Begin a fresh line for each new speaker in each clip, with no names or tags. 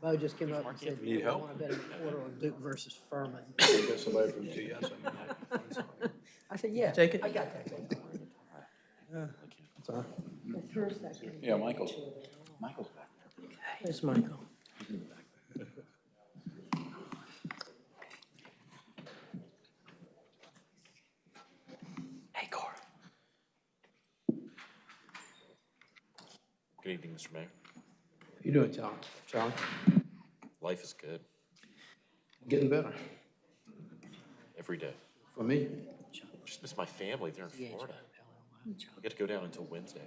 Bo just came up and said,
Need
I
help?
want to bet him a quarter on Duke versus Furman.
Get somebody from TS.
I said, yeah.
Take it.
I got that.
Sorry.
But first I can-
Yeah, Michael. Michael's back.
There's Michael.
Hey, Cora.
Good evening, Mr. Mayor.
You doing, Charlie? Charlie?
Life is good
Getting better.
every day.
For me?
Just miss my family. They're in Florida. I get to go down until Wednesday.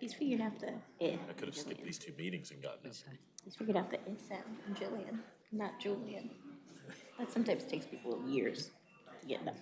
He's figured out the eh.
I could have skipped these two meetings and gotten it.
He's figured out the eh sound in Jillian, not Julian. That sometimes takes people years to get that.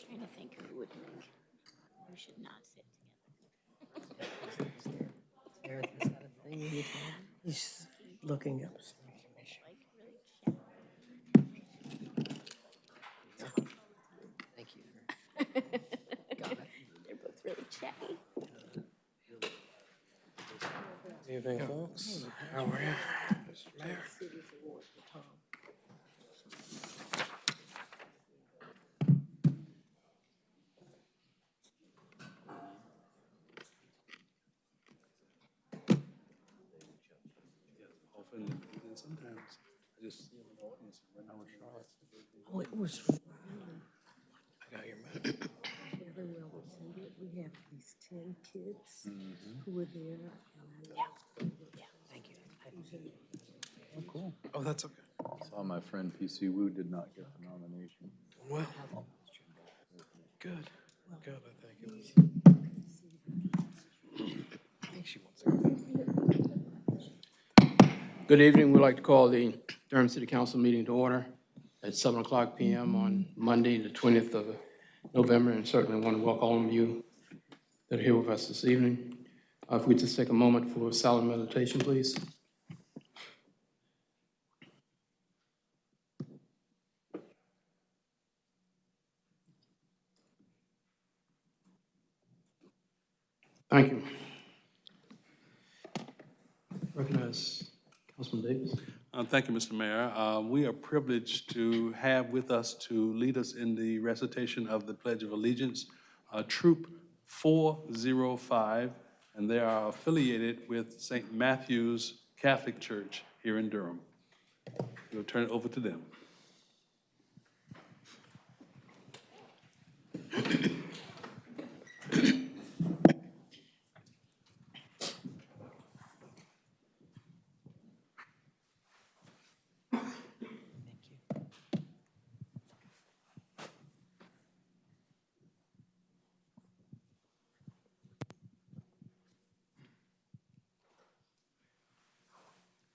Trying to think who would make, who should not sit together.
Eric, is that a thing you can- He's looking up.
Like, really.
Thank you. Got it.
They're both really chatty.
Evening, folks. How are you? Mr. Mayor.
City's award for Tom.
often, and sometimes I just see them in the audience when I was Charlotte.
Oh, it was
I got your message.
very well attended. We have these ten kids mm-hmm. who were there. Yeah, yeah, thank you.
Oh, cool.
Oh, that's okay.
Saw my friend PC Wu did not get the nomination.
Well, good, good, I think it was. I think she wants to. Good evening. We'd like to call the Durham City Council meeting to order at seven o'clock PM on Monday, the twentieth of November, and certainly want to welcome all of you that are here with us this evening. Uh, If we just take a moment for silent meditation, please. Thank you. Recognize Councilman Davis.
Uh, Thank you, Mr. Mayor. Uh, We are privileged to have with us to lead us in the recitation of the Pledge of Allegiance, uh, Troop 405, and they are affiliated with St. Matthew's Catholic Church here in Durham. We'll turn it over to them.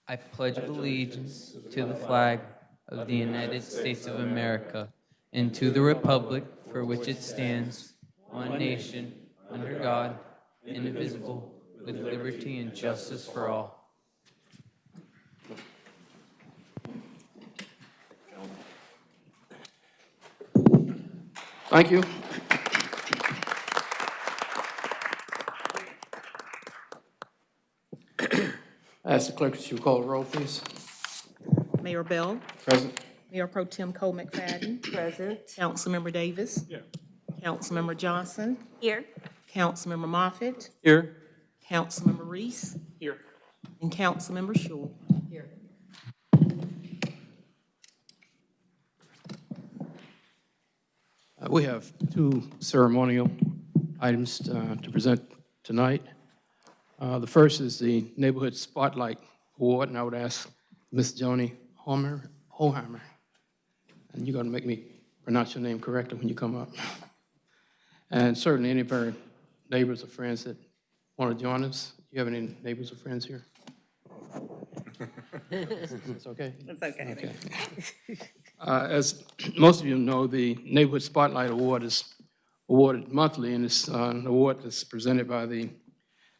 I pledge allegiance to the flag of the United States of America and to the republic for which it stands, one nation, under God, indivisible, with liberty and justice for all.
Thank you. Ask the clerk to call the roll, please.
Mayor Bell,
Present.
Mayor Pro Tem Cole McFadden,
Present.
Councilmember Davis. Yeah. Councilmember Johnson,
Here,
Councilmember Moffitt,
Here.
Councilmember Reece.
Here.
And Councilmember Schewel.
Here.
Uh, We have two ceremonial items uh, to present tonight. Uh, The first is the Neighborhood Spotlight Award, and I would ask Ms. Joni Homer, Hoheimer, and you're going to make me pronounce your name correctly when you come up. And certainly any of our neighbors or friends that want to join us. Do you have any neighbors or friends here? It's okay?
It's okay.
Okay. Uh, As most of you know, the Neighborhood Spotlight Award is awarded monthly, and it's uh, an award that's presented by the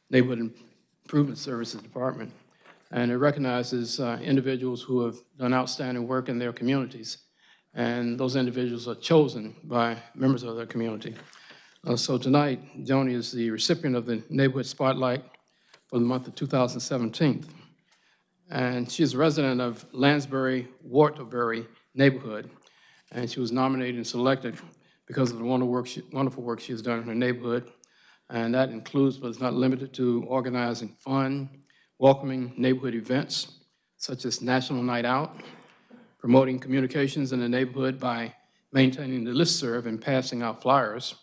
Neighborhood Improvement Services Department. And it recognizes uh, individuals who have done outstanding work in their communities. And those individuals are chosen by members of their community. Uh, So tonight, Joni is the recipient of the Neighborhood Spotlight for the month of 2017 and she is a resident of Lansbury, Waterbury neighborhood, and she was nominated and selected because of the wonderful work, she- wonderful work she has done in her neighborhood, and that includes, but is not limited to, organizing fun, welcoming neighborhood events such as National Night Out, promoting communications in the neighborhood by maintaining the listserv and passing out flyers,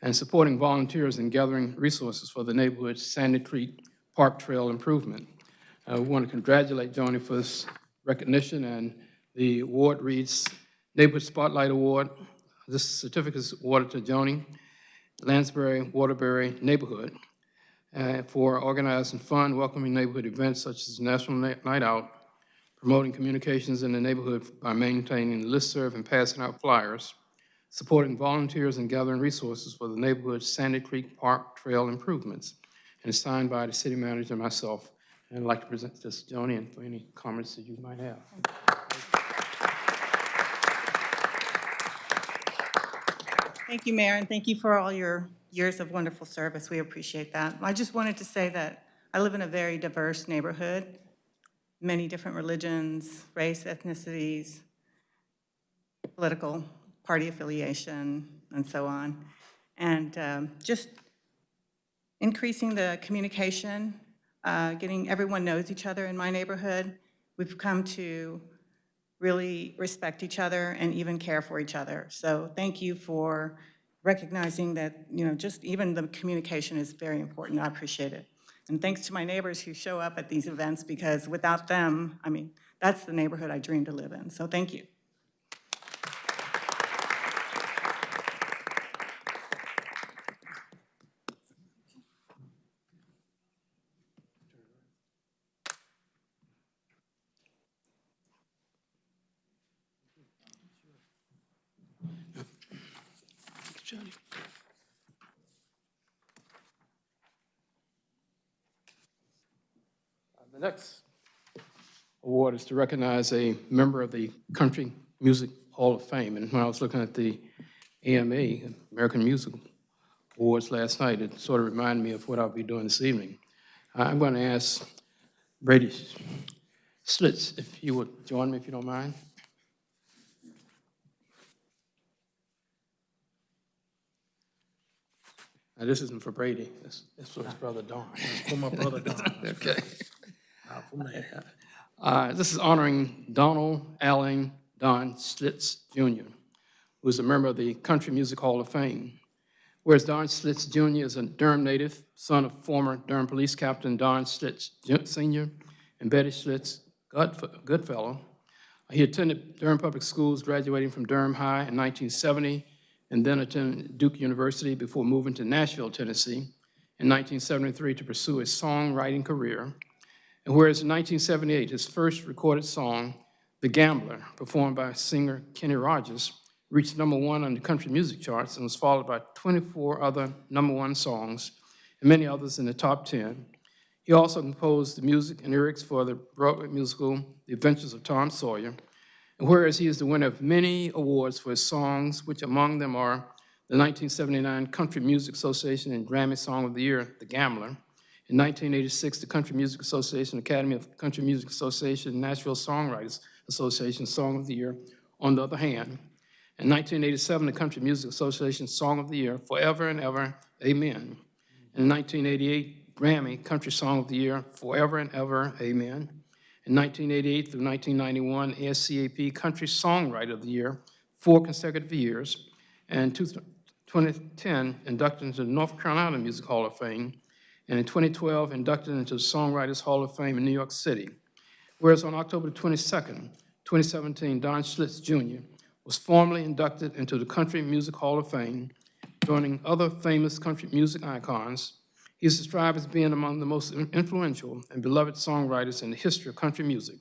and supporting volunteers in gathering resources for the neighborhood's Sandy Creek Park Trail improvement. Uh, We want to congratulate Joni for this recognition, and the award reads Neighborhood Spotlight Award. This certificate is awarded to Joni Lansbury Waterbury Neighborhood uh, for organizing fun, welcoming neighborhood events such as National Night Out, promoting communications in the neighborhood by maintaining listserv and passing out flyers, supporting volunteers and gathering resources for the neighborhood's Sandy Creek Park Trail improvements, and signed by the city manager and myself. And I'd like to present this to Joni and for any comments that you might have.
Thank you, Mayor, and thank you for all your years of wonderful service. We appreciate that. I just wanted to say that I live in a very diverse neighborhood, many different religions, race, ethnicities, political party affiliation, and so on. And um, just increasing the communication, uh, getting everyone knows each other in my neighborhood. We've come to really respect each other and even care for each other. So thank you for recognizing that, you know, just even the communication is very important. I appreciate it. And thanks to my neighbors who show up at these events because without them, I mean, that's the neighborhood I dream to live in. So thank you.
Joni. Uh, The next award is to recognize a member of the Country Music Hall of Fame. And when I was looking at the AMA, American Music Awards last night, it sort of reminded me of what I'll be doing this evening. I'm going to ask Brady Schlitz if you would join me, if you don't mind. Now, this isn't for Brady, this this for his brother Don.
For my brother Don.
Okay.
Not for me.
Uh, This is honoring Donald Allen Don Schlitz Jr., who is a member of the Country Music Hall of Fame. Whereas Don Schlitz Jr. is a Durham native, son of former Durham Police Captain Don Schlitz Ju- Sr. and Betty Goodf- Goodfellow. He attended Durham Public Schools, graduating from Durham High in 1970, and then attended Duke University before moving to Nashville, Tennessee in 1973 to pursue a songwriting career. And whereas in 1978, his first recorded song, The Gambler, performed by singer Kenny Rogers, reached number one on the country music charts and was followed by 24 other number one songs and many others in the top 10. He also composed the music and lyrics for the Broadway musical The Adventures of Tom Sawyer. And whereas he is the winner of many awards for his songs, which among them are the 1979 Country Music Association and Grammy Song of the Year, The Gambler, in 1986, the Country Music Association, Academy of Country Music Association, Nashville Songwriters Association Song of the Year, On the Other Hand. In 1987, the Country Music Association Song of the Year, Forever and Ever, Amen. In 1988, Grammy Country Song of the Year, Forever and Ever, Amen. In 1988 through 1991, ASCAP Country Songwriter of the Year, four consecutive years. And 2010, inducted into the North Carolina Music Hall of Fame, and in 2012, inducted into the Songwriters Hall of Fame in New York City. Whereas on October 22, 2017, Don Schlitz Jr. was formally inducted into the Country Music Hall of Fame, joining other famous country music icons, He is described as being among the most influential and beloved songwriters in the history of country music.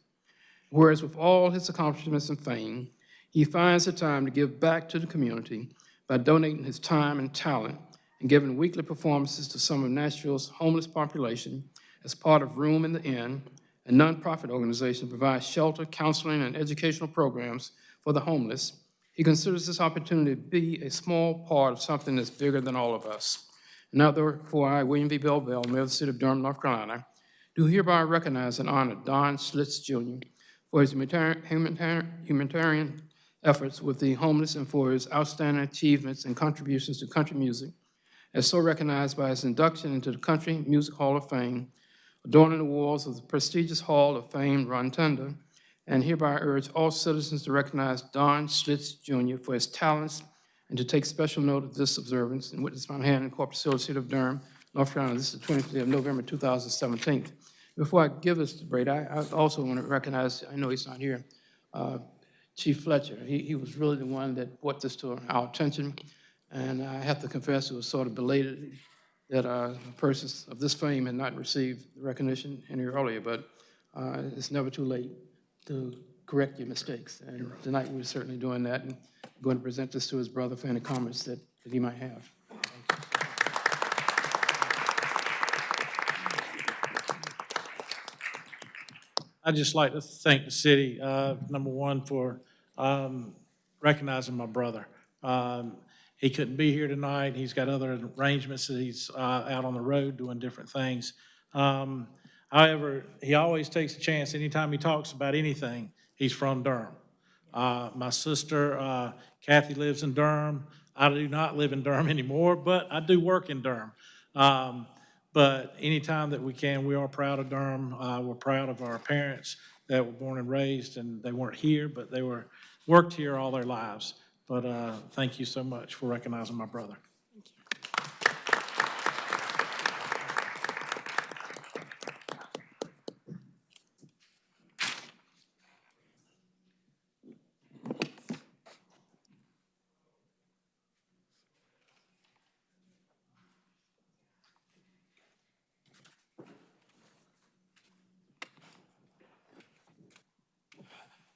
Whereas with all his accomplishments and fame, he finds the time to give back to the community by donating his time and talent and giving weekly performances to some of Nashville's homeless population as part of Room in the Inn, a nonprofit organization that provides shelter, counseling, and educational programs for the homeless. He considers this opportunity to be a small part of something that's bigger than all of us. Now therefore, I, William V. Bell Bell, Mayor of the City of Durham, North Carolina, do hereby recognize and honor Don Schlitz Jr. for his humanitarian efforts with the homeless and for his outstanding achievements and contributions to country music, as so recognized by his induction into the Country Music Hall of Fame, adorning the walls of the prestigious Hall of Fame Rotunda, and hereby urge all citizens to recognize Don Schlitz Jr. for his talents and to take special note of this observance and witness my hand in Corpus Hill, City of Durham, North Carolina. This is the 20th day of November 2017. Before I give this to Brady, I I also want to recognize, I know he's not here, uh, Chief Fletcher. He he was really the one that brought this to our attention, and I have to confess, it was sort of belated that uh, persons of this fame had not received recognition any earlier, but uh, it's never too late to correct your mistakes. And tonight, we're certainly doing that, and going to present this to his brother for any comments that that he might have.
I'd just like to thank the city, uh, number one, for um, recognizing my brother. Um, He couldn't be here tonight. He's got other arrangements he's uh, out on the road doing different things. Um, However, he always takes a chance. Anytime he talks about anything, he's from Durham. Uh, My sister uh, Kathy lives in Durham. I do not live in Durham anymore, but I do work in Durham. Um, But anytime that we can, we are proud of Durham. Uh, We're proud of our parents that were born and raised, and they weren't here, but they were, worked here all their lives. But uh, thank you so much for recognizing my brother.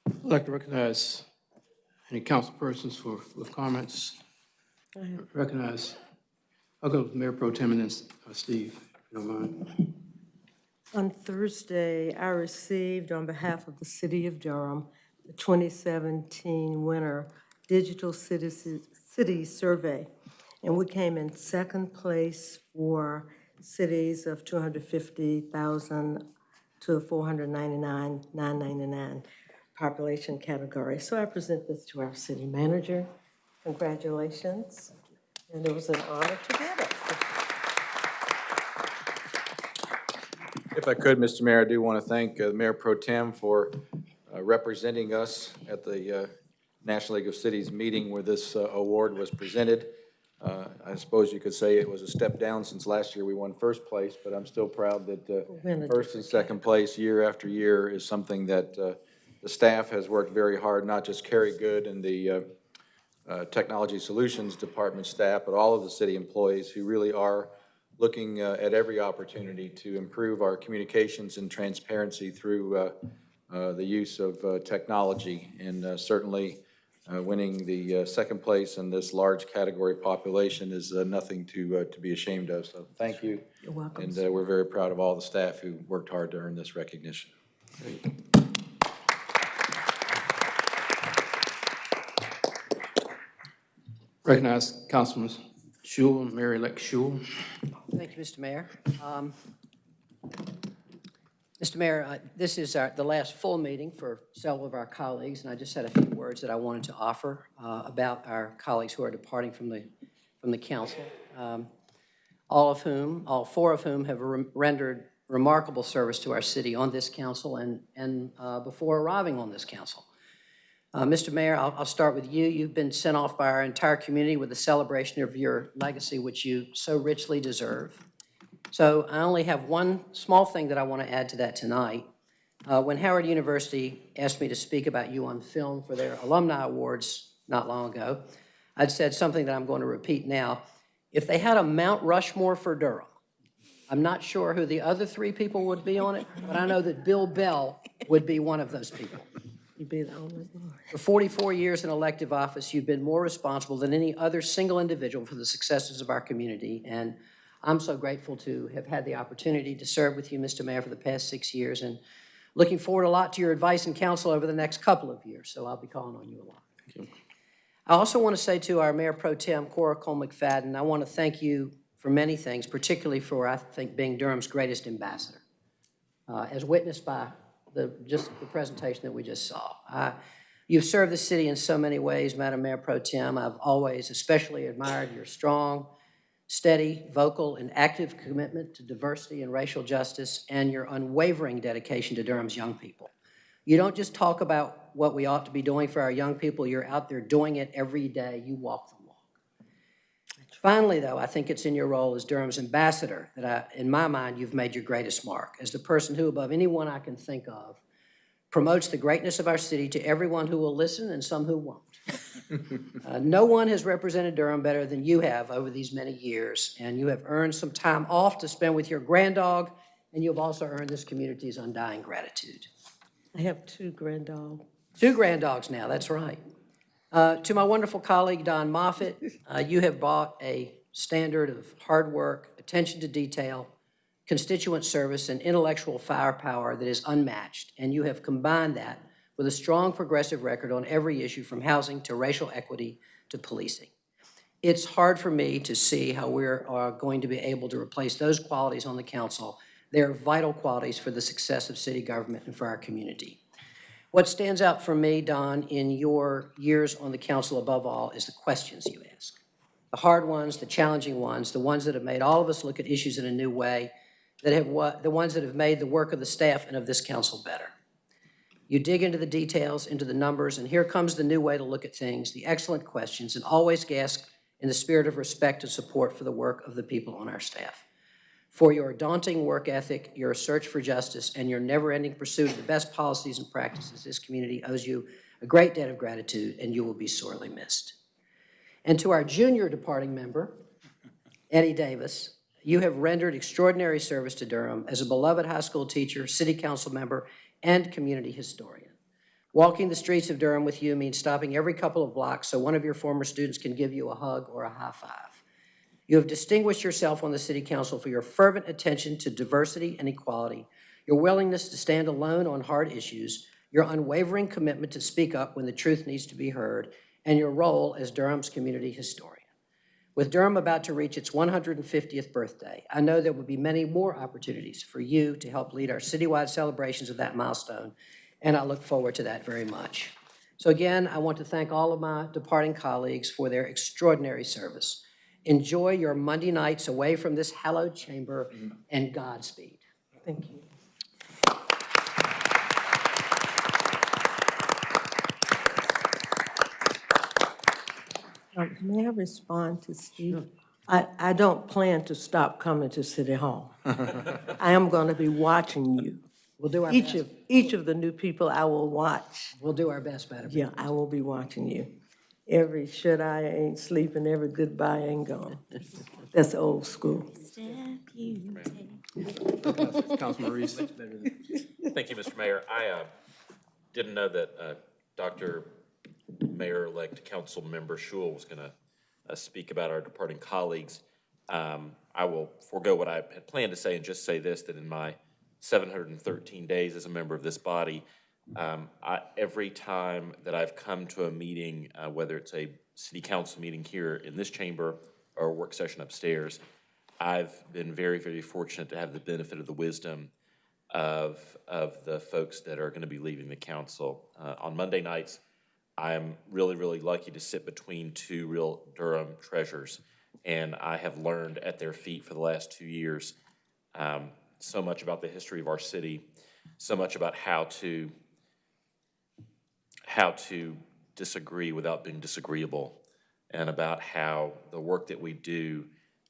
I'd like to recognize any council persons for, with comments. Recognize, I'll go with Mayor Pro Tem and then uh, Steve, if you don't mind.
On Thursday, I received on behalf of the City of Durham, the 2017 Winter Digital Cities City Survey. And we came in second place for cities of 250,000 to 499,999 population category. So I present this to our city manager. Congratulations. And it was an honor to get it.
If I could, Mr. Mayor, I do want to thank uh, Mayor Pro Tem for uh, representing us at the uh, National League of Cities meeting where this uh, award was presented. Uh, I suppose you could say it was a step down since last year we won first place, but I'm still proud that uh, first and second place year after year is something that uh, the staff has worked very hard, not just Kerry Goode and the uh, uh, Technology Solutions Department staff, but all of the city employees who really are looking uh, at every opportunity to improve our communications and transparency through uh, uh, the use of uh, technology. And uh, certainly, uh, winning the uh, second place in this large category population is uh, nothing to, uh, to be ashamed of. So thank you.
You're welcome.
And uh, we're very proud of all the staff who worked hard to earn this recognition.
Recognize Councilman Schewel, Mary-elect Schewel.
Thank you, Mr. Mayor. Um, Mr. Mayor, uh, this is our- the last full meeting for several of our colleagues, and I just had a few words that I wanted to offer uh, about our colleagues who are departing from the, from the council, um, all of whom, all four of whom have re- rendered remarkable service to our city on this council and, and uh, before arriving on this council. Uh, Mr. Mayor, I'll, I'll start with you. You've been sent off by our entire community with a celebration of your legacy, which you so richly deserve. So I only have one small thing that I want to add to that tonight. Uh, When Howard University asked me to speak about you on film for their alumni awards not long ago, I'd said something that I'm going to repeat now. If they had a Mount Rushmore for Durham, I'm not sure who the other three people would be on it, but I know that Bill Bell would be one of those people.
You be the only one.
For 44 years in elective office, you've been more responsible than any other single individual for the successes of our community, and I'm so grateful to have had the opportunity to serve with you, Mr. Mayor, for the past six years, and looking forward a lot to your advice and counsel over the next couple of years, so I'll be calling on you a lot. I also want to say to our Mayor Pro Tem, Cora Cole McFadden, I want to thank you for many things, particularly for, I think, being Durham's greatest ambassador, uh, as witnessed by the, just the presentation that we just saw. I- You've served the city in so many ways, Madam Mayor Pro Tem. I've always especially admired your strong, steady, vocal, and active commitment to diversity and racial justice, and your unwavering dedication to Durham's young people. You don't just talk about what we ought to be doing for our young people, you're out there doing it every day. You walk the. Finally, though, I think it's in your role as Durham's ambassador that I, in my mind, you've made your greatest mark, as the person who, above anyone I can think of, promotes the greatness of our city to everyone who will listen and some who won't. Uh, No one has represented Durham better than you have over these many years, and you have earned some time off to spend with your granddog, and you've also earned this community's undying gratitude.
I have two granddaughters.
Two granddogs now, that's right. Uh, To my wonderful colleague, Don Moffitt, uh, you have brought a standard of hard work, attention to detail, constituent service, and intellectual firepower that is unmatched, and you have combined that with a strong progressive record on every issue from housing to racial equity to policing. It's hard for me to see how we're uh, going to be able to replace those qualities on the council. They're vital qualities for the success of city government and for our community. What stands out for me, Don, in your years on the council above all is the questions you ask. The hard ones, the challenging ones, the ones that have made all of us look at issues in a new way, that have, the ones that have made the work of the staff and of this council better. You dig into the details, into the numbers, and here comes the new way to look at things, the excellent questions, and always ask in the spirit of respect and support for the work of the people on our staff. For your daunting work ethic, your search for justice, and your never-ending pursuit of the best policies and practices, this community owes you a great debt of gratitude, and you will be sorely missed. And to our junior departing member, Eddie Davis, you have rendered extraordinary service to Durham as a beloved high school teacher, city council member, and community historian. Walking the streets of Durham with you means stopping every couple of blocks so one of your former students can give you a hug or a high five. You have distinguished yourself on the city council for your fervent attention to diversity and equality, your willingness to stand alone on hard issues, your unwavering commitment to speak up when the truth needs to be heard, and your role as Durham's community historian. With Durham about to reach its 150th birthday, I know there will be many more opportunities for you to help lead our citywide celebrations of that milestone, and I look forward to that very much. So again, I want to thank all of my departing colleagues for their extraordinary service. Enjoy your Monday nights away from this hallowed chamber, and Godspeed.
Thank you. Um, May I respond to Steve? I, I don't plan to stop coming to City Hall. I am going to be watching you.
We'll do our
Each
best.
of, each of the new people I will watch.
We'll do our best, Madam Mayor.
Yeah, I will be watching you. Every should I ain't sleeping, every goodbye ain't gone. That's old school.
Thank you, Mr. Mayor. I uh, didn't know that uh, Dr. Mayor-elect Council Member Schewel was going to speak about our departing colleagues. Um, I will forego what I had planned to say and just say this, that in my 713 days as a member of this body, um, I, every time that I've come to a meeting, uh, whether it's a city council meeting here in this chamber or a work session upstairs, I've been very, very fortunate to have the benefit of the wisdom of, of the folks that are going to be leaving the council. Uh, on Monday nights, I am really, really lucky to sit between two real Durham treasures. And I have learned at their feet for the last two years um, so much about the history of our city, so much about how to how to disagree without being disagreeable, and about how the work that we do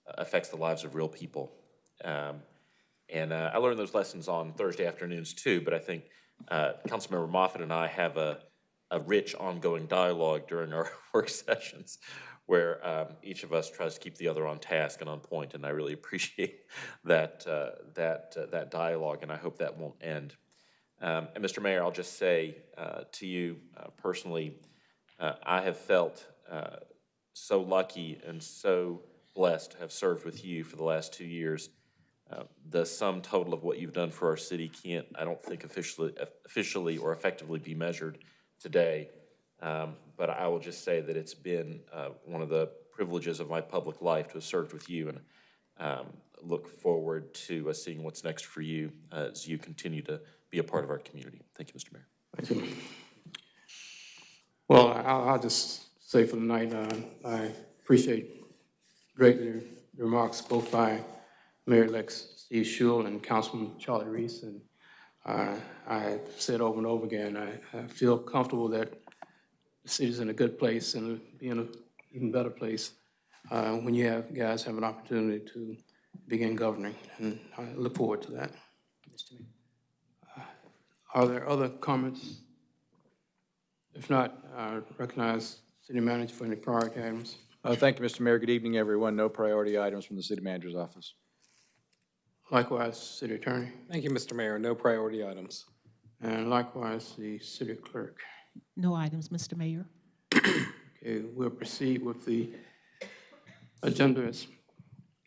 uh, affects the lives of real people. Um, and uh, I learned those lessons on Thursday afternoons too, but I think uh, Councilmember Moffitt and I have a, a rich ongoing dialogue during our work sessions where um, each of us tries to keep the other on task and on point, and I really appreciate that, uh, that, uh, that dialogue, and I hope that won't end. Um, And Mr. Mayor, I'll just say uh, to you uh, personally, uh, I have felt uh, so lucky and so blessed to have served with you for the last two years. Uh, The sum total of what you've done for our city can't, I don't think officially, officially or effectively be measured today. Um, But I will just say that it's been uh, one of the privileges of my public life to have served with you, and um, look forward to seeing what's next for you as you continue to be a part of our community. Thank you, Mr. Mayor.
Thank you. Well, I'll, I'll just say for tonight, uh, I appreciate greatly the remarks both by Mayor-elect Steve Schewel and Councilman Charlie Reece. And uh, I said over and over again, I, I feel comfortable that the city's in a good place and it'll be in an even better place uh, when you have, guys have an opportunity to begin governing. And I look forward to that. Are there other comments? If not, I recognize City Manager for any priority items.
Uh, Thank you, Mr. Mayor. Good evening, everyone. No priority items from the city manager's office.
Likewise, City Attorney,
Thank you, Mr. Mayor. No priority items.
and likewise, the City Clerk.
No items, Mr. Mayor.
Okay, we'll proceed with the agenda as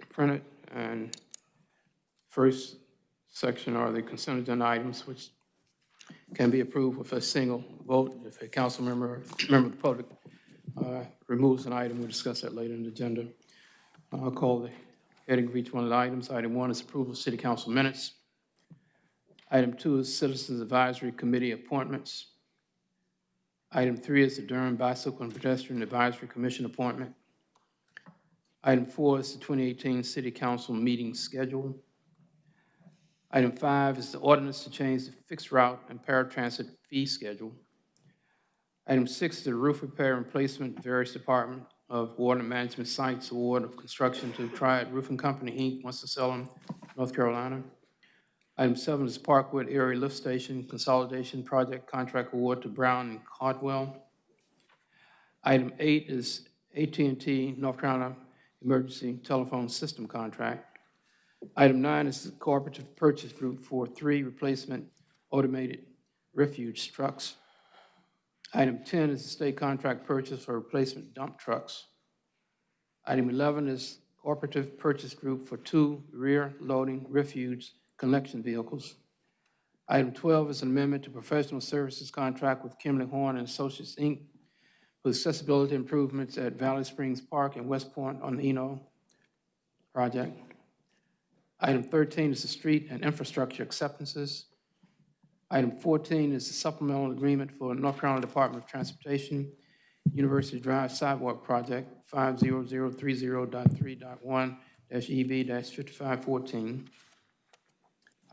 printed, and first section are the consent agenda items, which can be approved with a single vote. If a council member, member of the public uh, removes an item, we'll discuss that later in the agenda. I'll call the heading of each one of the items. Item one is approval of city council minutes. Item two is Citizens Advisory Committee appointments. Item three is the Durham Bicycle and Pedestrian Advisory Commission appointment. Item four is the 2018 City Council meeting schedule. Item five is the ordinance to change the fixed route and paratransit fee schedule. Item six is the roof repair and replacement various Department of Water Management Sites Award of Construction to Triad Roofing Company, Inc., Winston-Salem, North Carolina. Item seven is Parkwood Area Lift Station Consolidation Project Contract Award to Brown and Caldwell. Item eight is at and T North Carolina Emergency Telephone System Contract. Item nine is the Cooperative Purchase Group for three replacement automated refuge trucks. Item 10 is the state contract purchase for replacement dump trucks. Item 11 is Cooperative Purchase Group for two rear-loading refuge collection vehicles. Item 12 is an amendment to professional services contract with Kimley Horn and Associates, Inc. for accessibility improvements at Valley Springs Park and West Point on the Eno project. Item 13 is the street and infrastructure acceptances. Item 14 is the supplemental agreement for North Carolina Department of Transportation, University Drive Sidewalk Project, 50030.3.1-EB-5514.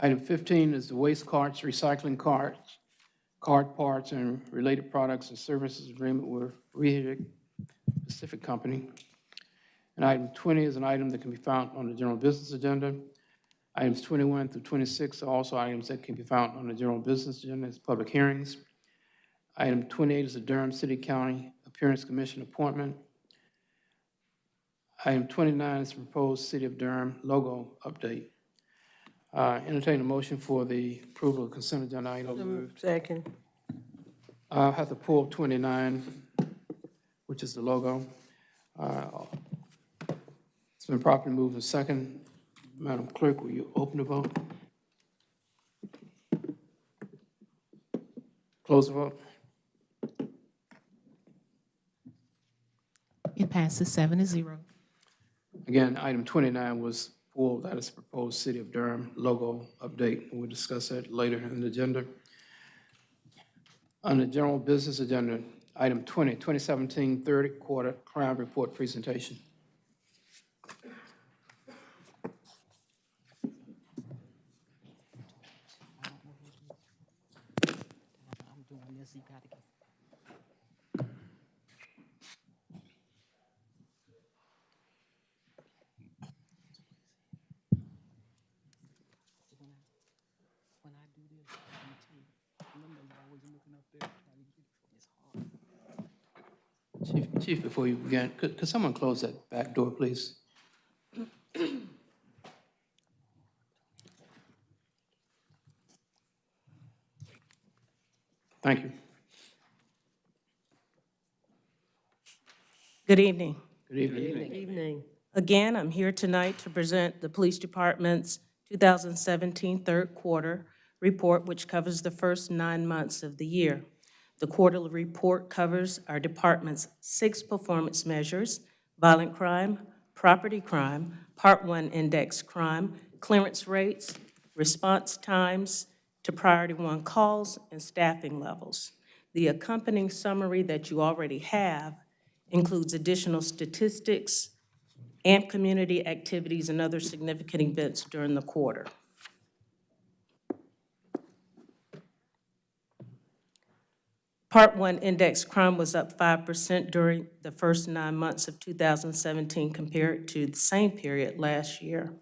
Item 15 is the waste carts, recycling carts, card parts, and related products and services agreement with Rehrig Pacific Company. And item 20 is an item that can be found on the general business agenda. Items 21 through 26 are also items that can be found on the general business agenda as public hearings. Item 28 is the Durham City County Appearance Commission appointment. Item 29 is the proposed City of Durham logo update. Uh, Entertain a motion for the approval of consent agenda item.
Second.
I'll have to pull 29, which is the logo. Uh, It's been properly moved and second. Madam Clerk, will you open the vote? Close the vote.
It passes seven to zero.
Again, item 29 was pulled, that is the proposed City of Durham logo update. We'll discuss that later in the agenda. On the general business agenda, item 20, 2017 third quarter crime report presentation. Chief, Chief, before you begin, could, could someone close that back door, please? Thank you.
Good evening.
Good evening.
Good evening.
Again, I'm here tonight to present the Police Department's 2017 third quarter report, which covers the first nine months of the year. The quarterly report covers our department's six performance measures, violent crime, property crime, Part 1 index crime, clearance rates, response times to priority one calls, and staffing levels. The accompanying summary that you already have includes additional statistics and community activities and other significant events during the quarter. Part 1 index crime was up 5% during the first nine months of 2017 compared to the same period last year.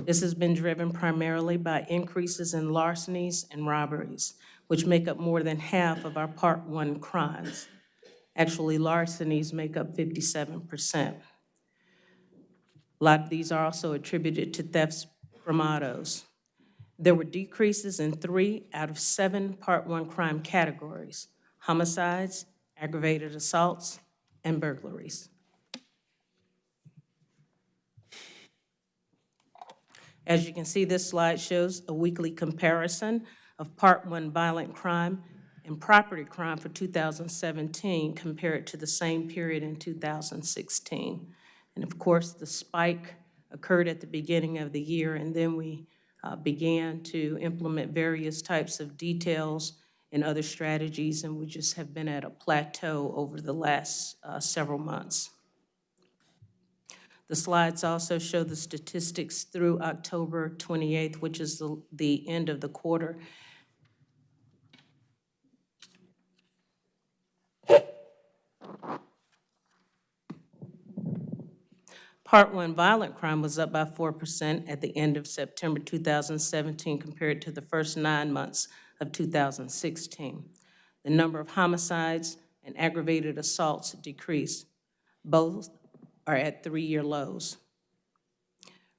This has been driven primarily by increases in larcenies and robberies, which make up more than half of our Part 1 crimes. Actually, larcenies make up 57%. A lot of these are also attributed to thefts from autos. There were decreases in three out of seven Part 1 crime categories, homicides, aggravated assaults, and burglaries. As you can see, this slide shows a weekly comparison of Part 1 violent crime and property crime for 2017 compared to the same period in 2016. And of course, the spike occurred at the beginning of the year, and then we uh, began to implement various types of details and other strategies, and we just have been at a plateau over the last uh, several months. The slides also show the statistics through October 28th, which is the, the end of the quarter. Part 1 violent crime was up by 4% at the end of September 2017 compared to the first nine months of 2016. The number of homicides and aggravated assaults decreased. Both are at three-year lows.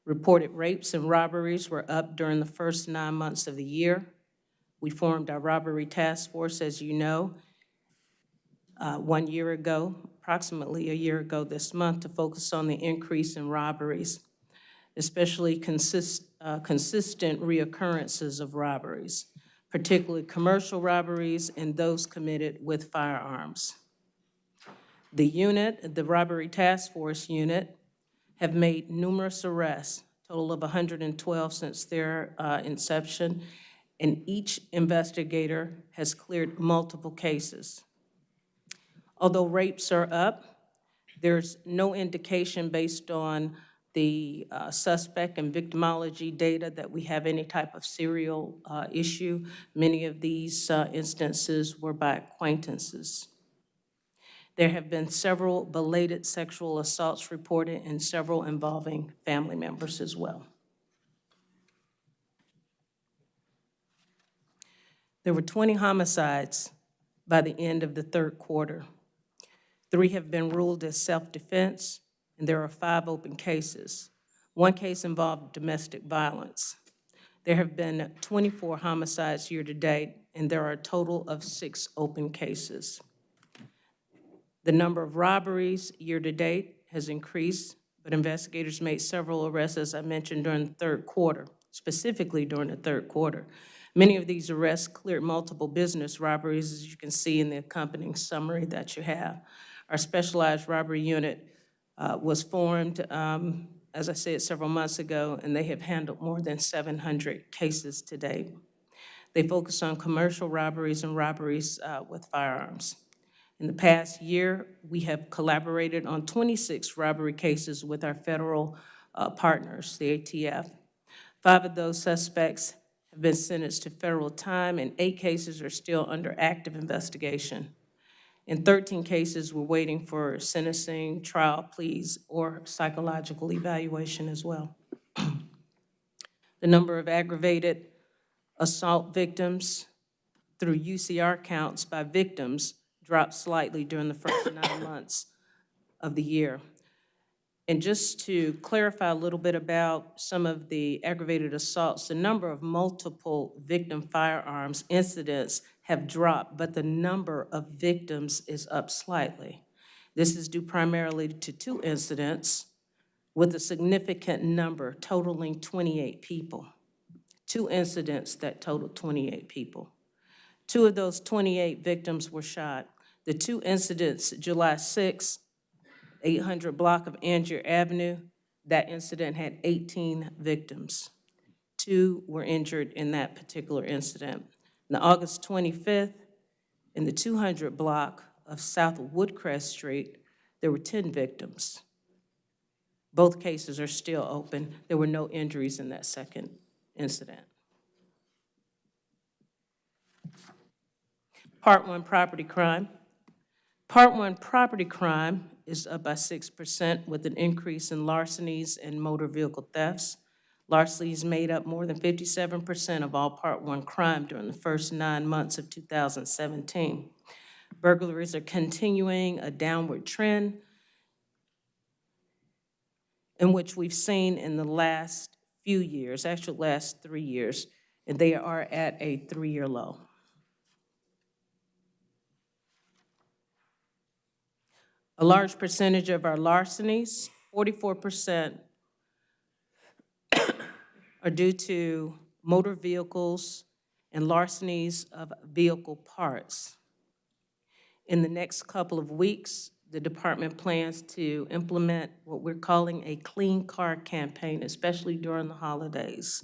Reported rapes and robberies were up during the first nine months of the year. We formed our robbery task force, as you know, uh, one year ago, approximately a year ago this month, to focus on the increase in robberies, especially consist, uh, consistent reoccurrences of robberies, particularly commercial robberies and those committed with firearms. The unit, the Robbery Task Force unit, have made numerous arrests, total of 112 since their uh, inception, and each investigator has cleared multiple cases. Although rapes are up, there's no indication based on the uh, suspect and victimology data that we have any type of serial uh, issue. Many of these uh, instances were by acquaintances. There have been several belated sexual assaults reported and several involving family members as well. There were 20 homicides by the end of the third quarter. Three have been ruled as self-defense, and there are five open cases. One case involved domestic violence. There have been 24 homicides year-to-date, and there are a total of six open cases. The number of robberies year-to-date has increased, but investigators made several arrests, as I mentioned, during the third quarter, specifically during the third quarter. Many of these arrests cleared multiple business robberies, as you can see in the accompanying summary that you have. Our specialized robbery unit uh, was formed, um, as I said, several months ago, and they have handled more than 700 cases to date. They focus on commercial robberies and robberies uh, with firearms. In the past year, we have collaborated on 26 robbery cases with our federal uh, partners, the ATF. Five of those suspects have been sentenced to federal time, and eight cases are still under active investigation. In 13 cases, we're waiting for sentencing, trial pleas, or psychological evaluation as well. the number of aggravated assault victims through UCR counts by victims dropped slightly during the first nine months of the year. And just to clarify a little bit about some of the aggravated assaults, the number of multiple victim firearms incidents have dropped, but the number of victims is up slightly. This is due primarily to two incidents with a significant number totaling 28 people. Two incidents that totaled 28 people. Two of those 28 victims were shot. The two incidents, July 6, 800 block of Angier Avenue, that incident had 18 victims. Two were injured in that particular incident. The August 25th, in the 200 block of South Woodcrest Street, there were 10 victims. Both cases are still open. There were no injuries in that second incident. Part one, property crime. Part one, property crime is up by 6% with an increase in larcenies and motor vehicle thefts. Larcenies made up more than 57% of all Part one crime during the first nine months of 2017. Burglaries are continuing a downward trend in which we've seen in the last few years, actually last three years, and they are at a three-year low. A large percentage of our larcenies, 44%, are due to motor vehicles and larcenies of vehicle parts. In the next couple of weeks, the department plans to implement what we're calling a clean car campaign, especially during the holidays.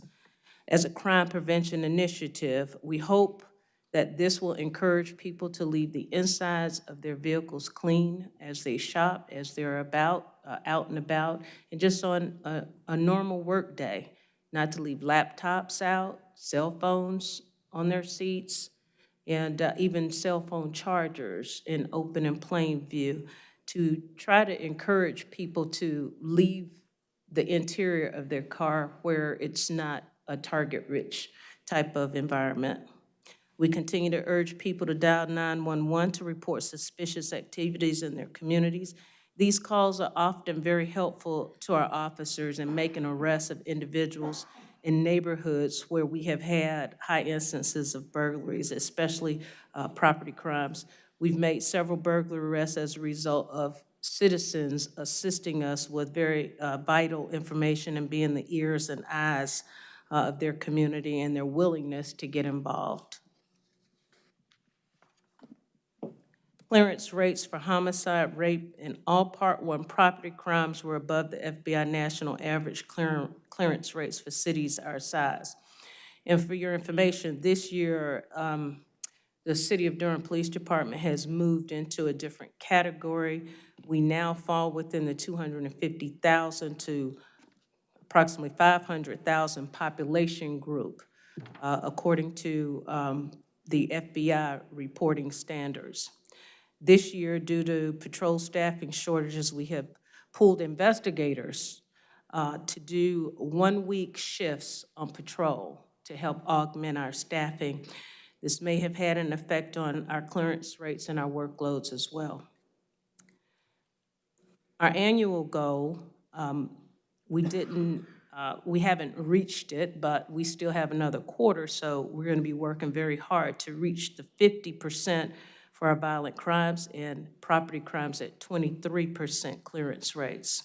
As a crime prevention initiative, we hope that this will encourage people to leave the insides of their vehicles clean as they shop, as they're about, uh, out and about, and just on a, a normal work day, not to leave laptops out, cell phones on their seats, and uh, even cell phone chargers in open and plain view, to try to encourage people to leave the interior of their car where it's not a target-rich type of environment. We continue to urge people to dial 911 to report suspicious activities in their communities. These calls are often very helpful to our officers in making arrests of individuals in neighborhoods where we have had high instances of burglaries, especially uh, property crimes. We've made several burglary arrests as a result of citizens assisting us with very uh, vital information and being the ears and eyes uh, of their community and their willingness to get involved. Clearance rates for homicide, rape, and all Part 1 property crimes were above the FBI national average clear- clearance rates for cities our size. And for your information, this year, um, the City of Durham Police Department has moved into a different category. We now fall within the 250,000 to approximately 500,000 population group, uh, according to um, the FBI reporting standards. This year, due to patrol staffing shortages, we have pulled investigators uh, to do one-week shifts on patrol to help augment our staffing. This may have had an effect on our clearance rates and our workloads as well. Our annual goal, um, we didn't, uh, we haven't reached it, but we still have another quarter, so we're going to be working very hard to reach the 50% for our violent crimes and property crimes at 23% clearance rates.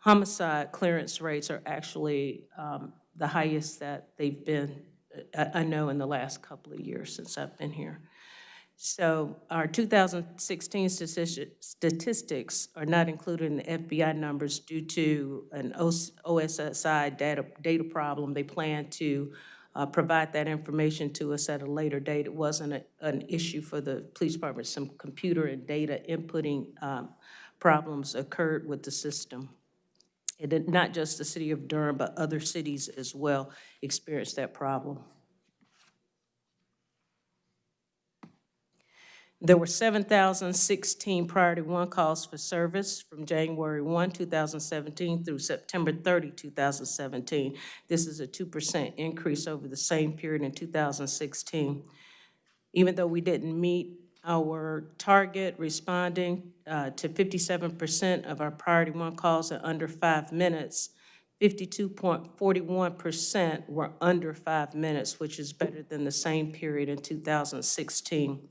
Homicide clearance rates are actually um, the highest that they've been, uh, I I know, in the last couple of years since I've been here. So our 2016 statistics are not included in the FBI numbers due to an OS OSSI data, data problem. They plan to uh, provide that information to us at a later date. It wasn't a- an issue for the police department. Some computer and data inputting um, problems occurred with the system. Did, not just the city of Durham, but other cities as well experienced that problem. There were 7,016 priority one calls for service from January 1, 2017 through September 30, 2017. This is a 2% increase over the same period in 2016. Even though we didn't meet our target responding uh, to 57% of our priority one calls in under five minutes. 52.41% were under five minutes, which is better than the same period in 2016.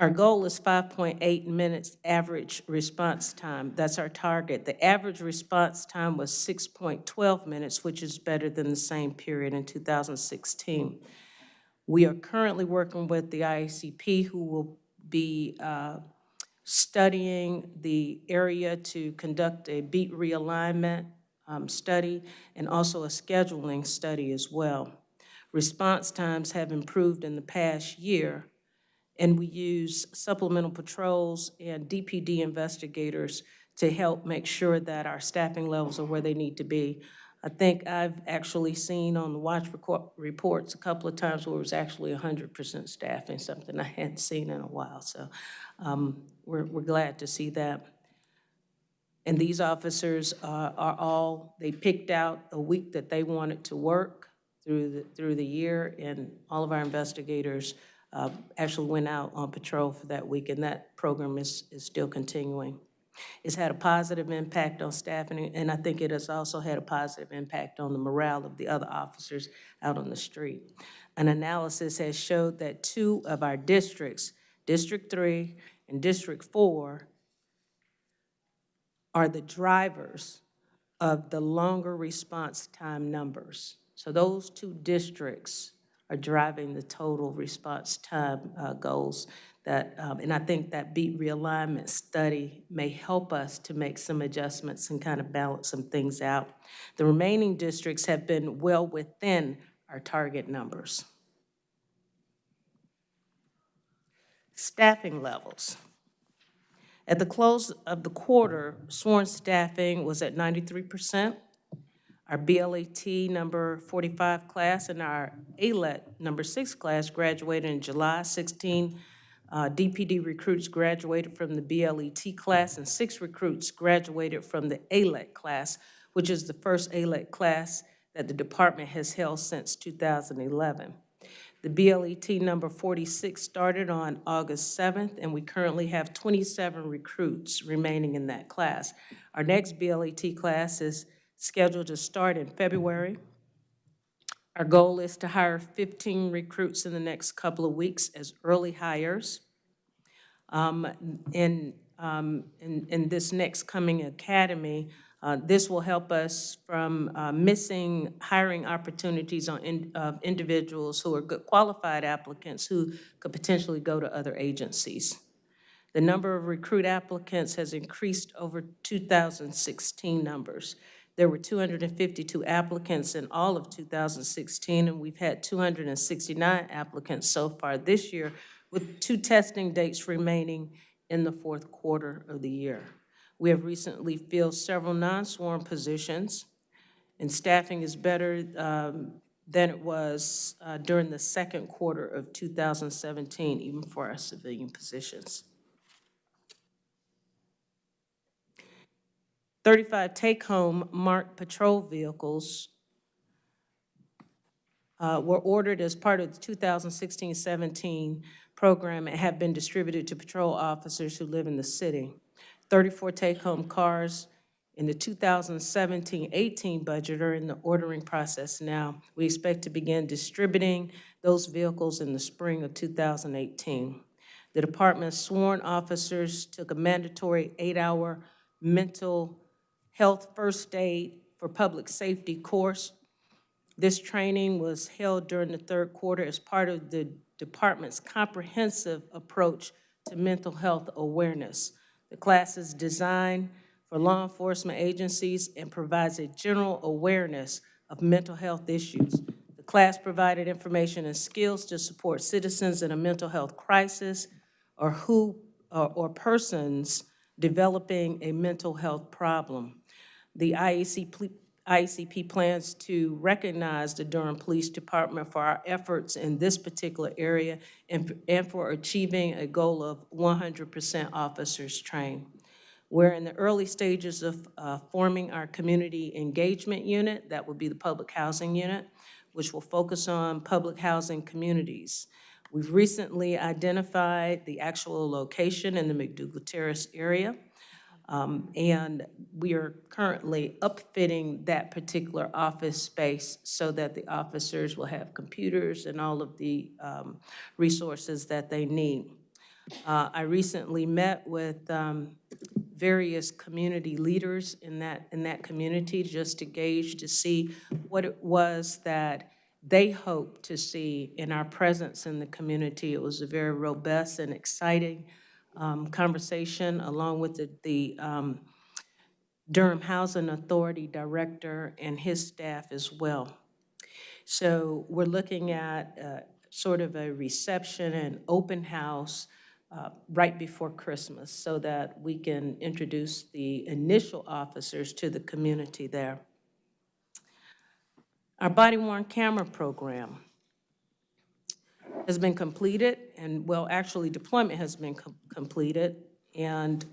Our goal is 5.8 minutes average response time. That's our target. The average response time was 6.12 minutes, which is better than the same period in 2016. We are currently working with the IACP, who will be uh, studying the area to conduct a beat realignment um, study and also a scheduling study as well. Response times have improved in the past year, and we use supplemental patrols and DPD investigators to help make sure that our staffing levels are where they need to be. I think I've actually seen on the watch reports a couple of times where it was actually 100% staffing, something I hadn't seen in a while. So um, we're, we're glad to see that. And these officers uh, are all, they picked out a week that they wanted to work through the, through the year, and all of our investigators uh, actually went out on patrol for that week, and that program is, is still continuing. It's had a positive impact on staffing, and I think it has also had a positive impact on the morale of the other officers out on the street. An analysis has showed that two of our districts, District Three and District Four, are the drivers of the longer response time numbers. So those two districts are driving the total response time uh, goals that, um, and I think that beat realignment study may help us to make some adjustments and kind of balance some things out. The remaining districts have been well within our target numbers. Staffing levels. At the close of the quarter, sworn staffing was at 93%. Our BLET number 45 class and our ALET number 6 class graduated in July. 16 uh, DPD recruits graduated from the BLET class, and six recruits graduated from the ALET class, which is the first ALET class that the department has held since 2011. The BLET number 46 started on August 7th, and we currently have 27 recruits remaining in that class. Our next BLET class is scheduled to start in February. Our goal is to hire 15 recruits in the next couple of weeks as early hires. Um, In, um, in, in this next coming academy, uh, this will help us from uh, missing hiring opportunities on, in- of individuals who are good qualified applicants who could potentially go to other agencies. The number of recruit applicants has increased over 2016 numbers. There were 252 applicants in all of 2016, and we've had 269 applicants so far this year, with two testing dates remaining in the fourth quarter of the year. We have recently filled several non-sworn positions, and staffing is better um, than it was uh, during the second quarter of 2017, even for our civilian positions. 35 take-home marked patrol vehicles uh, were ordered as part of the 2016-17 program and have been distributed to patrol officers who live in the city. 34 take-home cars in the 2017-18 budget are in the ordering process now. We expect to begin distributing those vehicles in the spring of 2018. The department's sworn officers took a mandatory eight-hour mental health first aid for public safety course. This training was held during the third quarter as part of the department's comprehensive approach to mental health awareness. The class is designed for law enforcement agencies and provides a general awareness of mental health issues. The class provided information and skills to support citizens in a mental health crisis or who, or, or persons developing a mental health problem. The IAC, IACP plans to recognize the Durham Police Department for our efforts in this particular area and, and for achieving a goal of 100% officers trained. We're in the early stages of uh, forming our community engagement unit, that would be the public housing unit, which will focus on public housing communities. We've recently identified the actual location in the McDougal Terrace area. Um, And we are currently upfitting that particular office space so that the officers will have computers and all of the um, resources that they need. Uh, I recently met with um, various community leaders in that, in that community just to gauge, to see what it was that they hoped to see in our presence in the community. It was a very robust and exciting um, conversation, along with the, the um, Durham Housing Authority Director and his staff as well. So we're looking at uh, sort of a reception and open house uh, right before Christmas so that we can introduce the initial officers to the community there. Our body worn camera program has been completed, and, well, actually, deployment has been com- completed, and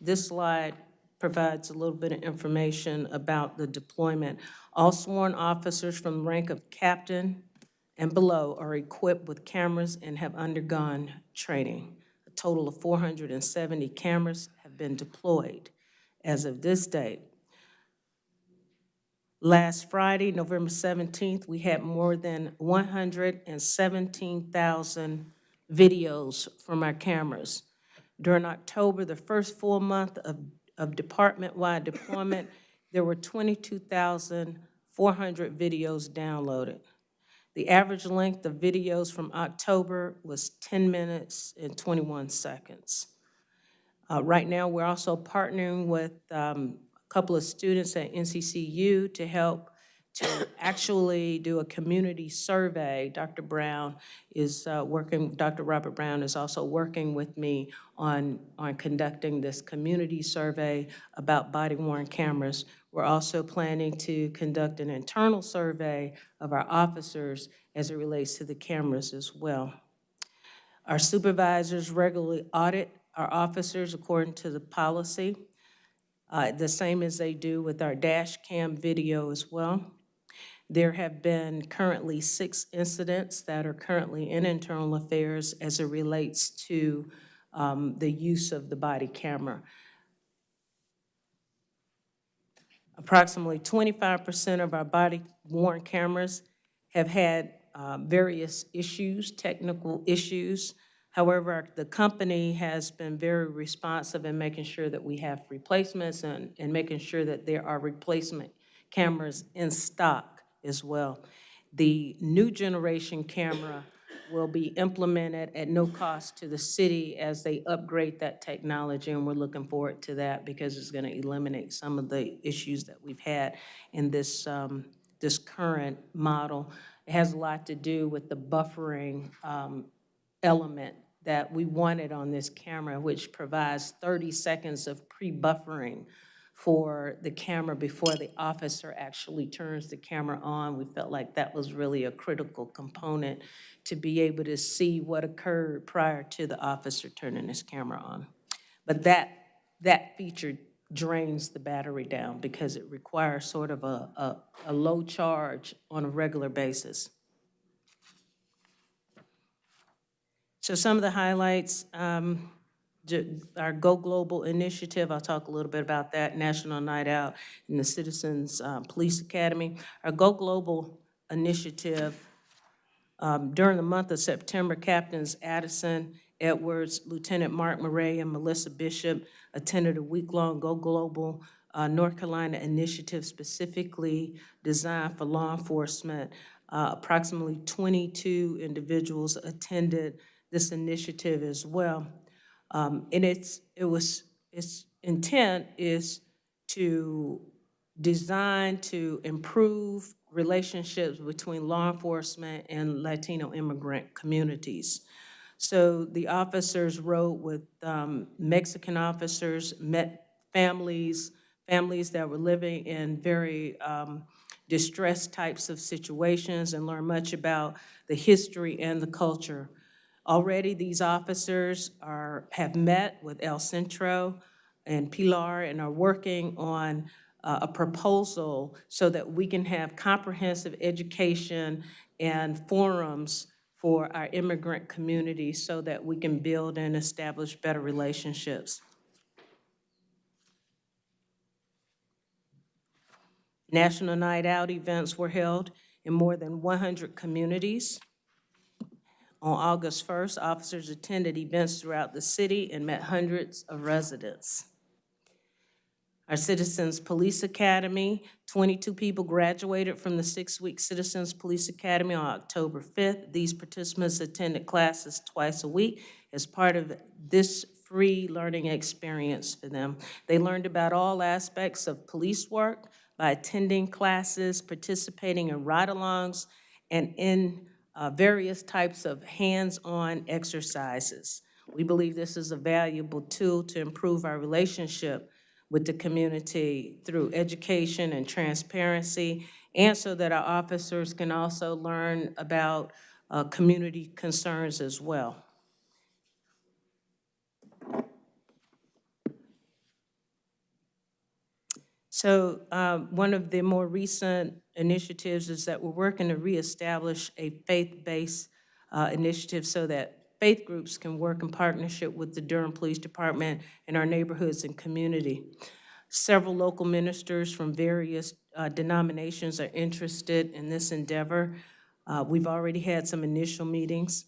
this slide provides a little bit of information about the deployment. All sworn officers from rank of captain and below are equipped with cameras and have undergone training. A total of 470 cameras have been deployed as of this date. Last Friday, November 17th, we had more than 117,000 videos from our cameras. During October, the first full month of, of department-wide deployment, there were 22,400 videos downloaded. The average length of videos from October was 10 minutes and 21 seconds. Uh, Right now, we're also partnering with um, couple of students at NCCU to help to actually do a community survey. Dr. Brown is uh, working, Dr. Robert Brown is also working with me on, on conducting this community survey about body-worn cameras. We're also planning to conduct an internal survey of our officers as it relates to the cameras as well. Our supervisors regularly audit our officers according to the policy, uh, the same as they do with our dash cam video as well. There have been currently six incidents that are currently in internal affairs as it relates to um, the use of the body camera. Approximately 25% of our body-worn cameras have had uh, various issues, technical issues. However, the company has been very responsive in making sure that we have replacements and, and making sure that there are replacement cameras in stock as well. The new generation camera will be implemented at no cost to the city as they upgrade that technology, and we're looking forward to that because it's going to eliminate some of the issues that we've had in this, um, this current model. It has a lot to do with the buffering um, element that we wanted on this camera, which provides 30 seconds of pre-buffering for the camera before the officer actually turns the camera on. We felt like that was really a critical component to be able to see what occurred prior to the officer turning his camera on. But that, that feature drains the battery down because it requires sort of a, a, a low charge on a regular basis. So some of the highlights, um, our Go Global initiative, I'll talk a little bit about that, National Night Out and the Citizens uh, Police Academy. Our Go Global initiative, um, during the month of September, Captains Addison Edwards, Lieutenant Mark Murray, and Melissa Bishop attended a week-long Go Global uh, North Carolina initiative specifically designed for law enforcement. Uh, Approximately 22 individuals attended this initiative as well. Um, And it's, it was, its intent is to design to improve relationships between law enforcement and Latino immigrant communities. So the officers rode with um, Mexican officers, met families, families that were living in very um, distressed types of situations and learned much about the history and the culture. Already, these officers are, have met with El Centro and Pilar and are working on uh, a proposal so that we can have comprehensive education and forums for our immigrant community so that we can build and establish better relationships. National Night Out events were held in more than 100 communities. On August 1st, officers attended events throughout the city and met hundreds of residents. Our Citizens Police Academy, 22 people graduated from the six-week Citizens Police Academy on October 5th. These participants attended classes twice a week as part of this free learning experience for them. They learned about all aspects of police work by attending classes, participating in ride-alongs, and in uh, various types of hands-on exercises. We believe this is a valuable tool to improve our relationship with the community through education and transparency, and so that our officers can also learn about uh, community concerns as well. So um, one of the more recent initiatives is that we're working to reestablish a faith-based uh, initiative so that faith groups can work in partnership with the Durham Police Department and our neighborhoods and community. Several local ministers from various uh, denominations are interested in this endeavor. Uh, We've already had some initial meetings.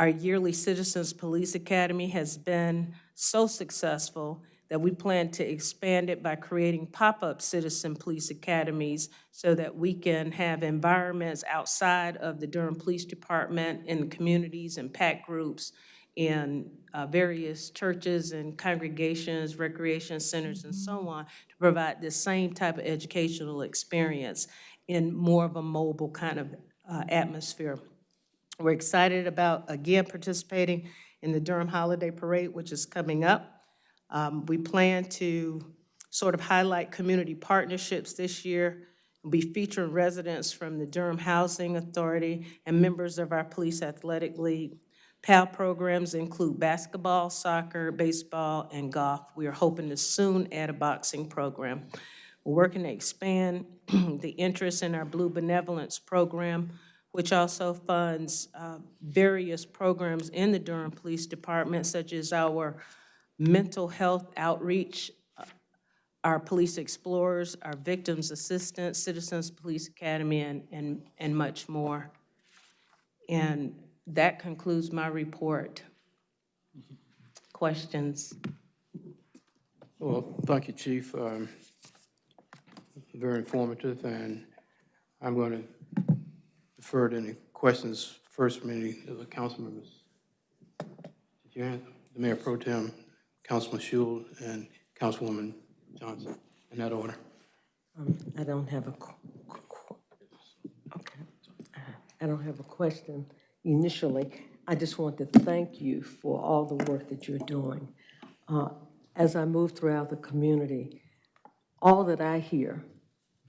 Our yearly Citizens Police Academy has been so successful that we plan to expand it by creating pop-up citizen police academies so that we can have environments outside of the Durham Police Department in communities and PAC groups in uh, various churches and congregations, recreation centers, and so on, to provide the same type of educational experience in more of a mobile kind of uh, atmosphere. We're excited about, again, participating in the Durham Holiday Parade, which is coming up. Um, We plan to sort of highlight community partnerships this year. We'll be featuring residents from the Durham Housing Authority and members of our Police Athletic League. PAL programs include basketball, soccer, baseball, and golf. We are hoping to soon add a boxing program. We're working to expand the interest in our Blue Benevolence Program, which also funds uh, various programs in the Durham Police Department, such as our mental health outreach, uh, our police explorers, our victims assistance, Citizens Police Academy, and, and, and much more. And that concludes my report. Questions?
Well, thank you, Chief. Um, Very informative, and I'm going to defer to any questions first from any of the council members. Did you have, the Mayor Pro Tem, Councilman Schewel, and Councilwoman Johnson, in that order?
Um, I don't have a, okay. I don't have a question initially. I just want to thank you for all the work that you're doing. Uh, As I move throughout the community, all that I hear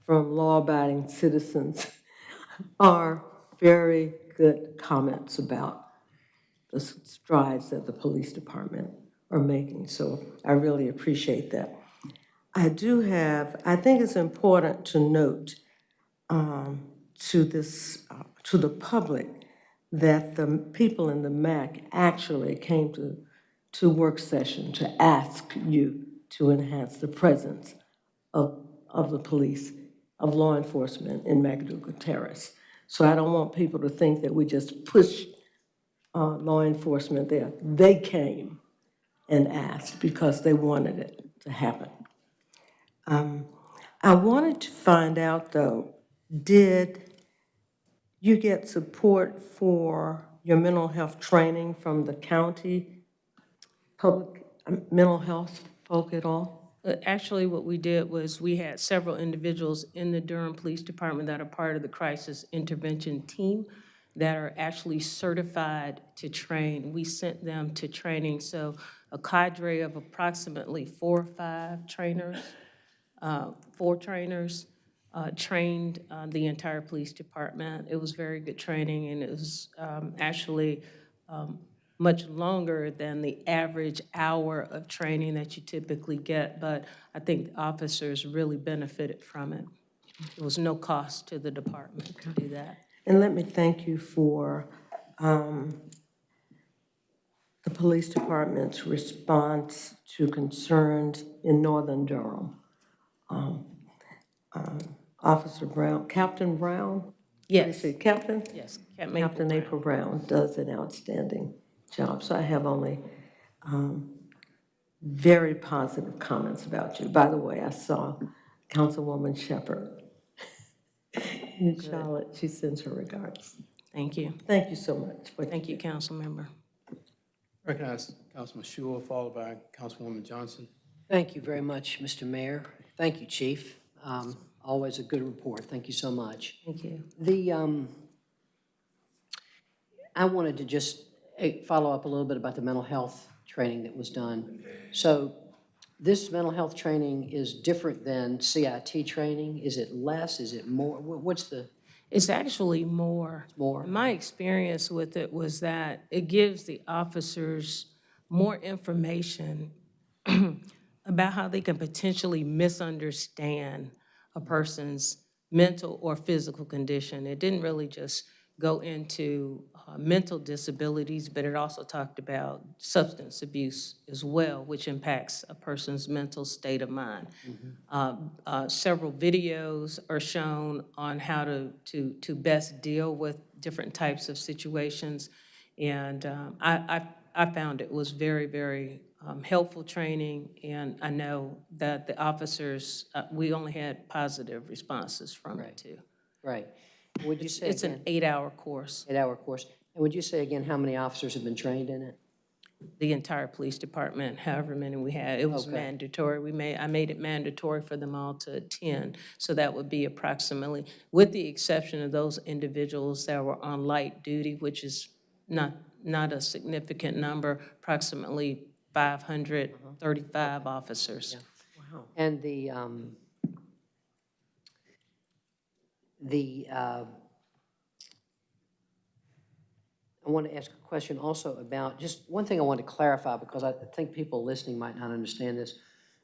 from law-abiding citizens are very good comments about the strides that the police department are making. So I really appreciate that. I do have, I think it's important to note um, to this, uh, to the public, that the people in the MAC actually came to, to work session to ask you to enhance the presence of, of the police, of law enforcement in McDougal Terrace. So I don't want people to think that we just push uh, law enforcement there. They came and asked because they wanted it to happen. Um, I wanted to find out, though, did you get support for your mental health training from the county public um, mental health folk at all?
Uh, Actually, what we did was, we had several individuals in the Durham Police Department that are part of the crisis intervention team that are actually certified to train. We sent them to training, so a cadre of approximately four or five trainers, uh, four trainers, uh, trained uh, the entire police department. It was very good training, and it was um, actually um, much longer than the average hour of training that you typically get, but I think officers really benefited from it. There was no cost to the department to do that.
And let me thank you for um, the police department's response to concerns in northern Durham. Um, um, Officer Brown, Captain Brown? What do you
Yes.
Captain?
Yes, Captain
Captain April Brown does an outstanding job, so I have only um, very positive comments about you. By the way, I saw Councilwoman Shepherd in Charlotte. She sends her regards.
Thank you.
Thank you so much. for-
Thank you, council member.
Recognize Councilman Schewel, followed by Councilwoman Johnson.
Thank you very much, Mr. Mayor. Thank you, Chief. Um, Always a good report. Thank you so much.
Thank you.
The, um, I wanted to just eh, follow up a little bit about the mental health training that was done. So this mental health training is different than CIT training? Is it less? Is it more? What's the,
It's actually more.
More?
My experience with it was that it gives the officers more information about how they can potentially misunderstand a person's mental or physical condition. It didn't really just go into uh, mental disabilities, but it also talked about substance abuse as well, which impacts a person's mental state of mind. Uh, uh, Several videos are shown on how to, to, to best deal with different types of situations. And um, I, I, I found it was very, very um, helpful training, and I know that the officers, uh, we only had positive responses from it, too.
right? Would you say
It's an eight-hour course.
eight-hour course? And would you say again how many officers have been trained in it?
the entire police department, however many we had. It was
Okay.
mandatory. We made, I made it mandatory for them all to attend. So that would be approximately, with the exception of those individuals that were on light duty, which is not, not a significant number, approximately 535 officers.
And the, um, the, uh, I want to ask a question also about, just one thing I want to clarify, because I think people listening might not understand this.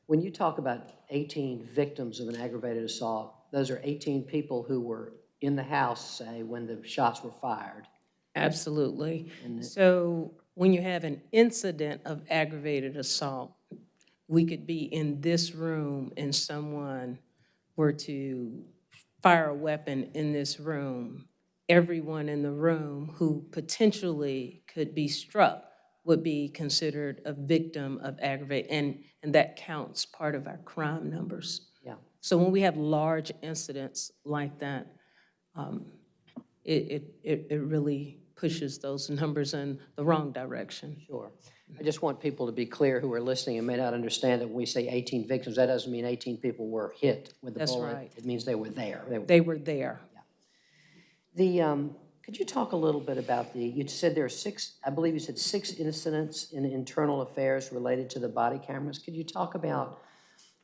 When you talk about 18 victims of an aggravated assault, those are 18 people who were in the house, say, when the shots were fired.
Absolutely. So when you have an incident of aggravated assault, we could be in this room and someone were to fire a weapon in this room. Everyone in the room who potentially could be struck would be considered a victim of aggravate, and, and that counts part of our crime numbers.
Yeah.
So when we have large incidents like that, um, it, it, it it really pushes those numbers in the wrong direction.
Sure. I just want people to be clear who are listening and may not understand that when we say 18 victims, that doesn't mean 18 people were hit with the
That's
bullet.
right.
It means they were there. They were
They were there.
The, um, could you talk a little bit about the, you said there are six, I believe you said six incidents in internal affairs related to the body cameras. Could you talk about,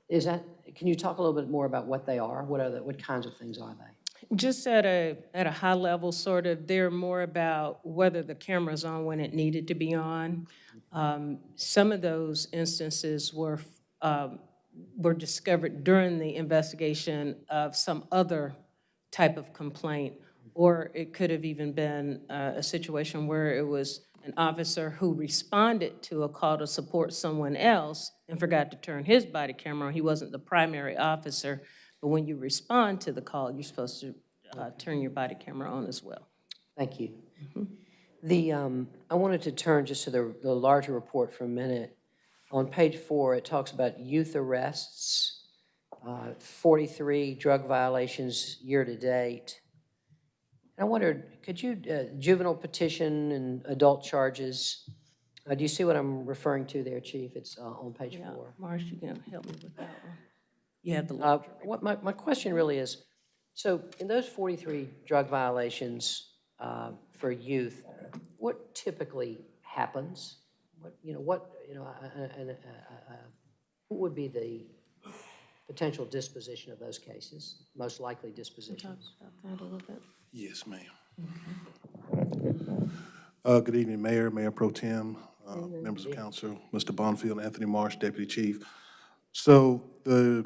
is that, can you talk a little bit more about what they are? What are the, what kinds of things are they?
Just at a, at a high level, sort of, they're more about whether the camera's on when it needed to be on. Um, Some of those instances were, um, were discovered during the investigation of some other type of complaint, or it could have even been uh, a situation where it was an officer who responded to a call to support someone else and forgot to turn his body camera on. He wasn't the primary officer, but when you respond to the call, you're supposed to uh, turn your body camera on as well.
Thank you. The, um, I wanted to turn just to the, the larger report for a minute. On page four, it talks about youth arrests, uh, 43 drug violations year-to-date. And I wondered, could you, uh, juvenile petition and adult charges, uh, do you see what I'm referring to there, Chief? It's uh, on page
Yeah,
four.
Marsh, you can help me with that one. You have the,
Uh, What, my, my question really is, so in those 43 drug violations uh, for youth, what typically happens? What, you know, what, you know, uh, uh, and, uh, uh, uh, what would be the potential disposition of those cases, most likely dispositions?
about that a little bit.
Yes, ma'am. Uh, Good evening, Mayor, Mayor Pro Tem, uh, members of council, Mr. Bonfield, Anthony Marsh, Deputy Chief. So the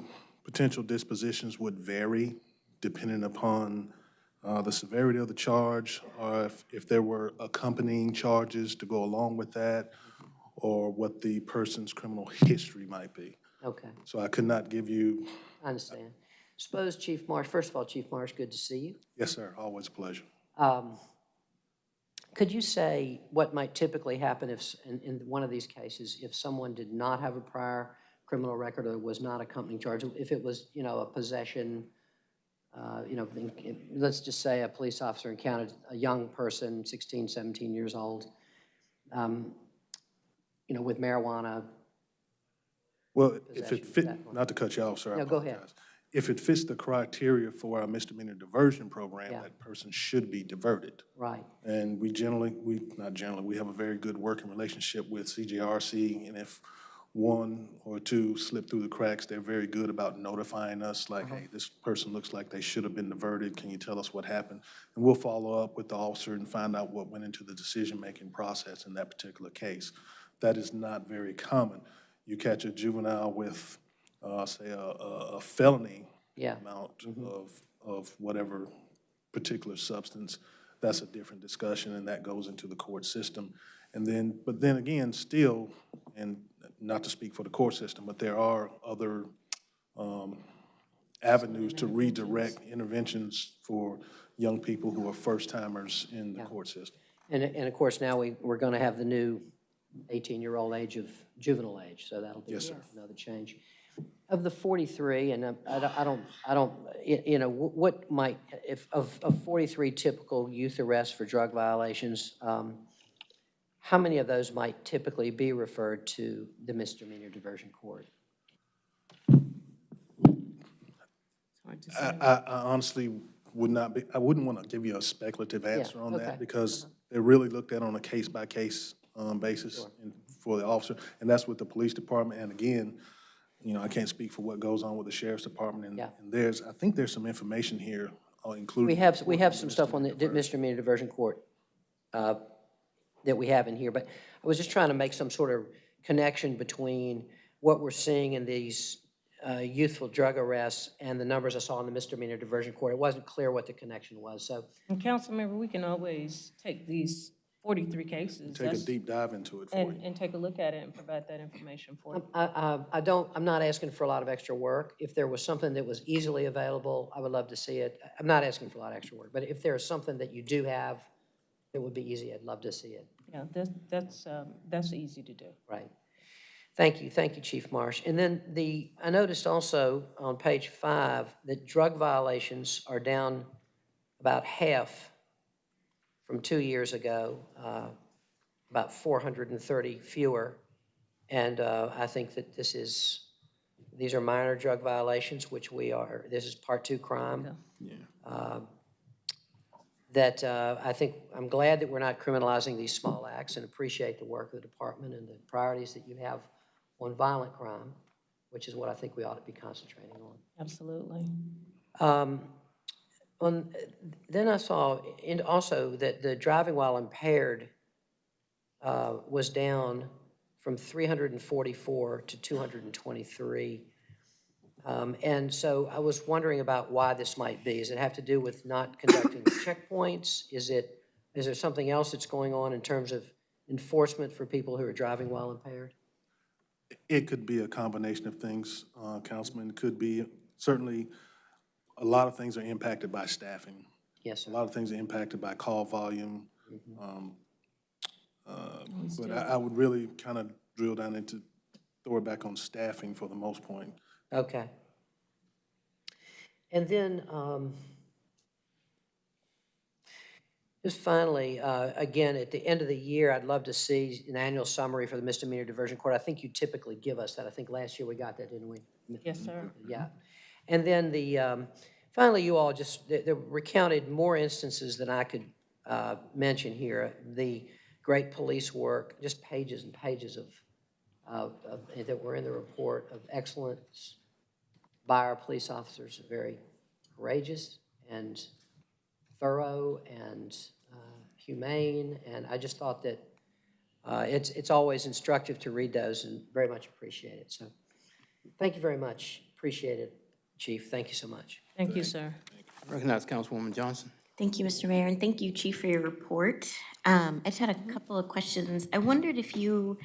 potential dispositions would vary depending upon uh, the severity of the charge, or if, if there were accompanying charges to go along with that, or what the person's criminal history might be.
Okay,
So I could not give you,
I understand. Suppose Chief Marsh, first of all, Chief Marsh, good to see you.
yes, sir, always a pleasure.
Um, Could you say what might typically happen if, s- in, in one of these cases, if someone did not have a prior criminal record or was not a accompanying charge, if it was, you know, a possession, uh, you know, in- in- let's just say a police officer encountered a young person, 16, 17 years old, um, you know, with marijuana,
Well, if it fit, not to cut you off, sir, I
No, go ahead.
apologize. If it fits the criteria for our misdemeanor diversion program,
Yeah.
that person should be diverted.
right?
And we generally, we, not generally, we have a very good working relationship with CJRC, and if one or two slip through the cracks, they're very good about notifying us, like, hey, this person looks like they should have been diverted, can you tell us what happened? And we'll follow up with the officer and find out what went into the decision-making process in that particular case. That is not very common. You catch a juvenile with, uh, say, a, a a felony
Yeah.
amount of, of whatever particular substance, that's a different discussion, and that goes into the court system. And then, but then again, still, and not to speak for the court system, but there are other um, avenues to redirect interventions for young people who are first-timers in the court system.
And, and of course, now we, we're going to have the new 18-year-old age of juvenile age, so that'll be
Yes, sir.
another change. Of the 43, and uh, I don't, I don't, I don't, y- you know, wh- what might, if, of, of 43 typical youth arrests for drug violations, um, how many of those might typically be referred to the misdemeanor diversion court?
I. I I honestly would not be, I wouldn't want to give you a speculative answer on
okay.
that because they're really looked at on a case-by-case um, basis and for the officer. And that's with the police department. And again, you know, I can't speak for what goes on with the sheriff's department. and-
Yeah.
And there's, I think there's some information here uh, included.
We have, we have some stuff on the
misdemeanor
misdemeanor diversion court uh, that we have in here, but I was just trying to make some sort of connection between what we're seeing in these uh, youthful drug arrests and the numbers I saw in the misdemeanor diversion court. It wasn't clear what the connection was, so,
And council member, we can always take these 43 cases.
Take a deep dive into it for
And,
you.
and take a look at it and provide that information for you.
I, I, I don't, I'm not asking for a lot of extra work. If there was something that was easily available, I would love to see it. I'm not asking for a lot of extra work, but if there is something that you do have that would be easy, I'd love to see it.
Yeah, that's, that's, um, that's easy to do.
Right. Thank you, thank you, Chief Marsh. And then the, I noticed also on page five that drug violations are down about half from two years ago, uh, about 430 fewer. And uh, I think that this is, these are minor drug violations, which we are, this is part two crime. Yeah. Uh, That uh, I think, I'm glad that we're not criminalizing these small acts and appreciate the work of the department and the priorities that you have on violent crime, which is what I think we ought to be concentrating on.
Absolutely.
Um, On, then I saw, and also that the driving while impaired uh, was down from 344 to 223. Um, And so I was wondering about why this might be. Does it have to do with not conducting checkpoints? Is it, is there something else that's going on in terms of enforcement for people who are driving while impaired?
It could be a combination of things, uh, Councilman. It could be, certainly, a lot of things are impacted by staffing.
Yes, sir.
A lot of things are impacted by call volume. um, uh, But I, I would really kind of drill down into, throw it back on staffing for the most point.
Okay. And then, um, just finally, uh, again, at the end of the year, I'd love to see an annual summary for the misdemeanor diversion court. I think you typically give us that. I think last year we got that, didn't we?
Yes, sir.
Yeah. And then the, um, finally, you all just, they they recounted more instances than I could uh, mention here. The great police work, just pages and pages of, of, of- that were in the report of excellence by our police officers, very courageous and thorough and uh, humane. And I just thought that uh, it's, it's always instructive to read those and very much appreciate it. So thank you very much. Appreciate it, Chief. Thank you so much.
Thank you, sir.
Recognize Councilwoman Johnson.
Thank you, Mr. Mayor, and thank you, Chief, for your report. Um, I just had a couple of questions. I wondered if you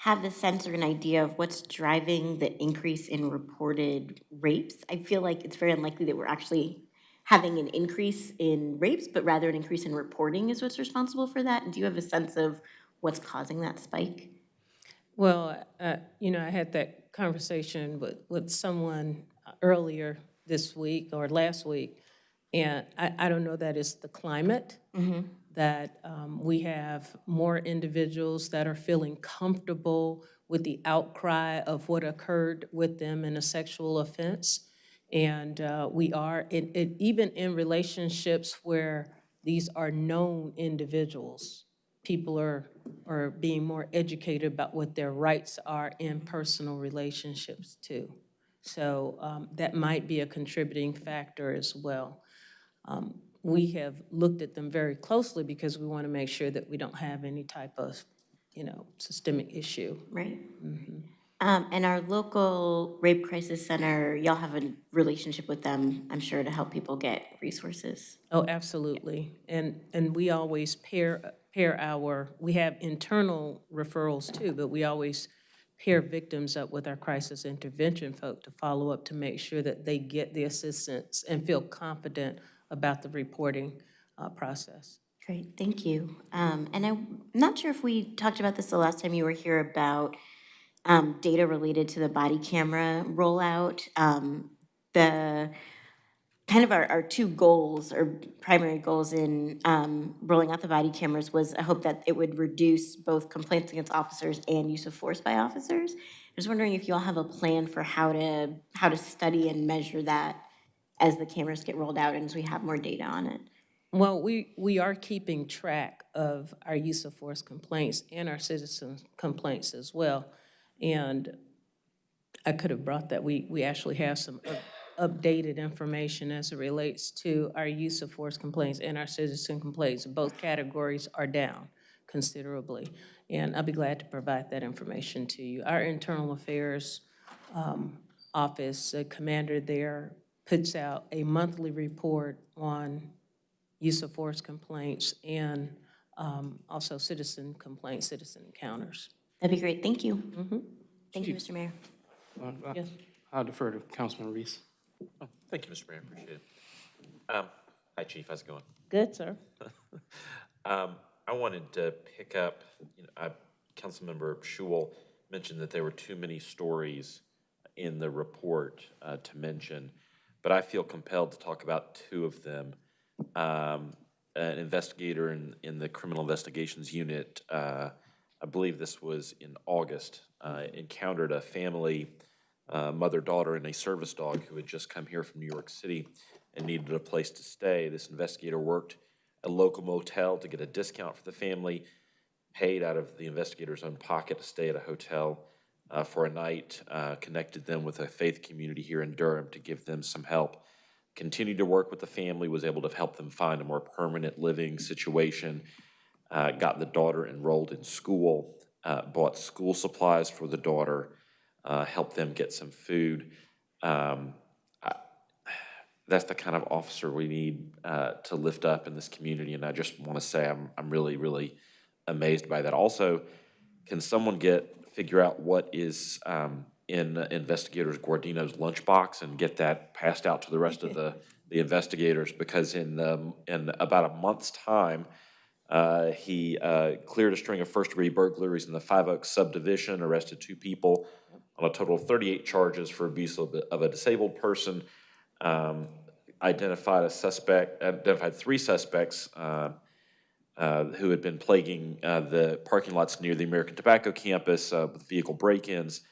have a sense or an idea of what's driving the increase in reported rapes? I feel like it's very unlikely that we're actually having an increase in rapes, but rather an increase in reporting is what's responsible for that. And do you have a sense of what's causing that spike?
Well, uh, you know, I had that conversation with, with someone earlier this week or last week, and I, I don't know that it's the climate, that um, we have more individuals that are feeling comfortable with the outcry of what occurred with them in a sexual offense. And uh, we are, it, it, even in relationships where these are known individuals, people are, are being more educated about what their rights are in personal relationships too. So um, that might be a contributing factor as well. Um, We have looked at them very closely because we want to make sure that we don't have any type of, you know, systemic issue.
Right. Um, and our local rape crisis center, y'all have a relationship with them, I'm sure, to help people get resources.
Oh, absolutely. And, and we always pair, pair our, we have internal referrals too, but we always pair victims up with our crisis intervention folk to follow up to make sure that they get the assistance and feel confident about the reporting uh, process.
Great, thank you. Um, and I'm not sure if we talked about this the last time you were here about um, data related to the body camera rollout. Um, the kind of our, our two goals or primary goals in um, rolling out the body cameras was I hope that it would reduce both complaints against officers and use of force by officers. I was wondering if you all have a plan for how to how to study and measure that as the cameras get rolled out and as we have more data on it.
Well, we, we are keeping track of our use of force complaints and our citizen complaints as well. And I could have brought that, we, we actually have some up- updated information as it relates to our use of force complaints and our citizen complaints. Both categories are down considerably, and I'll be glad to provide that information to you. Our internal affairs um, office, the commander there puts out a monthly report on use of force complaints and um, also citizen complaints, citizen encounters.
That'd be great, thank you. Thank you, Mr. Mayor.
Uh, uh,
Yes.
I'll defer to Councilman Reece.
Oh, Thank you, Mr. Mayor, appreciate it. Um, Hi, Chief, how's it going?
Good, sir.
Um, I wanted to pick up, you know, I, Councilmember Schewel mentioned that there were too many stories in the report uh, to mention, but I feel compelled to talk about two of them. Um, An investigator in, in the Criminal Investigations Unit, uh, I believe this was in August, uh, encountered a family, uh, mother, daughter, and a service dog who had just come here from New York City and needed a place to stay. This investigator worked a local motel to get a discount for the family, paid out of the investigator's own pocket to stay at a hotel uh, for a night, uh, connected them with a faith community here in Durham to give them some help. Continued to work with the family, was able to help them find a more permanent living situation, uh, got the daughter enrolled in school, uh, bought school supplies for the daughter, uh, helped them get some food. Um, that's the kind of officer we need uh, to lift up in this community. And I just want to say I'm, I'm really, really amazed by that. Also, can someone get, figure out what is um, in investigators Guardino's lunchbox and get that passed out to the rest of the, the investigators? Because in, um, in about a month's time, uh, he uh, cleared a string of first-degree burglaries in the Five Oaks subdivision, arrested two people on a total of 38 charges for abuse of a- of a disabled person, um, identified a suspect, identified three suspects uh, who had been plaguing uh, the parking lots near the American Tobacco campus uh, with vehicle break-ins,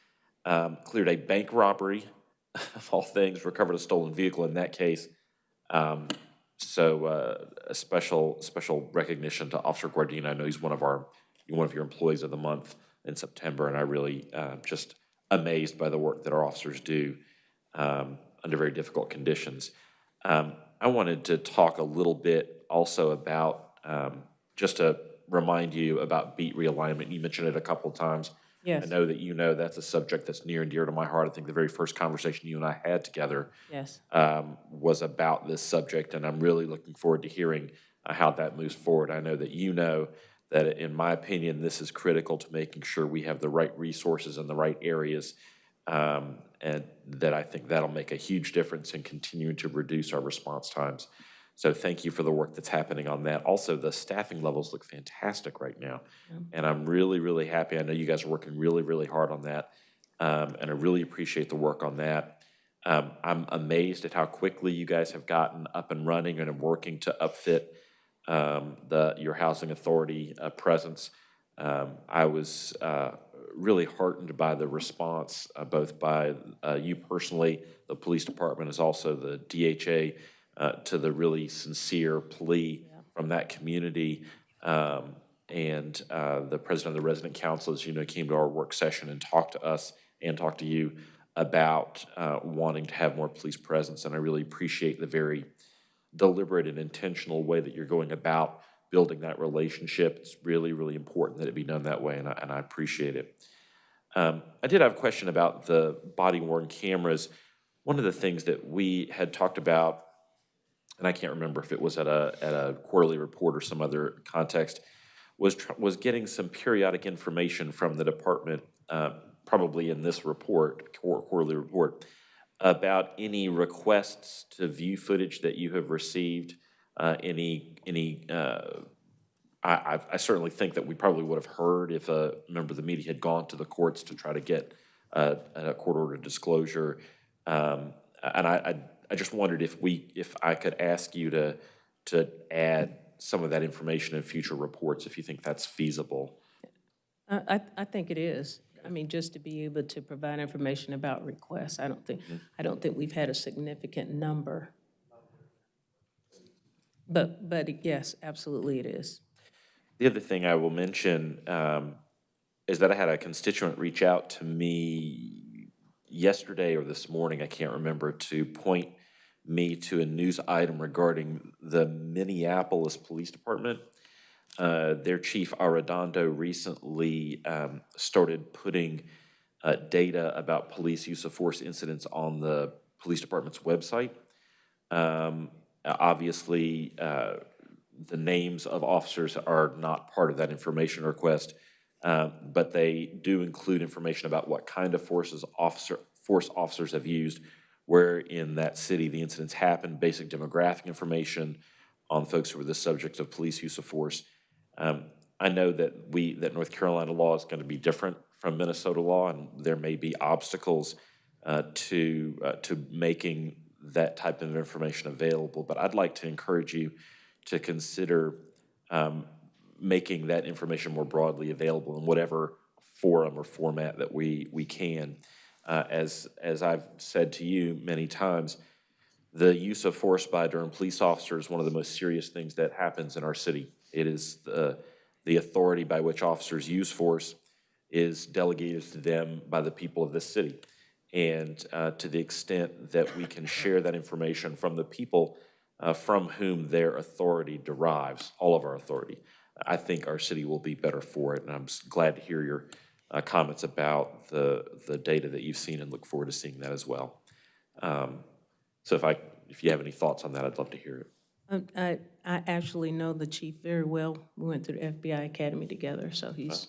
um, cleared a bank robbery, of all things, recovered a stolen vehicle in that case. Um, So uh, a special, special recognition to Officer Guardino. I know he's one of our, one of your employees of the month in September, and I really uh, just amazed by the work that our officers do um, under very difficult conditions. Um, I wanted to talk a little bit also about, um, just to remind you about beat realignment. You mentioned it a couple of times
Yes.
I know that you know that's a subject that's near and dear to my heart. I think the very first conversation you and I had together
Yes.
um, was about this subject, and I'm really looking forward to hearing uh, how that moves forward. I know that you know that, in my opinion, this is critical to making sure we have the right resources in the right areas, um, and that I think that'll make a huge difference in continuing to reduce our response times. So thank you for the work that's happening on that. Also, the staffing levels look fantastic right now, and I'm really, really happy. I know you guys are working really, really hard on that, um, and I really appreciate the work on that. Um, I'm amazed at how quickly you guys have gotten up and running and are working to upfit um, the, your housing authority uh, presence. Um, I was uh, really heartened by the response, uh, both by uh, you personally, the police department, as also the DHA, uh, to the really sincere plea from that community. Um, and uh, the president of the resident council, as you know, came to our work session and talked to us and talked to you about uh, wanting to have more police presence. And I really appreciate the very deliberate and intentional way that you're going about building that relationship. It's really, really important that it be done that way, and I, and I appreciate it. Um, I did have a question about the body worn cameras. One of the things that we had talked about, and I can't remember if it was at a, at a quarterly report or some other context, was, was getting some periodic information from the department, uh, probably in this report, quar- quarterly report, about any requests to view footage that you have received, uh, any, any, uh, I, I- certainly think that we probably would have heard if a member of the media had gone to the courts to try to get uh, a court order disclosure. Um, And I, I, I just wondered if we, if I could ask you to, to add some of that information in future reports, if you think that's feasible.
I, I, I think it is. I mean, just to be able to provide information about requests, I don't think, I don't think we've had a significant number. But, but yes, absolutely it is.
The other thing I will mention um, is that I had a constituent reach out to me yesterday or this morning, I can't remember, to point me to a news item regarding the Minneapolis Police Department. Uh, Their chief Arradondo recently um, started putting uh, data about police use of force incidents on the police department's website. Um, Obviously, uh, the names of officers are not part of that information request, uh, but they do include information about what kind of forces officer, force officers have used, where in that city the incidents happened, basic demographic information on folks who were the subject of police use of force. Um, I know that we, that North Carolina law is going to be different from Minnesota law, and there may be obstacles uh, to, uh, to making that type of information available. But I'd like to encourage you to consider um, making that information more broadly available in whatever forum or format that we, we can. Uh, As, as I've said to you many times, the use of force by Durham police officers is one of the most serious things that happens in our city. It is the, the authority by which officers use force is delegated to them by the people of this city. And uh, to the extent that we can share that information from the people uh, from whom their authority derives, all of our authority, I think our city will be better for it. And I'm glad to hear your uh, comments about the, the data that you've seen and look forward to seeing that as well. Um, So if I, if you have any thoughts on that, I'd love to hear it.
Um, I, I actually know the chief very well. We went through the FBI Academy together, so he's,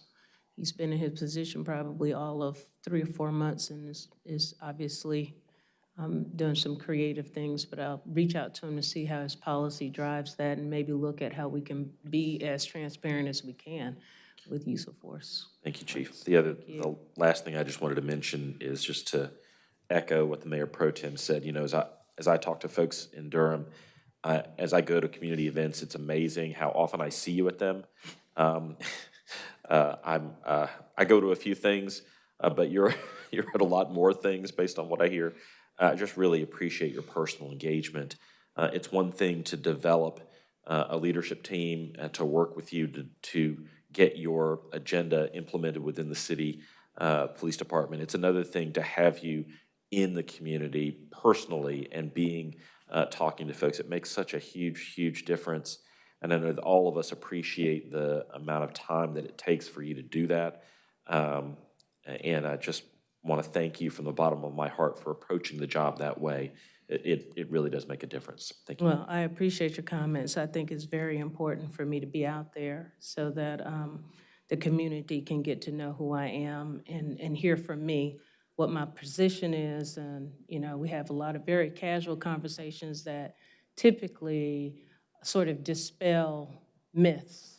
he's been in his position probably all of three or four months and is, is obviously um, doing some creative things, but I'll reach out to him to see how his policy drives that and maybe look at how we can be as transparent as we can with use of force.
Thank you, Chief. The other, the last thing I just wanted to mention is just to echo what the Mayor Pro Tem said, you know, as I, as I talk to folks in Durham, I- as I go to community events, it's amazing how often I see you at them. Um, uh, I'm, uh, I go to a few things, uh, but you're, you're at a lot more things based on what I hear. I just really appreciate your personal engagement. Uh, It's one thing to develop uh, a leadership team and to work with you to, to get your agenda implemented within the city uh, police department. It's another thing to have you in the community personally and being, uh, talking to folks. It makes such a huge, huge difference. And I know that all of us appreciate the amount of time that it takes for you to do that. Um, And I just want to thank you from the bottom of my heart for approaching the job that way. It, it, it really does make a difference. Thank you.
Well, I appreciate your comments. I think it's very important for me to be out there so that um, the community can get to know who I am and, and hear from me what my position is. And, you know, we have a lot of very casual conversations that typically sort of dispel myths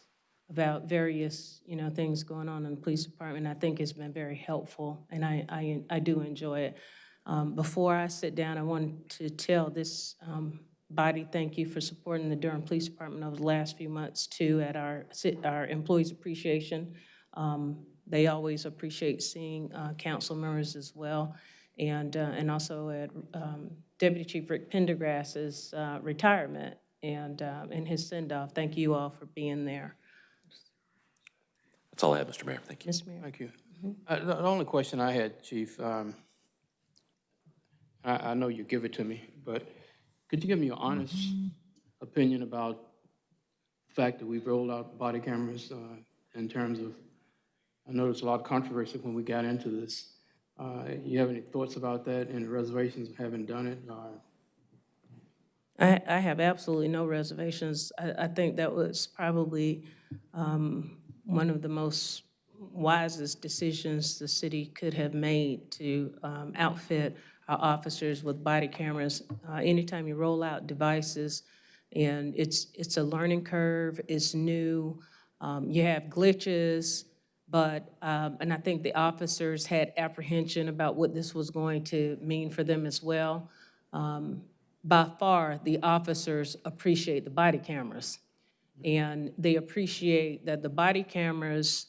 about various, you know, things going on in the police department. I think it's been very helpful, and I, I, I do enjoy it. Um, Before I sit down, I want to tell this um, body, thank you for supporting the Durham Police Department over the last few months, too, at our, our Employees Appreciation. Um, They always appreciate seeing uh, council members as well, and, uh, and also at um, Deputy Chief Rick Pendergrass's uh, retirement and, uh, and his send-off. Thank you all for being there.
That's all I have, Mr. Mayor. Thank you.
Mr. Mayor?
Thank you. Uh, The the only question I had, Chief, um, I I know you give it to me, but could you give me your honest opinion about the fact that we've rolled out body cameras uh, in terms of, I know there's a lot of controversy when we got into this. Uh, You have any thoughts about that, any reservations of having done it? or-
I, I have absolutely no reservations. I, I think that was probably um, one of the most wisest decisions the city could have made to um, outfit our officers with body cameras. Uh, Anytime you roll out devices, and it's, it's a learning curve, it's new, um, you have glitches, but, um, and I think the officers had apprehension about what this was going to mean for them as well. Um, by far, the officers appreciate the body cameras. And they appreciate that the body cameras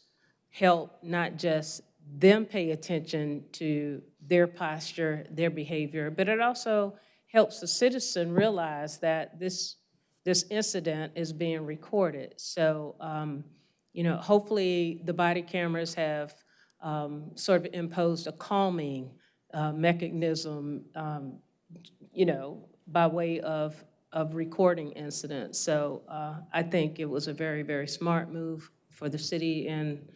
help not just them pay attention to their posture, their behavior, but it also helps the citizen realize that this, this incident is being recorded. So, um, you know, hopefully the body cameras have um, sort of imposed a calming uh, mechanism, um, you know, by way of, of recording incidents. So uh, I think it was a very, very smart move for the city, and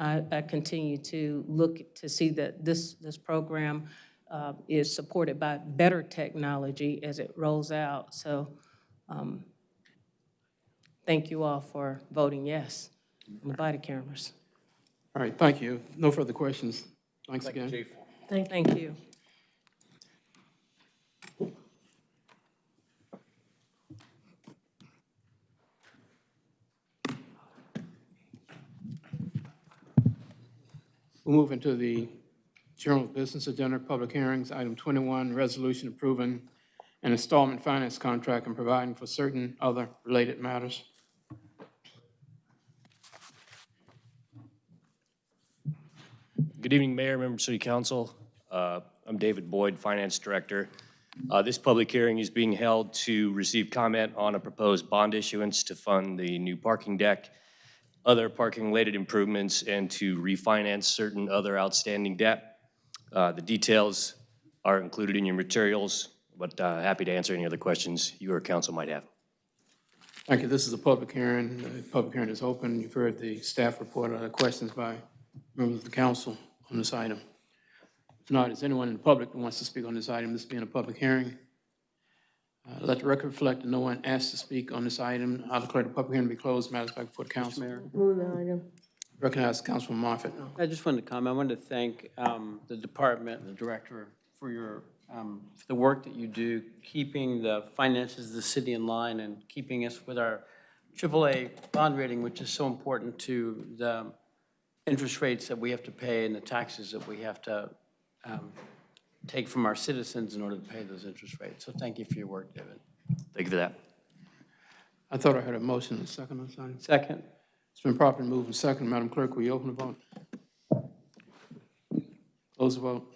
I, I continue to look to see that this, this program uh, is supported by better technology as it rolls out. So um, thank you all for voting yes on the body cameras.
All right, thank you. No further questions. Thanks again.
Thank you.
We'll move into the general business agenda, public hearings. Item 21, resolution approving an installment finance contract and providing for certain other related matters.
Good evening, Mayor, members of City Council. Uh, I'm David Boyd, Finance Director. Uh, This public hearing is being held to receive comment on a proposed bond issuance to fund the new parking deck, other parking-related improvements, and to refinance certain other outstanding debt. Uh, The details are included in your materials, but uh, happy to answer any other questions you or council might have.
Thank you. This is a public hearing. The public hearing is open. You've heard the staff report. Are there questions by members of the council on this item? If not, is anyone in the public that wants to speak on this item, this being a public hearing? Uh, Let the record reflect that no one asked to speak on this item. I'll declare the public hearing to be closed. Matters back before the council.
Move the item.
Recognize Councilman Moffitt.
I just wanted to comment, I wanted to thank um, the department, the director, for your, um, for the work that you do, keeping the finances of the city in line and keeping us with our AAA bond rating, which is so important to the interest rates that we have to pay and the taxes that we have to um, take from our citizens in order to pay those interest rates. So thank you for your work, David.
Thank you for that.
I thought I heard a motion and a second on this.
Second.
It's been properly moved and second. Madam Clerk, will you open the vote? Close the vote.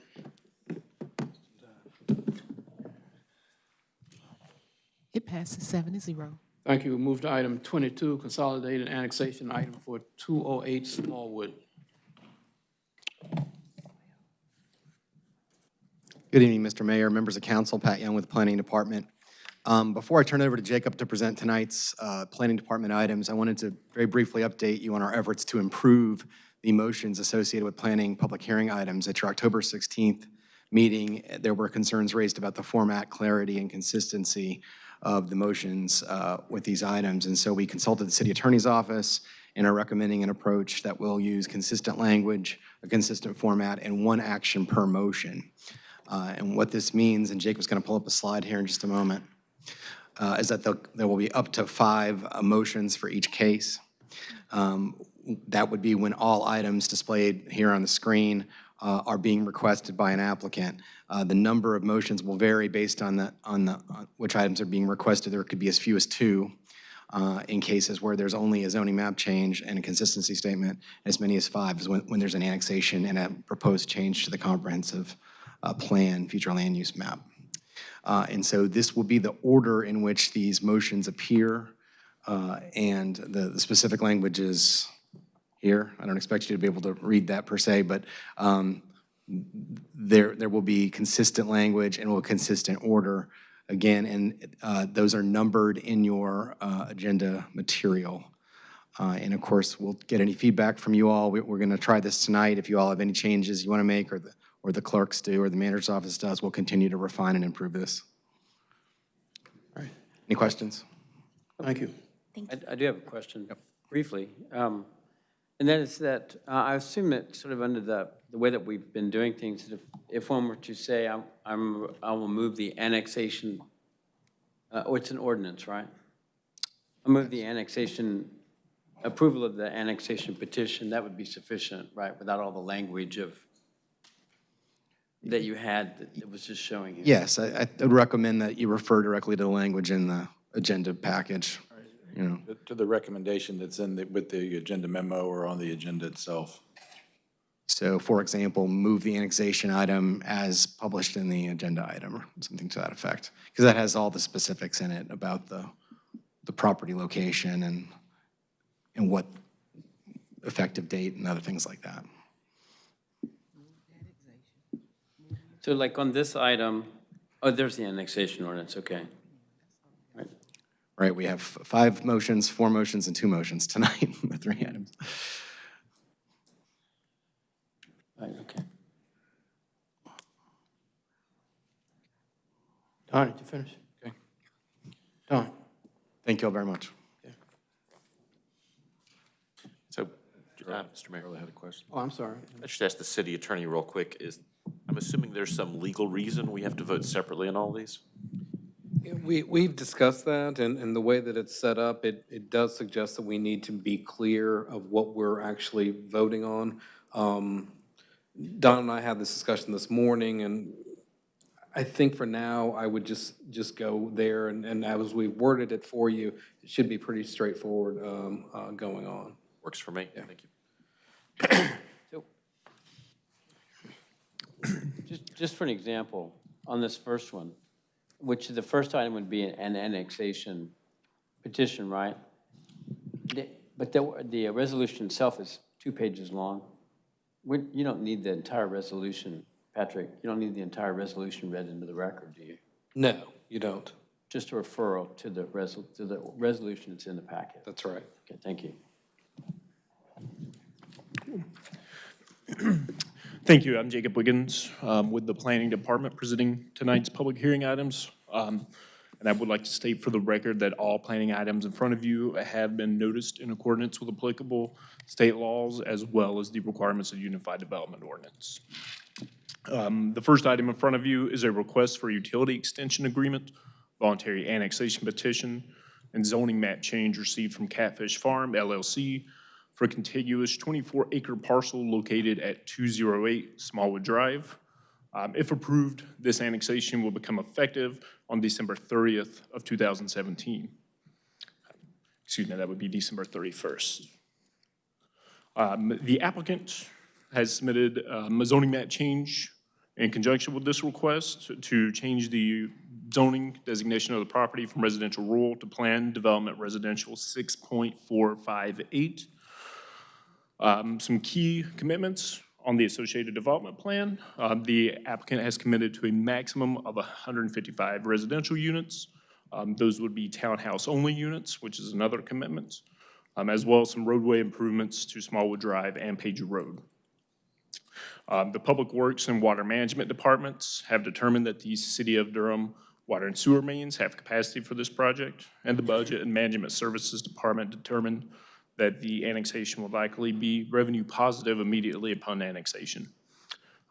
It passes seven to zero.
Thank you. We Move to item 22, consolidated annexation item for 208 Smallwood.
Good evening, Mr. Mayor, members of council, Pat Young with the Planning Department. Um, Before I turn over to Jacob to present tonight's uh, Planning Department items, I wanted to very briefly update you on our efforts to improve the motions associated with planning public hearing items at your October 16th meeting. There were concerns raised about the format, clarity, and consistency of the motions uh, with these items. And so we consulted the city attorney's office and are recommending an approach that will use consistent language, a consistent format, and one action per motion. Uh, And what this means, and Jacob's going to pull up a slide here in just a moment, uh, is that there'll- be up to five motions for each case. Um, That would be when all items displayed here on the screen uh, are being requested by an applicant. Uh, The number of motions will vary based on the, on the, on which items are being requested. There could be as few as two uh, in cases where there's only a zoning map change and a consistency statement, as many as five is when, when there's an annexation and a proposed change to the comprehensive plan, future land use map. Uh, And so this will be the order in which these motions appear, uh, and the the specific language is here. I don't expect you to be able to read that per se, but um, there, there will be consistent language and will consistent order again, and uh, those are numbered in your uh, agenda material. Uh, And of course, we'll get any feedback from you all. We- We're going to try this tonight. If you all have any changes you want to make, or the, or the clerks do, or the manager's office does, we'll continue to refine and improve this. All right. Any questions?
Thank you. Thank I I do have a question, briefly. Um, And that is that, uh, I assume that sort of under the, the way that we've been doing things, that if, if one were to say, I'm, I'm, I will move the annexation, uh, oh, it's an ordinance, right? I move the annexation, approval of the annexation petition, that would be sufficient, right, without all the language of, that you had, that it was just showing here?
Yes, I I would recommend that you refer directly to the language in the agenda package, you know.
To the recommendation that's in, the- with the agenda memo or on the agenda itself.
So for example, move the annexation item as published in the agenda item, or something to that effect. Because that has all the specifics in it about the, the property location and, and what effective date and other things like that.
So like on this item, oh, there's the annexation ordinance, okay.
Right, we have five motions, four motions, and two motions tonight, the three items.
Right, okay.
Don, did you finish? Okay. Don?
Thank you all very much.
So, uh, Mr. Mayor.
I had a question.
Oh, I'm sorry.
I should ask the city attorney real quick, is, I'm assuming there's some legal reason we have to vote separately on all these?
We, we've discussed that, and, and the way that it's set up, it, it does suggest that we need to be clear of what we're actually voting on. Um, Don and I had this discussion this morning, and I think for now, I would just, just go there, and, and as we worded it for you, it should be pretty straightforward um, uh, going on.
Works for me, Yeah. thank you.
Just, just for an example, on this first one, which is the first item would be an annexation petition, right? The- But the, the resolution itself is two pages long. We, you don't need the entire resolution, Patrick, you don't need the entire resolution read into the record, do you?
No, you don't.
Just a referral to the resol, to the resolution that's in the packet.
That's right.
Okay, thank you.
Thank you. I'm Jacob Wiggins um, with the Planning Department presenting tonight's public hearing items. Um, And I would like to state for the record that all planning items in front of you have been noticed in accordance with applicable state laws as well as the requirements of Unified Development Ordinance. Um, The first item in front of you is a request for utility extension agreement, voluntary annexation petition, and zoning map change received from Catfish Farm LLC for a contiguous 24-acre parcel located at 208 Smallwood Drive. Um, If approved, this annexation will become effective on December 30th of 2017. Excuse me, that would be December 31st. Um, The applicant has submitted um, a zoning map change in conjunction with this request to change the zoning designation of the property from residential rural to planned development residential 6.458. Um, Some key commitments on the associated development plan. Uh, The applicant has committed to a maximum of 155 residential units. Um, Those would be townhouse-only units, which is another commitment. um, as well as some roadway improvements to Smallwood Drive and Page Road. Um, The Public Works and Water Management Departments have determined that the City of Durham water and sewer mains have capacity for this project, and the Budget and Management Services Department determined that the annexation will likely be revenue positive immediately upon annexation.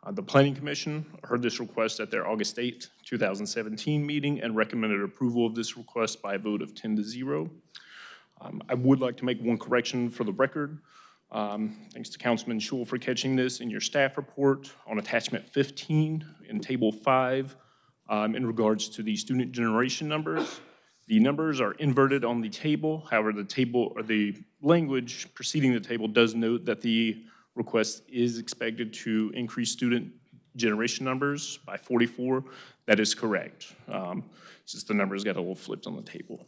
Uh, The Planning Commission heard this request at their August 8, 2017 meeting and recommended approval of this request by a vote of 10 to 0. Um, I would like to make one correction for the record. Um, Thanks to Councilman Schewel for catching this in your staff report on attachment 15 in Table 5 um, in regards to the student generation numbers. The numbers are inverted on the table. However, the table, or the language preceding the table does note that the request is expected to increase student generation numbers by 44. That is correct. Um, just the numbers got a little flipped on the table.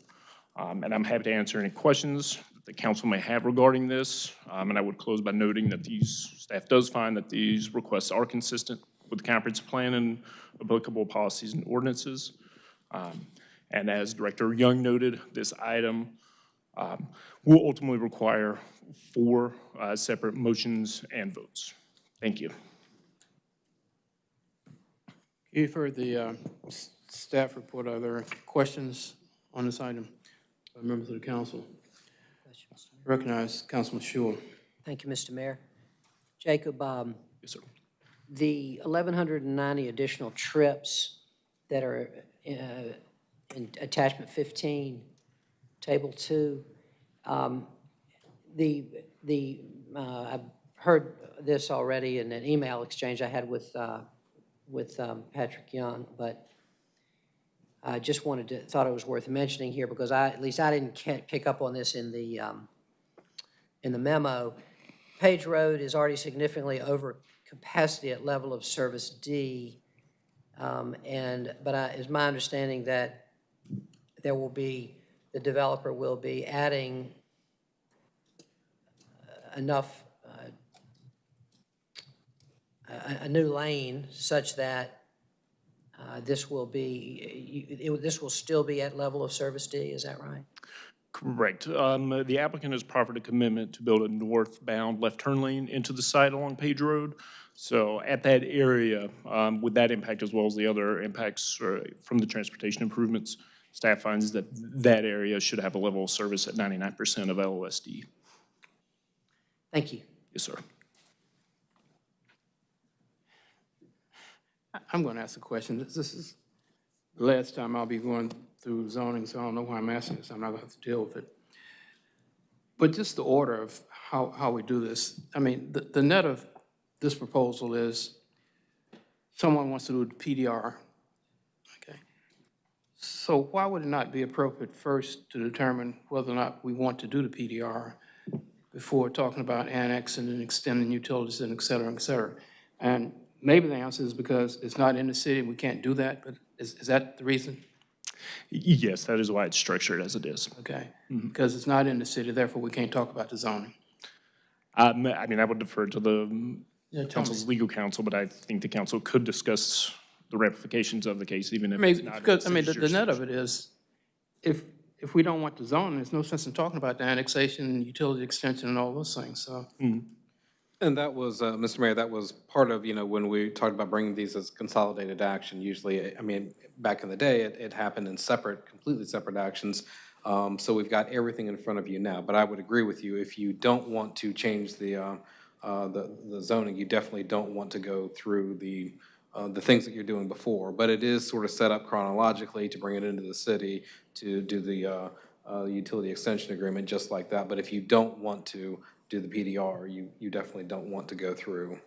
Um, And I'm happy to answer any questions that the council may have regarding this. Um, And I would close by noting that these, staff does find that these requests are consistent with the comprehensive plan and applicable policies and ordinances. Um, And as Director Young noted, this item um, will ultimately require four uh, separate motions and votes. Thank you.
You've heard the uh, staff report. Are there questions on this item by members of the council? Recognize Councilman Schewel.
Thank you, Mr. Mayor. Jacob, um,
Yes, sir.
the 1,190 additional trips that are uh, in attachment 15, table 2, um, the, the, uh, I've heard this already in an email exchange I had with, uh, with um, Patrick Young, but I just wanted to, thought it was worth mentioning here because I, at least I didn't pick up on this in the, um, in the memo. Page Road is already significantly over capacity at level of service D. Um, And, but I, it's my understanding that there will be, the developer will be adding uh, enough, uh, a, a new lane such that uh, this will be, it- this will still be at level of service D, is that right?
Correct. Um, The applicant has proffered a commitment to build a northbound left turn lane into the site along Page Road. So at that area, um, with that impact as well as the other impacts uh, from the transportation improvements, staff finds that that area should have a level of service at 99% of LOSD.
Thank you.
Yes, sir.
I- I'm going to ask a question. This this is the last time I'll be going through zoning, so I don't know why I'm asking this. I'm not going to have to deal with it. But just the order of how, how we do this, I mean, the, the net of this proposal is someone wants to do the PDR, okay? So why would it not be appropriate first to determine whether or not we want to do the PDR before talking about annexing and extending utilities and et cetera, et cetera? And maybe the answer is because it's not in the city, we can't do that, but is, is that the reason?
Yes, that is why it's structured as it is.
Okay, because it's not in the city, therefore we can't talk about the zoning.
Um, I mean, I would defer to the
Yeah, me.
council's legal counsel, but I think the council could discuss the ramifications of the case, even
I
if it's not.
because, I mean, the, the net of it is, if, if we don't want the zoning, there's no sense in talking about the annexation, utility extension, and all those things, so.
And that was, uh, Mr. Mayor, that was part of, you know, when we talked about bringing these as consolidated action, usually, I mean, back in the day, it, it happened in separate, completely separate actions. Um, So we've got everything in front of you now. But I would agree with you, if you don't want to change the, uh, uh, the the zoning, you definitely don't want to go through the, uh, the things that you're doing before. But it is sort of set up chronologically to bring it into the city, to do the uh, uh, utility extension agreement, just like that. But if you don't want to do the PDR, you, you definitely don't want to go through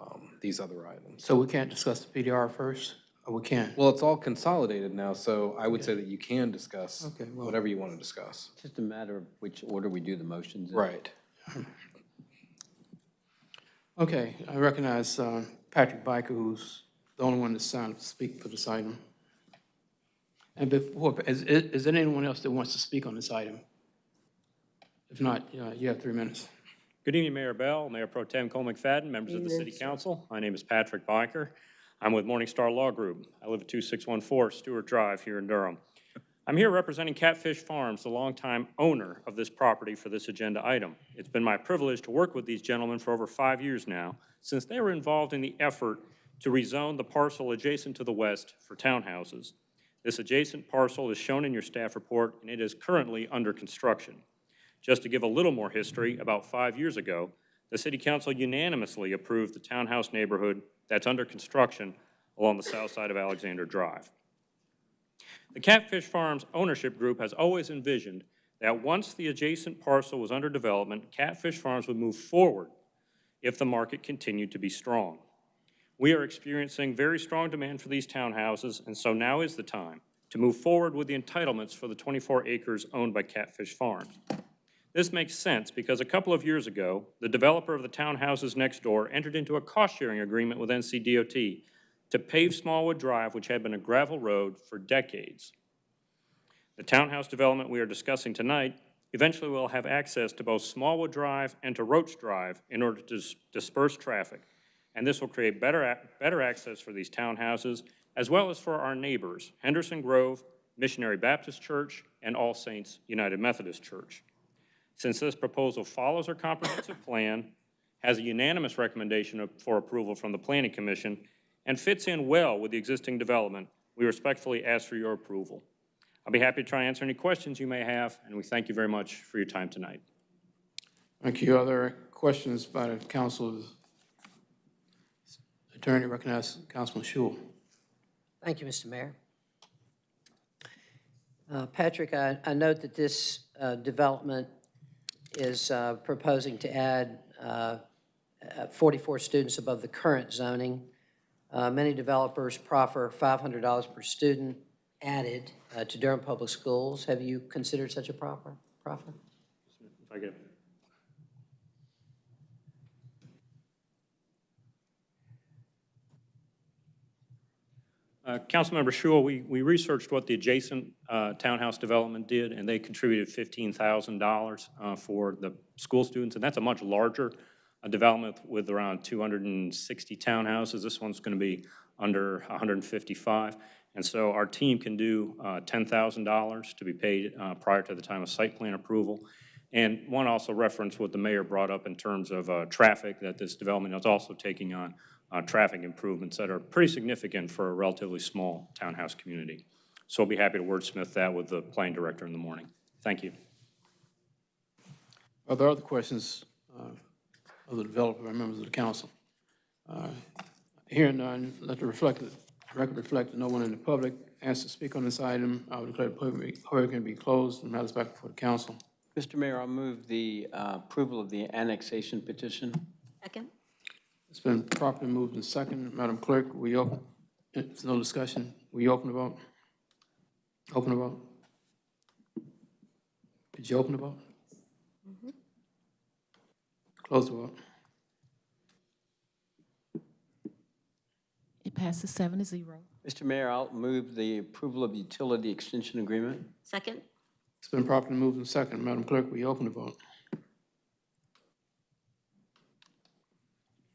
um, these other items.
So we can't discuss the PDR first, or we can't?
Well, it's all consolidated now, so I would say that you can discuss
Okay, well-
whatever you want to discuss.
It's just a matter of which order we do the motions in.
Right.
Okay, I recognize uh, Patrick Byker, who's the only one that's signed to speak for this item. And before, is, is is there anyone else that wants to speak on this item? If not, uh, you have three minutes.
Good evening, Mayor Bell, Mayor Pro Tem Cole McFadden, members of the City Council. My name is Patrick Byker. I'm with Morningstar Law Group. I live at 2614 Stewart Drive here in Durham. I'm here representing Catfish Farms, the longtime owner of this property for this agenda item. It's been my privilege to work with these gentlemen for over five years now, since they were involved in the effort to rezone the parcel adjacent to the west for townhouses. This adjacent parcel is shown in your staff report, and it is currently under construction. Just to give a little more history, about five years ago, the City Council unanimously approved the townhouse neighborhood that's under construction along the south side of Alexander Drive. The Catfish Farms ownership group has always envisioned that once the adjacent parcel was under development, Catfish Farms would move forward if the market continued to be strong. We are experiencing very strong demand for these townhouses, and so now is the time to move forward with the entitlements for the 24 acres owned by Catfish Farms. This makes sense because a couple of years ago, the developer of the townhouses next door entered into a cost-sharing agreement with NCDOT to pave Smallwood Drive, which had been a gravel road for decades. The townhouse development we are discussing tonight eventually will have access to both Smallwood Drive and to Roach Drive in order to dis- disperse traffic. And this will create better, better access for these townhouses, as well as for our neighbors, Henderson Grove, Missionary Baptist Church, and All Saints United Methodist Church. Since this proposal follows our comprehensive plan, has a unanimous recommendation for approval from the Planning Commission, and fits in well with the existing development, we respectfully ask for your approval. I'll be happy to try and answer any questions you may have, and we thank you very much for your time tonight.
Thank you. Other questions by the council's attorney? Recognize Councilman Schewel.
Thank you, Mr. Mayor. Uh, Patrick, I, I note that this uh, development is uh, proposing to add uh, uh, 44 students above the current zoning. Uh, Many developers proffer $500 per student added uh, to Durham Public Schools. Have you considered such a proffer? proffer?
If I could. Uh, Councilmember Schewel, we, we researched what the adjacent uh, townhouse development did, and they contributed $15,000 uh, for the school students, and that's a much larger uh, development with around 260 townhouses. This one's going to be under 155. And so our team can do uh, $10,000 to be paid uh, prior to the time of site plan approval. And one also referenced what the mayor brought up in terms of uh, traffic, that this development is also taking on uh, traffic improvements that are pretty significant for a relatively small townhouse community. So I'll be happy to wordsmith that with the planning director in the morning. Thank you.
Are there other questions uh, of the developer and members of the council? Uh, Hearing none, let the reflect, record reflect that no one in the public asked to speak on this item. I will declare the public hearing can be closed and matters back before the council.
Mr. Mayor, I'll move the uh, approval of the annexation petition.
Second?
It's been properly moved and second. Madam Clerk, we open, it's no discussion. We open the vote? Open the vote? Did you open the vote? Close the vote.
It passes seven to zero.
Mr. Mayor, I'll move the approval of the utility extension agreement.
Second?
It's been properly moved and second. Madam Clerk, we open the vote?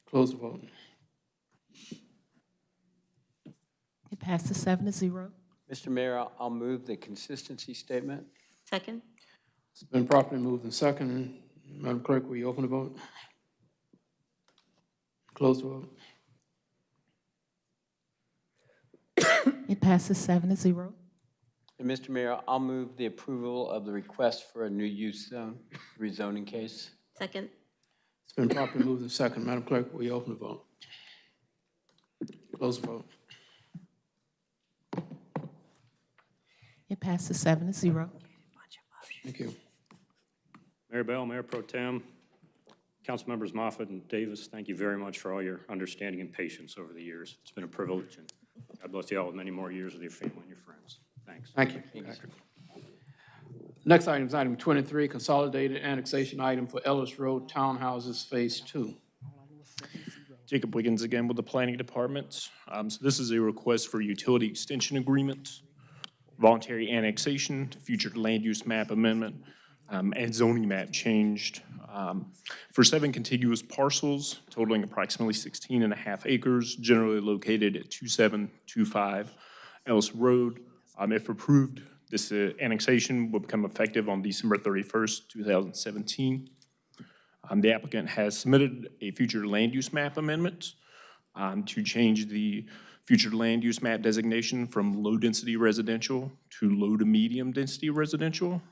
Close the vote.
It passes seven to zero.
Mr. Mayor, I'll- I'll move the consistency statement.
Second?
It's been properly moved and second. Madam Clerk, will you open the vote? Close the vote.
It passes seven to zero.
And Mr. Mayor, I'll move the approval of the request for a new use zone rezoning case.
Second?
It's been properly moved and second. Madam Clerk, will you open the vote? Close the vote.
It passes seven to zero.
Thank you.
Mayor Bell, Mayor Pro Tem, Council Members Moffitt and Davis, thank you very much for all your understanding and patience over the years. It's been a privilege, and God bless you all with many more years with your family and your friends. Thanks.
Thank you. Patrick. Next item is item 23, consolidated annexation item for Ellis Road Townhouses Phase 2.
Jacob Wiggins again with the Planning Department. Um, So this is a request for utility extension agreement, voluntary annexation, future land use map amendment, um, and zoning map changed um, for seven contiguous parcels totaling approximately 16 and a half acres, generally located at 2725 Ellis Road. Um, If approved, This uh, annexation will become effective on December 31st, 2017. Um, The applicant has submitted a future land use map amendment um, to change the future land use map designation from low-density residential to low to medium-density residential.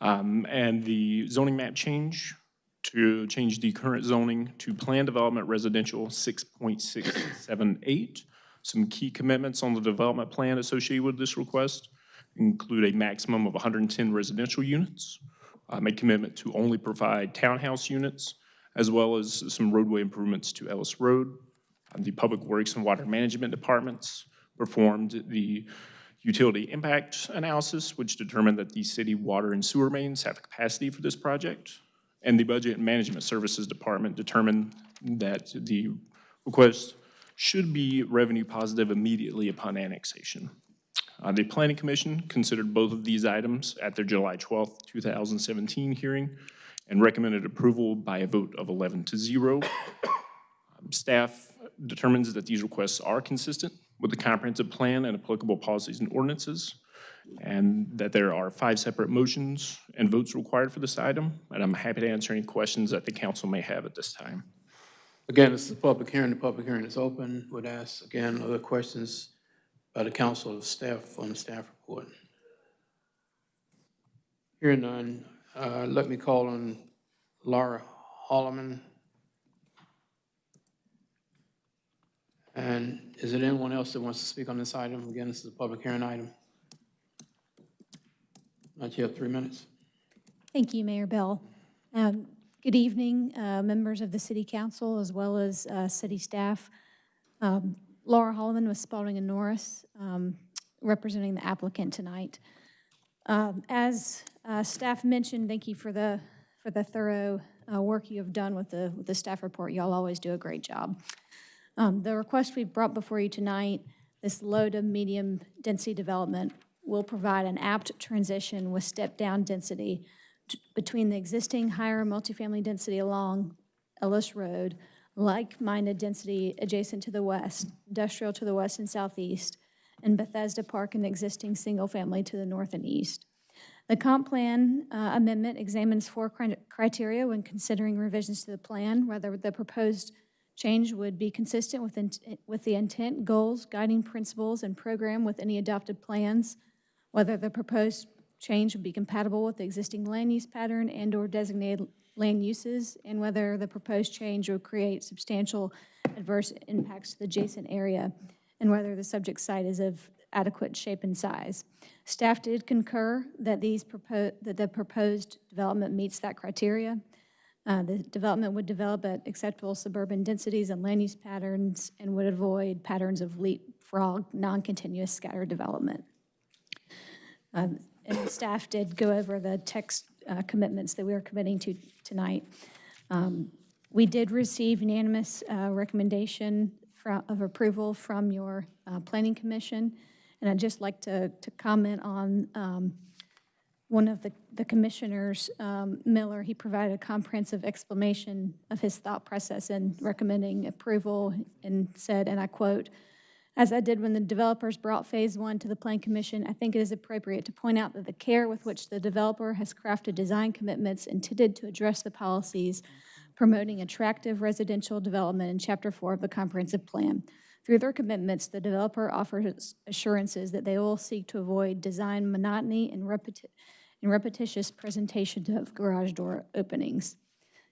Um, And the zoning map change to change the current zoning to Plan Development Residential 6.678. Some key commitments on the development plan associated with this request include a maximum of 110 residential units, um, a commitment to only provide townhouse units, as well as some roadway improvements to Ellis Road. Um, The Public Works and Water Management Departments performed the utility impact analysis, which determined that the city water and sewer mains have capacity for this project. And the Budget and Management Services Department determined that the request should be revenue positive immediately upon annexation. Uh, The Planning Commission considered both of these items at their July 12th, 2017 hearing and recommended approval by a vote of 11 to 0. Um, Staff determines that these requests are consistent with the comprehensive plan and applicable policies and ordinances, and that there are five separate motions and votes required for this item, and I'm happy to answer any questions that the council may have at this time.
Again, this is a public hearing. The public hearing is open. Would ask, again, other questions by the council or staff on the staff report. Hearing none, uh, let me call on Laura Holloman. And is there anyone else that wants to speak on this item? Again, this is a public hearing item. Not yet, three minutes.
Thank you, Mayor Bell. Um, Good evening, uh, members of the city council, as well as uh, city staff. Um, Laura Holloman with Spalding and Norris, um, representing the applicant tonight. Um, As uh, staff mentioned, thank you for the, for the thorough uh, work you have done with the, with the staff report. Y'all always do a great job. Um, The request we brought before you tonight, this low to medium density development, will provide an apt transition with step-down density between the existing higher multifamily density along Ellis Road, like-minded density adjacent to the west, industrial to the west and southeast, and Bethesda Park and existing single-family to the north and east. The comp plan uh, amendment examines four cri- criteria when considering revisions to the plan, whether the proposed change would be consistent with, with the intent, goals, guiding principles, and program with any adopted plans, whether the proposed change would be compatible with the existing land use pattern and/or designated land uses, and whether the proposed change would create substantial adverse impacts to the adjacent area, and whether the subject site is of adequate shape and size. Staff did concur that these that the proposed development meets that criteria. Uh, The development would develop at acceptable suburban densities and land use patterns and would avoid patterns of leapfrog, non-continuous scattered development. Um, And staff did go over the text uh, commitments that we are committing to tonight. Um, We did receive unanimous uh, recommendation of approval from your uh, Planning Commission, and I'd just like to, to comment on um, one of the the commissioners, um, Miller, he provided a comprehensive explanation of his thought process in recommending approval and said, and I quote, "As I did when the developers brought Phase One to the Plan Commission, I think it is appropriate to point out that the care with which the developer has crafted design commitments intended to address the policies promoting attractive residential development in Chapter Four of the Comprehensive Plan. Through their commitments, the developer offers assurances that they will seek to avoid design monotony and repeti- and repetitious presentation of garage door openings."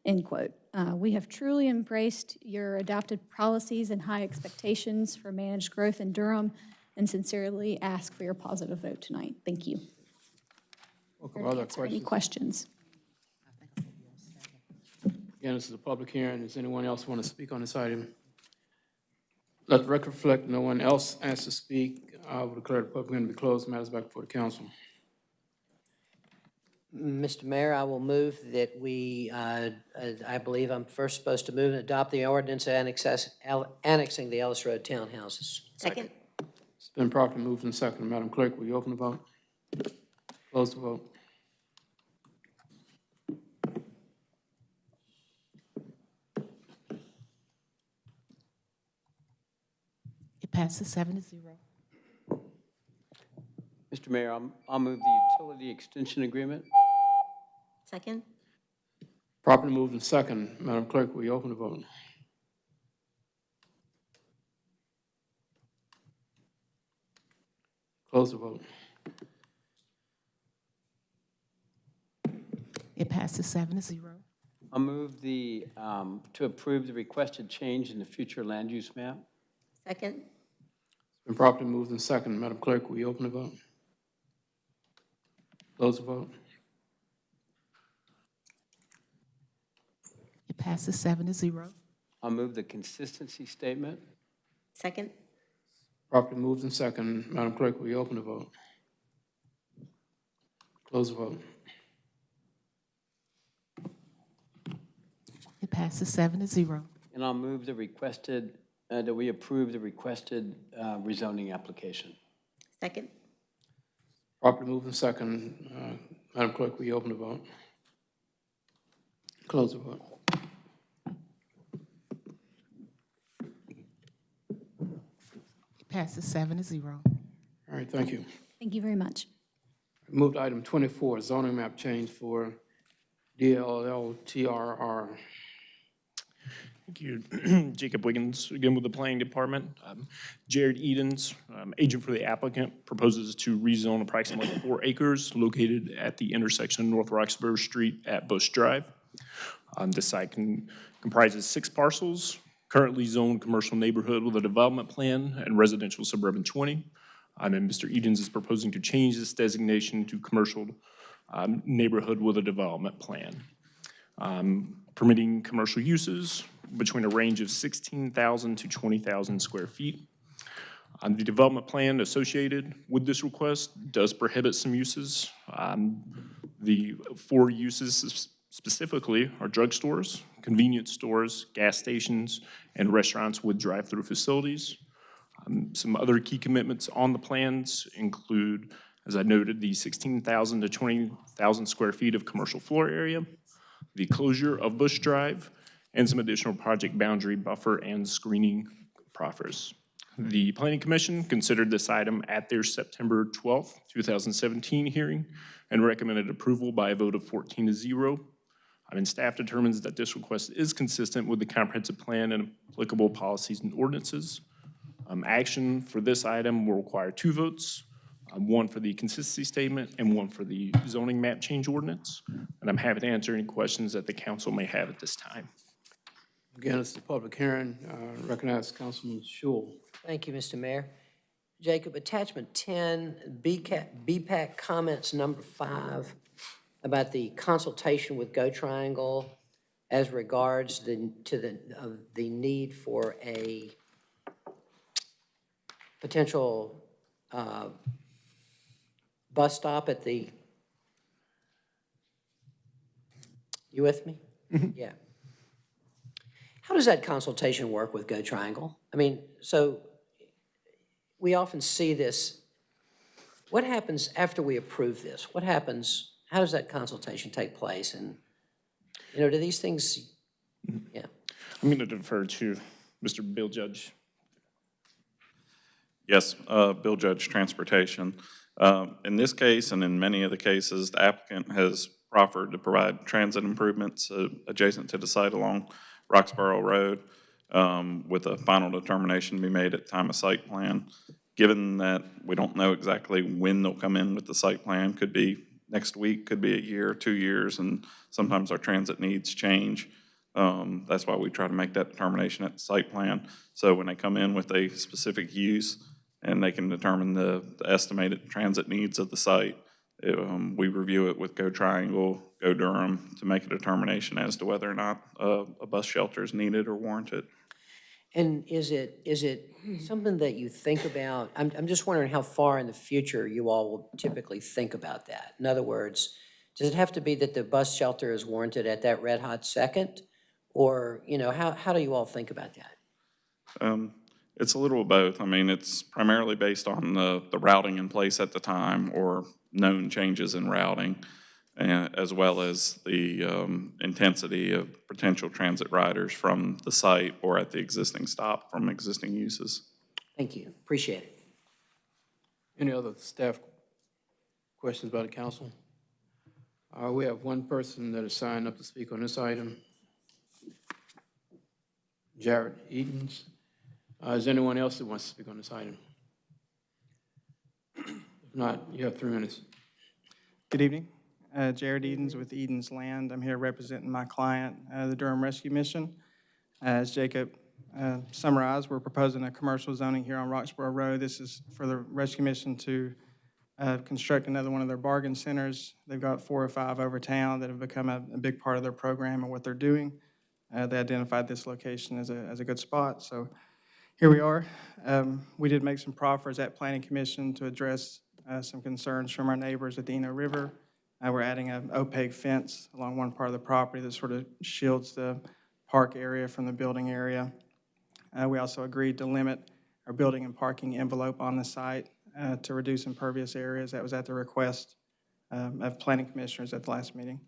End quote. Uh, We have truly embraced your adopted policies and high expectations for managed growth in Durham and sincerely ask for your positive vote tonight. Thank you.
Welcome. Other
answer Any
questions?
questions?
Again, this is a public hearing. Does anyone else want to speak on this item? Let the record reflect, no one else asked to speak. I will declare the public hearing to be closed. Matters back before the council.
Mr. Mayor, I will move that we, uh, I believe I'm first supposed to move and adopt the ordinance annexes- al- annexing the Ellis Road townhouses.
Second?
It's been properly moved and seconded. Madam Clerk, will you open the vote? Close the vote.
It passes seven to zero.
Mr. Mayor, I'm- I'll move the utility extension agreement.
Second?
Properly moved and second. Madam Clerk, will you open the vote? Close the vote.
It passes seven to zero.
I'll move the, um, to approve the requested change in the future land use map.
Second?
It's Been properly moved and second. Madam Clerk, will you open the vote? Close the vote.
Passes seven to zero.
I'll move the consistency statement.
Second?
Properly moved and second. Madam Clerk, will you open the vote? Close the vote.
It passes seven to zero.
And I'll move the requested, uh, that we approve the requested uh, rezoning application.
Second?
Properly moved and second. Uh, Madam Clerk, will you open the vote? Close the vote.
Passes seven to zero.
All right, thank you.
Thank you very much.
Move to item 24, zoning map change for DLLTRR.
Thank you. Jacob Wiggins, again with the Planning Department. Um, Jared Edens, um, agent for the applicant, proposes to rezone approximately four acres located at the intersection of North Roxboro Street at Bush Drive. Um, This site can- comprises six parcels, currently zoned commercial neighborhood with a development plan and residential suburban 20. Um, And Mr. Edens is proposing to change this designation to commercial um, neighborhood with a development plan um, permitting commercial uses between a range of 16,000 to 20,000 square feet. Um, The development plan associated with this request does prohibit some uses. Um, The four uses specifically are drugstores, convenience stores, gas stations, and restaurants with drive-through facilities. Um, Some other key commitments on the plans include, as I noted, the 16,000 to 20,000 square feet of commercial floor area, the closure of Bush Drive, and some additional project boundary buffer and screening proffers. The Planning Commission considered this item at their September 12, 2017 hearing and recommended approval by a vote of 14 to 0. I mean, staff determines that this request is consistent with the comprehensive plan and applicable policies and ordinances. Um, Action for this item will require two votes, um, one for the consistency statement and one for the zoning map change ordinance. And I'm happy to answer any questions that the council may have at this time.
Again, it's the public hearing. Uh, Recognize Councilman Schewel.
Thank you, Mr. Mayor. Jacob, attachment 10, BCAT BPAC comments number five about the consultation with Go Triangle as regards the, to the, of the need for a potential uh, bus stop at the, you with me? Yeah. How does that consultation work with Go Triangle? I mean, so we often see this. What happens after we approve this? What happens, how does that consultation take place? And, you know, do these things, yeah.
I'm going to defer to Mr. Bill Judge.
Yes, uh, Bill Judge, Transportation. Um, In this case, and in many of the cases, the applicant has proffered to provide transit improvements uh, adjacent to the site along Roxboro Road um, with a final determination to be made at time of site plan. Given that we don't know exactly when they'll come in with the site plan, could be next week, could be a year, two years, and sometimes our transit needs change. Um, That's why we try to make that determination at the site plan. So when they come in with a specific use and they can determine the the estimated transit needs of the site, it, um, we review it with Go Triangle, Go Durham to make a determination as to whether or not uh, a bus shelter is needed or warranted.
And is it, is it something that you think about? I'm, I'm just wondering how far in the future you all will typically think about that. In other words, does it have to be that the bus shelter is warranted at that red hot second? Or, you know, how, how do you all think about that?
Um, It's a little of both. I mean, it's primarily based on the, the routing in place at the time or known changes in routing, as well as the um, intensity of potential transit riders from the site or at the existing stop from existing uses.
Thank you, appreciate it.
Any other staff Questions by the council? Uh, We have one person that is signed up to speak on this item. Jared Edens. Uh, Is there anyone else that wants to speak on this item? If not, you have three minutes.
Good evening. Uh, Jared Edens with Edens Land. I'm here representing my client, uh, the Durham Rescue Mission. As Jacob uh, summarized, we're proposing a commercial zoning here on Roxboro Road. This is for the Rescue Mission to uh, construct another one of their bargain centers. They've got four or five over town that have become a a big part of their program and what they're doing. Uh, They identified this location as a, as a good spot, so here we are. Um, We did make some proffers at Planning Commission to address uh, some concerns from our neighbors at the Eno River. Uh, We're adding an opaque fence along one part of the property that sort of shields the park area from the building area. Uh, We also agreed to limit our building and parking envelope on the site uh, to reduce impervious areas. That was at the request um, of planning commissioners at the last meeting.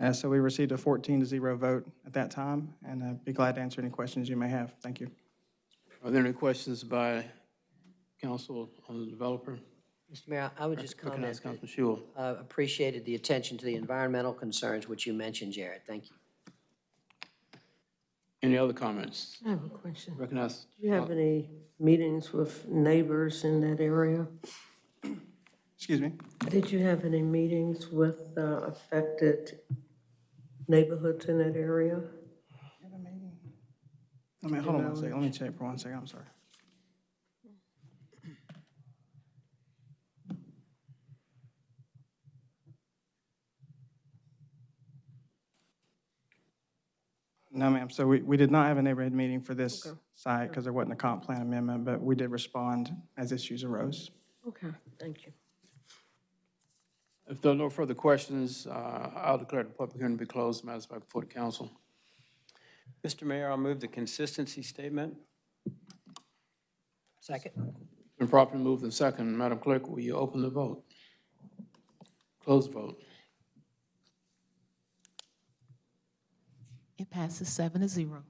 Uh, So we received a 14 to 0 vote at that time, and I'd be glad to answer any questions you may have. Thank you.
Are there any questions by council on the developer?
Mr. Mayor, I would just comment
Recognize
that
Councilman Schewel.
uh, appreciated the attention to the environmental concerns which you mentioned, Jared. Thank you.
Any other comments?
I have a question.
Recognize,
Do you have any meetings with neighbors in that area?
Excuse me?
Did you have any meetings with uh, affected neighborhoods in that area?
Let me, hold on one second. Let me check for one second. I'm sorry. No, ma'am. So we, we did not have a neighborhood meeting for this
Okay.
site because there wasn't a comp plan amendment, but we did respond as issues arose.
Okay, thank you.
if there are no further questions, uh, I'll declare the public hearing to be closed. Matters back before the council.
Mr. Mayor, I'll move the consistency statement.
Second?
Been properly moved and second. Madam Clerk, will you open the vote? Close the vote.
It passes seven to zero.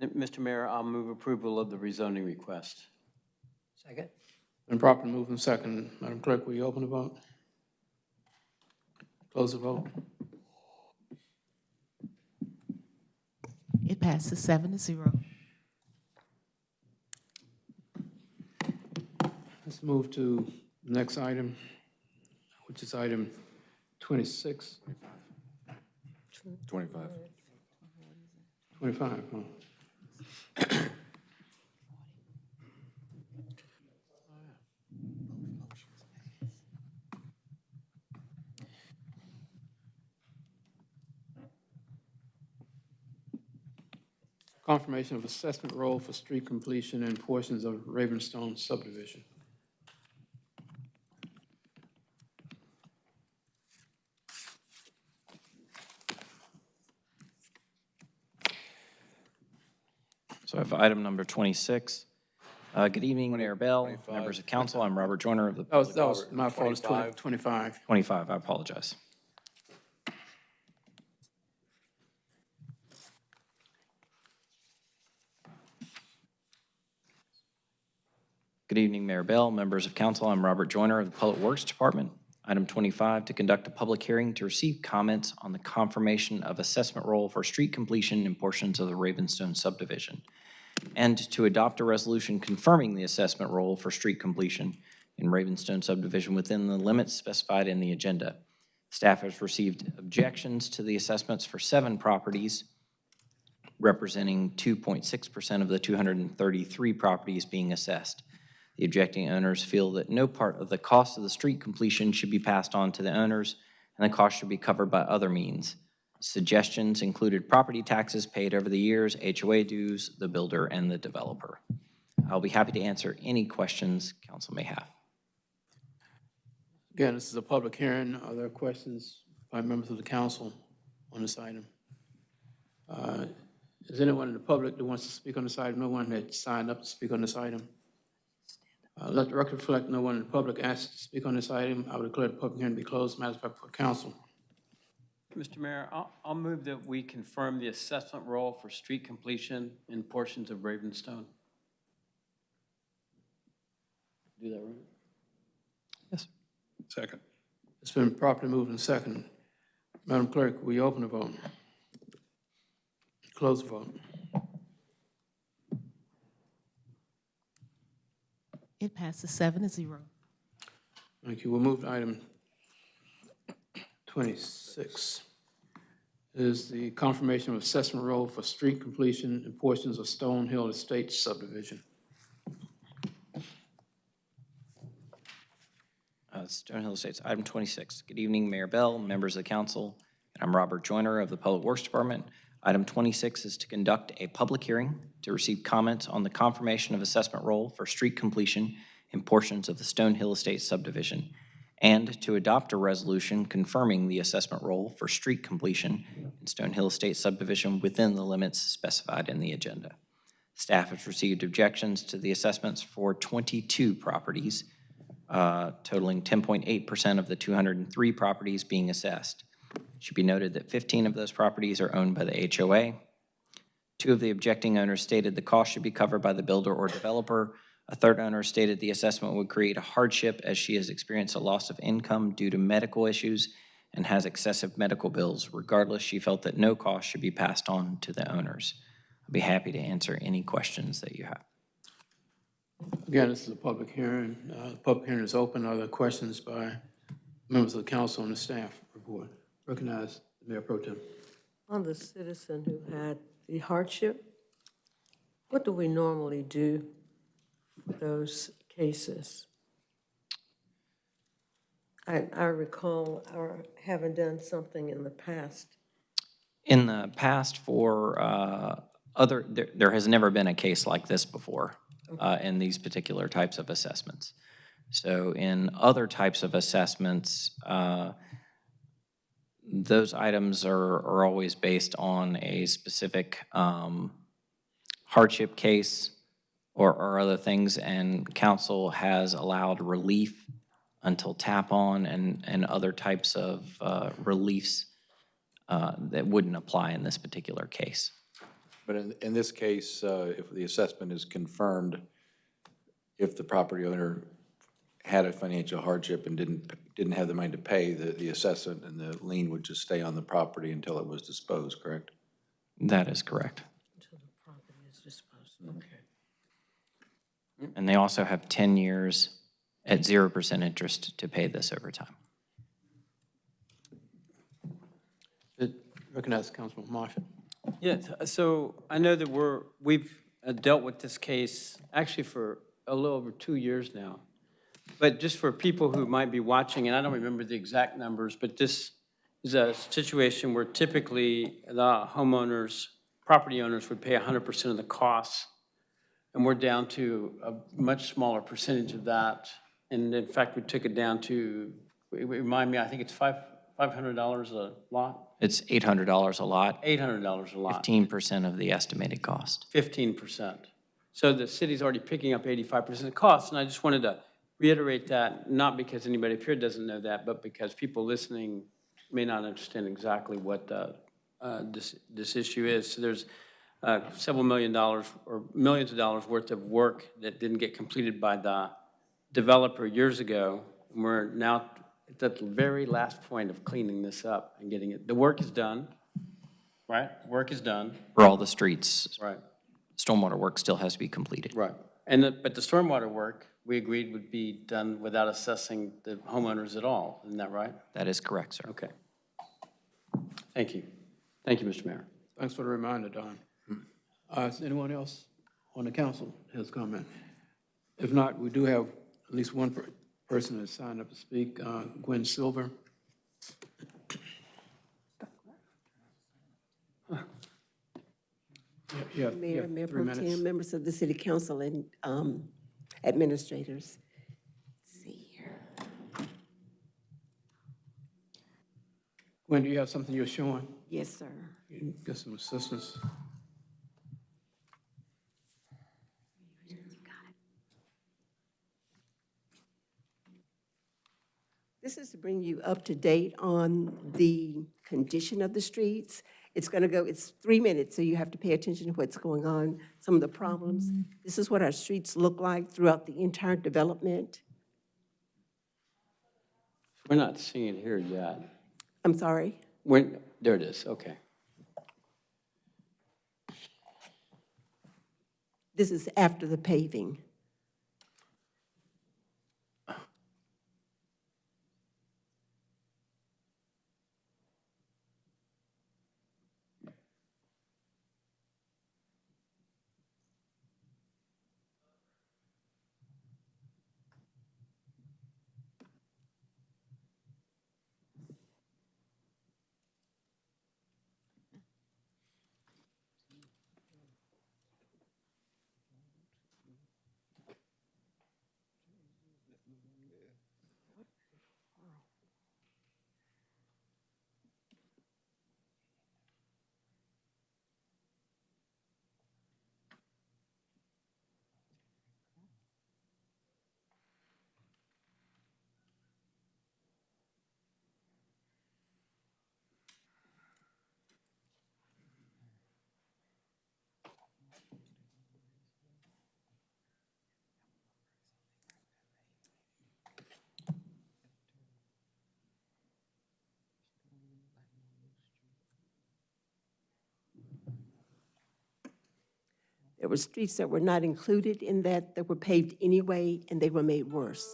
Mr. Mayor, I'll move approval of the rezoning request.
Second?
Been properly moved and second. Madam Clerk, will you open the vote? Close the vote.
It passes seven to zero.
Let's move to the next item, which is item 26.
25.
25, huh? Confirmation of assessment roll for street completion and portions of Ravenstone subdivision.
So I have item number 26. Uh, Good evening, Mayor Bell, members of council. I'm Robert Joyner of the.
That was, that was my fault, it's 20 25.
25, I apologize. Good evening, Mayor Bell, members of council. I'm Robert Joyner of the Public Works Department. Item 25, to conduct a public hearing to receive comments on the confirmation of assessment roll for street completion in portions of the Ravenstone subdivision, and to adopt a resolution confirming the assessment roll for street completion in Ravenstone subdivision within the limits specified in the agenda. Staff has received objections to the assessments for seven properties, representing 2.6% of the 233 properties being assessed. The objecting owners feel that no part of the cost of the street completion should be passed on to the owners, and the cost should be covered by other means. Suggestions included property taxes paid over the years, HOA dues, the builder, and the developer. I'll be happy to answer any questions council may have.
Again, this is a public hearing. Are there questions by members of the council on this item? Uh, Is anyone in the public that wants to speak on this item? No one had signed up to speak on this item? Uh, Let the record reflect no one in the public asked to speak on this item. I would declare the public hearing to be closed. Matters back before council.
Mr. Mayor, I'll, I'll move that we confirm the assessment roll for street completion in portions of Ravenstone. Do that right?
Second.
It's been properly moved and second. Madam Clerk, will you open the vote? Close the vote.
It passes seven to zero.
Thank you. We'll move to item 26. Is the confirmation of assessment roll for street completion in portions of Stone Hill Estates subdivision.
Uh, Stone Hill Estates, item 26. Good evening, Mayor Bell, members of the council. And I'm Robert Joyner of the Public Works Department. Item 26 is to conduct a public hearing to receive comments on the confirmation of assessment roll for street completion in portions of the Stone Hill Estates subdivision, and to adopt a resolution confirming the assessment roll for street completion in Stone Hill Estates subdivision within the limits specified in the agenda. Staff has received objections to the assessments for 22 properties, uh, totaling 10.8% of the 203 properties being assessed. Should be noted that 15 of those properties are owned by the HOA. Two of the objecting owners stated the cost should be covered by the builder or developer. A third owner stated the assessment would create a hardship as she has experienced a loss of income due to medical issues and has excessive medical bills. Regardless, she felt that no cost should be passed on to the owners. I'd be happy to answer any questions that you have.
Again, this is a public hearing. Uh, The public hearing is open. Are there questions by members of the council and the staff report? Recognize Mayor Pro Tem.
On the citizen who had the hardship, what do we normally do for those cases? I, I recall our having done something in the past.
In the past for uh, other, there, there has never been a case like this before uh, in these particular types of assessments. So in other types of assessments, uh, those items are, are always based on a specific um, hardship case or, or other things, and council has allowed relief until tap-on and, and other types of uh, reliefs uh, that wouldn't apply in this particular case.
But in, in this case, uh, if the assessment is confirmed, if the property owner had a financial hardship and didn't, didn't have the money to pay, the, the assessment and the lien would just stay on the property until it was disposed, correct?
That is correct.
Until the property is disposed, okay.
And they also have 10 years at 0% interest to pay this over time.
Recognize Councilman Marshall.
Yes, so I know that we're, we've uh, dealt with this case actually for a little over two years now. But just for people who might be watching, and I don't remember the exact numbers, but this is a situation where typically the homeowners, property owners would pay 100% of the costs. And we're down to a much smaller percentage of that. And in fact, we took it down to, remind me, I think it's five, $500 a lot?
It's $800 a lot,
$800 a lot.
15% of the estimated cost.
Fifteen percent. So the city's already picking up eighty-five percent of the costs, and I just wanted to reiterate that, not because anybody up here doesn't know that, but because people listening may not understand exactly what uh, uh, this, this issue is. So there's uh, several million dollars, or millions of dollars worth of work that didn't get completed by the developer years ago. And We're now at the very last point of cleaning this up and getting it. The work is done, right? Work is done.
For all the streets,
Right.
stormwater work still has to be completed.
Right. And, the- but the stormwater work, we agreed would be done without assessing the homeowners at all, isn't that right?
That is correct, sir.
Okay. Thank you. Thank you, Mr. Mayor.
Thanks for the reminder, Don. Uh, Is anyone else on the council has comment? If not, we do have at least one per- person that's signed up to speak, uh, Gwen Silver. Yeah, yeah,
Mayor,
yeah,
Mayor Pro Tem, members of the city council and um, administrators. Let's see here.
Gwen, do you have something you're showing?
Yes, sir.
You Get some assistance.
This is to bring you up to date on the condition of the streets. It's going to go, it's three minutes, so you have to pay attention to what's going on, some of the problems. Mm-hmm. This is what our streets look like throughout the entire development.
We're not seeing it here yet.
I'm sorry?
When, there it is, okay.
This is after the paving. There were streets that were not included in that, that were paved anyway, and they were made worse.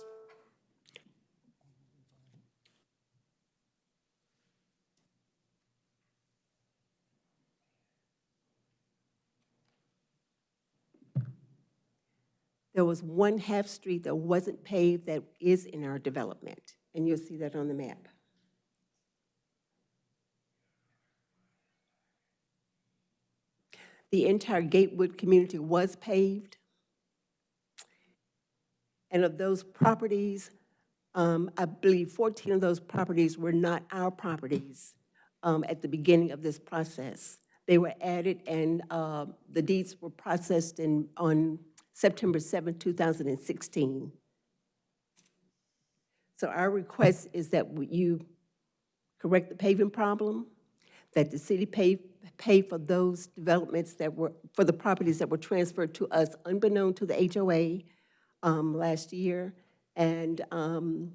There was one half-street that wasn't paved that is in our development, and you'll see that on the map. The entire Gatewood community was paved. And of those properties, um, I believe 14 of those properties were not our properties um, at the beginning of this process. They were added and uh, the deeds were processed in, on September 7, 2016. So our request is that you correct the paving problem, that the city pay, pay for those developments that were, for the properties that were transferred to us unbeknown to the HOA um, last year, and um,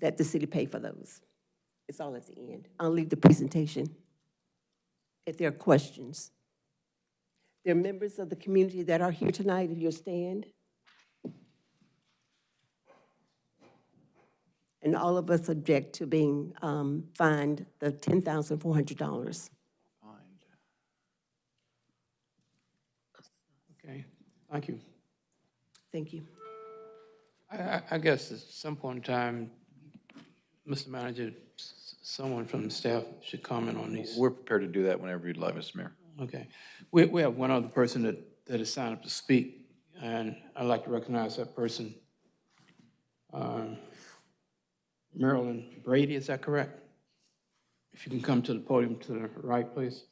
that the city pay for those. It's all at the end. I'll leave the presentation if there are questions. There are members of the community that are here tonight, if you'll stand. And all of us object to being um, fined the $10,400.
Okay, thank you.
Thank you.
I, I- I guess at some point in time, Mr. Manager, s- someone from the staff should comment on these.
We're prepared to do that whenever you'd like, Mr. Mayor.
Okay. We, we have one other person that, that has signed up to speak, and I'd like to recognize that person. Um, Marilyn Brady, is that correct? If you can come to the podium to the right, please.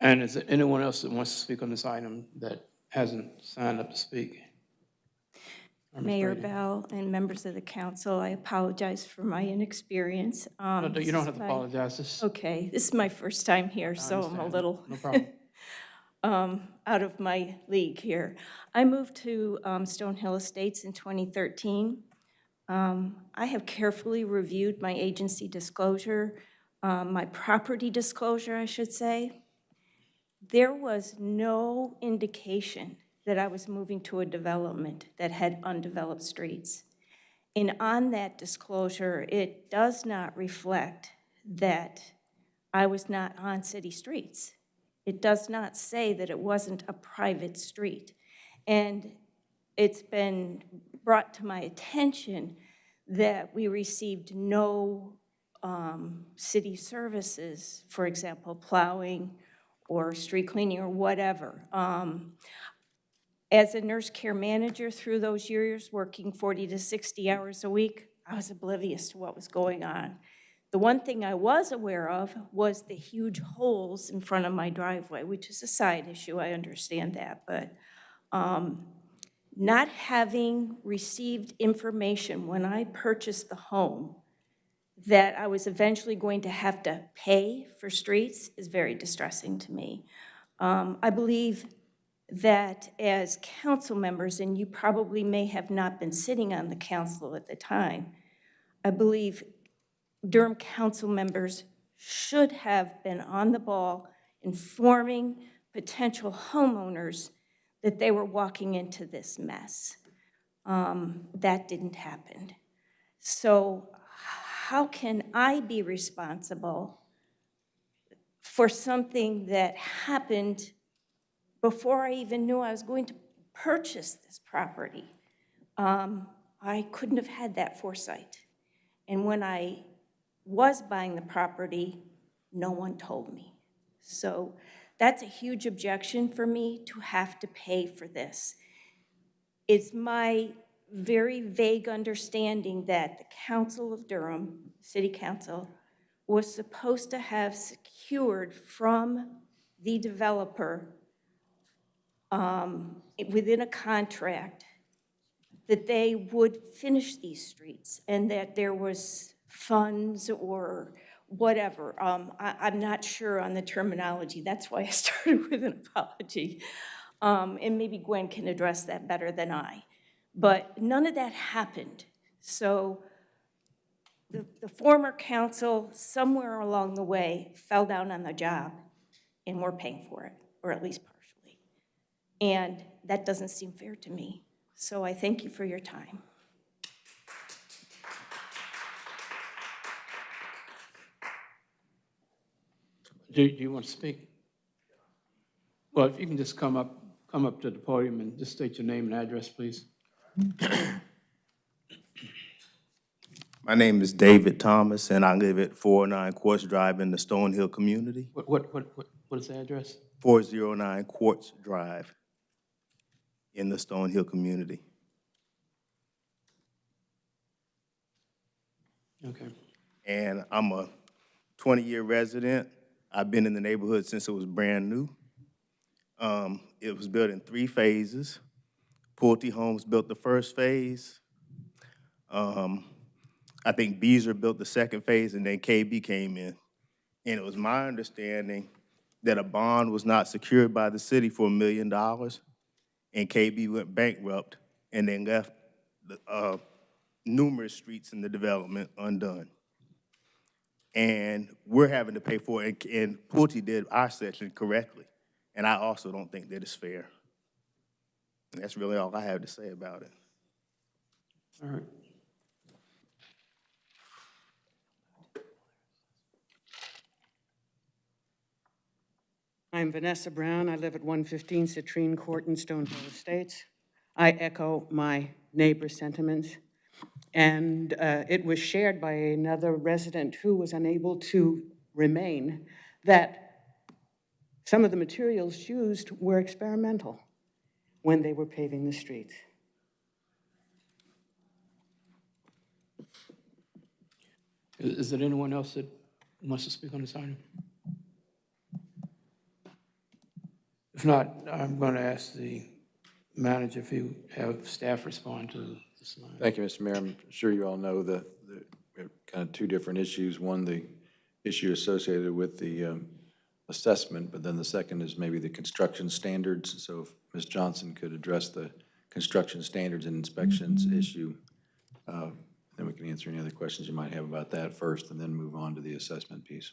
And is there anyone else that wants to speak on this item that hasn't signed up to speak? Or Ms.
Mayor
Brady?
Bell and members of the council, I apologize for my inexperience.
No,
Um,
no, You
this
don't
is
have to
my-
apologize. This-
Okay, this is my first time here, so I'm a
understand.
little
No problem.
Um, out of my league here. I moved to um, Stonehill Estates in 2013. Um, I have carefully reviewed my agency disclosure, um, my property disclosure, I should say. There was no indication that I was moving to a development that had undeveloped streets. And on that disclosure, it does not reflect that I was not on city streets. It does not say that it wasn't a private street. And it's been brought to my attention that we received no um, city services, for example, plowing or street cleaning or whatever. Um, As a nurse care manager through those years, working 40 to 60 hours a week, I was oblivious to what was going on. The one thing I was aware of was the huge holes in front of my driveway, which is a side issue, I understand that, but um, not having received information when I purchased the home that I was eventually going to have to pay for streets is very distressing to me. Um, I believe that as council members, and you probably may have not been sitting on the council at the time, I believe Durham council members should have been on the ball informing potential homeowners that they were walking into this mess. Um, That didn't happen. So how can I be responsible for something that happened before I even knew I was going to purchase this property? Um, I couldn't have had that foresight. And when I was buying the property, no one told me. So that's a huge objection for me to have to pay for this. It's my very vague understanding that the Council of Durham, City Council, was supposed to have secured from the developer um, within a contract that they would finish these streets and that there was funds or whatever. Um, I, I'm not sure on the terminology. That's why I started with an apology. Um, and maybe Gwen can address that better than I. But none of that happened. So the, the former council, somewhere along the way, fell down on the job, and we're paying for it, or at least partially. And that doesn't seem fair to me. So I thank you for your time.
Do do you want to speak? Well, if you can just come up, come up to the podium and just state your name and address, please.
My name is David Thomas, and I live at 409 Quartz Drive in the Stonehill community.
What, what, what, what what is the address?
409 Quartz Drive in the Stonehill community.
Okay.
And I'm a 20-year resident. I've been in the neighborhood since it was brand new. Um, It was built in three phases. Pulte Homes built the first phase. Um, I think Beazer built the second phase, and then KB came in. And it was my understanding that a bond was not secured by the city for a million dollars, and KB went bankrupt and then left the, uh, numerous streets in the development undone. And we're having to pay for it, and- and Pulte did our section correctly. And I also don't think that it's fair. And that's really all I have to say about it.
All right.
I'm Vanessa Brown. I live at 115 Citrine Court in Stonehill Estates. I echo my neighbor's sentiments. And uh, it was shared by another resident who was unable to remain, that some of the materials used were experimental when they were paving the streets.
Is there anyone else that wants to speak on this item? If not, I'm going to ask the manager if you have staff respond to this line.
Thank you, Mr. Mayor. I'm sure you all know that that we have kind of two different issues. One, the issue associated with the um, assessment, but then the second is maybe the construction standards. So if Ms. Johnson could address the construction standards and inspections issue, uh, then we can answer any other questions you might have about that first, and then move on to the assessment piece.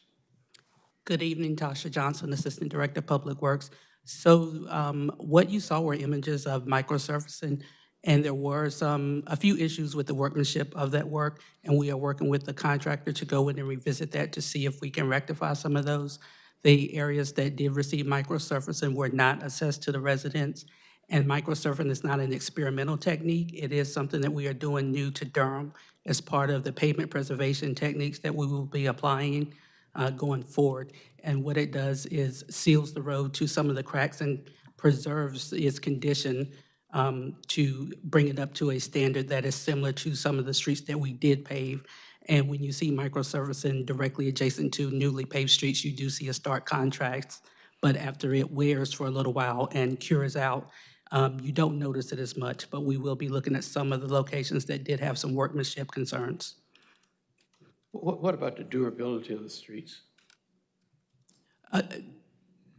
Good evening, Tasha Johnson, Assistant Director of Public Works. So um, what you saw were images of microsurfacing, and there were some, a few issues with the workmanship of that work, and we are working with the contractor to go in and revisit that to see if we can rectify some of those. The areas that did receive microsurfacing were not assessed to the residents, and microsurfacing is not an experimental technique. It is something that we are doing new to Durham as part of the pavement preservation techniques that we will be applying uh, going forward. And what it does is seals the road to some of the cracks and preserves its condition um, to bring it up to a standard that is similar to some of the streets that we did pave. And when you see microsurfacing directly adjacent to newly paved streets, you do see a stark contrast. But after it wears for a little while and cures out, um, you don't notice it as much. But we will be looking at some of the locations that did have some workmanship concerns.
What, what about the durability of the streets?
Uh,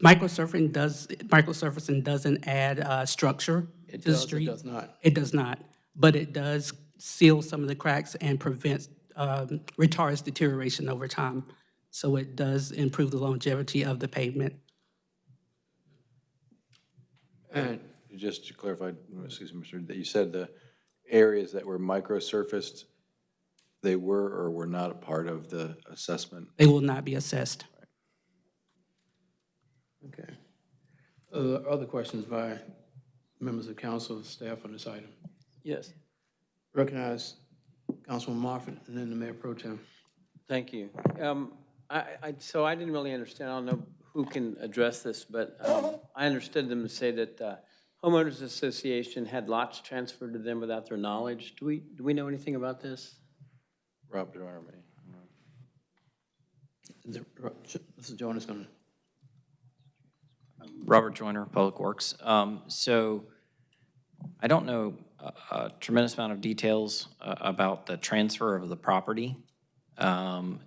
Microsurfing does, microsurfacing doesn't add uh, structure
It
the
does or
street.
does not?
It does not, but it does seal some of the cracks and prevents, um, retards deterioration over time. So it does improve the longevity of the pavement.
And
Just to clarify, excuse me, Mr., that you said the areas that were microsurfaced, they were or were not a part of the assessment?
They will not be assessed.
Okay. Uh, Other questions by members of council, staff on this item?
Yes,
Recognize Councilman Moffitt and then the Mayor Pro Tem.
thank you. Um, I, I, so I didn't really understand, I don't know who can address this, but um, I understood them to say that uh, homeowners association had lots transferred to them without their knowledge. Do we, do we know anything about this?
Rob Joyner, may.
Mr. Joyner's going to
Robert Joyner, Public Works. Um, So I don't know a- a tremendous amount of details uh, about the transfer of the property. Um,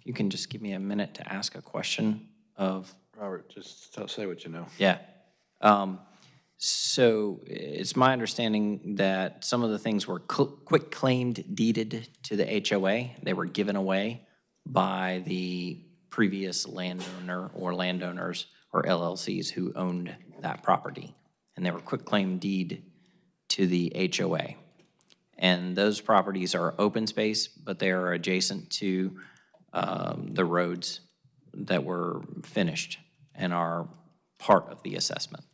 If you can just give me a minute to ask a question of,
Robert, just tell- say what you know.
yeah. Um, So it's my understanding that some of the things were quick claimed deeded to the HOA. They were given away by the previous landowner or landowners or LLCs who owned that property. And they were quick claim deed to the HOA. And those properties are open space, but they are adjacent to um, the roads that were finished and are part of the assessment.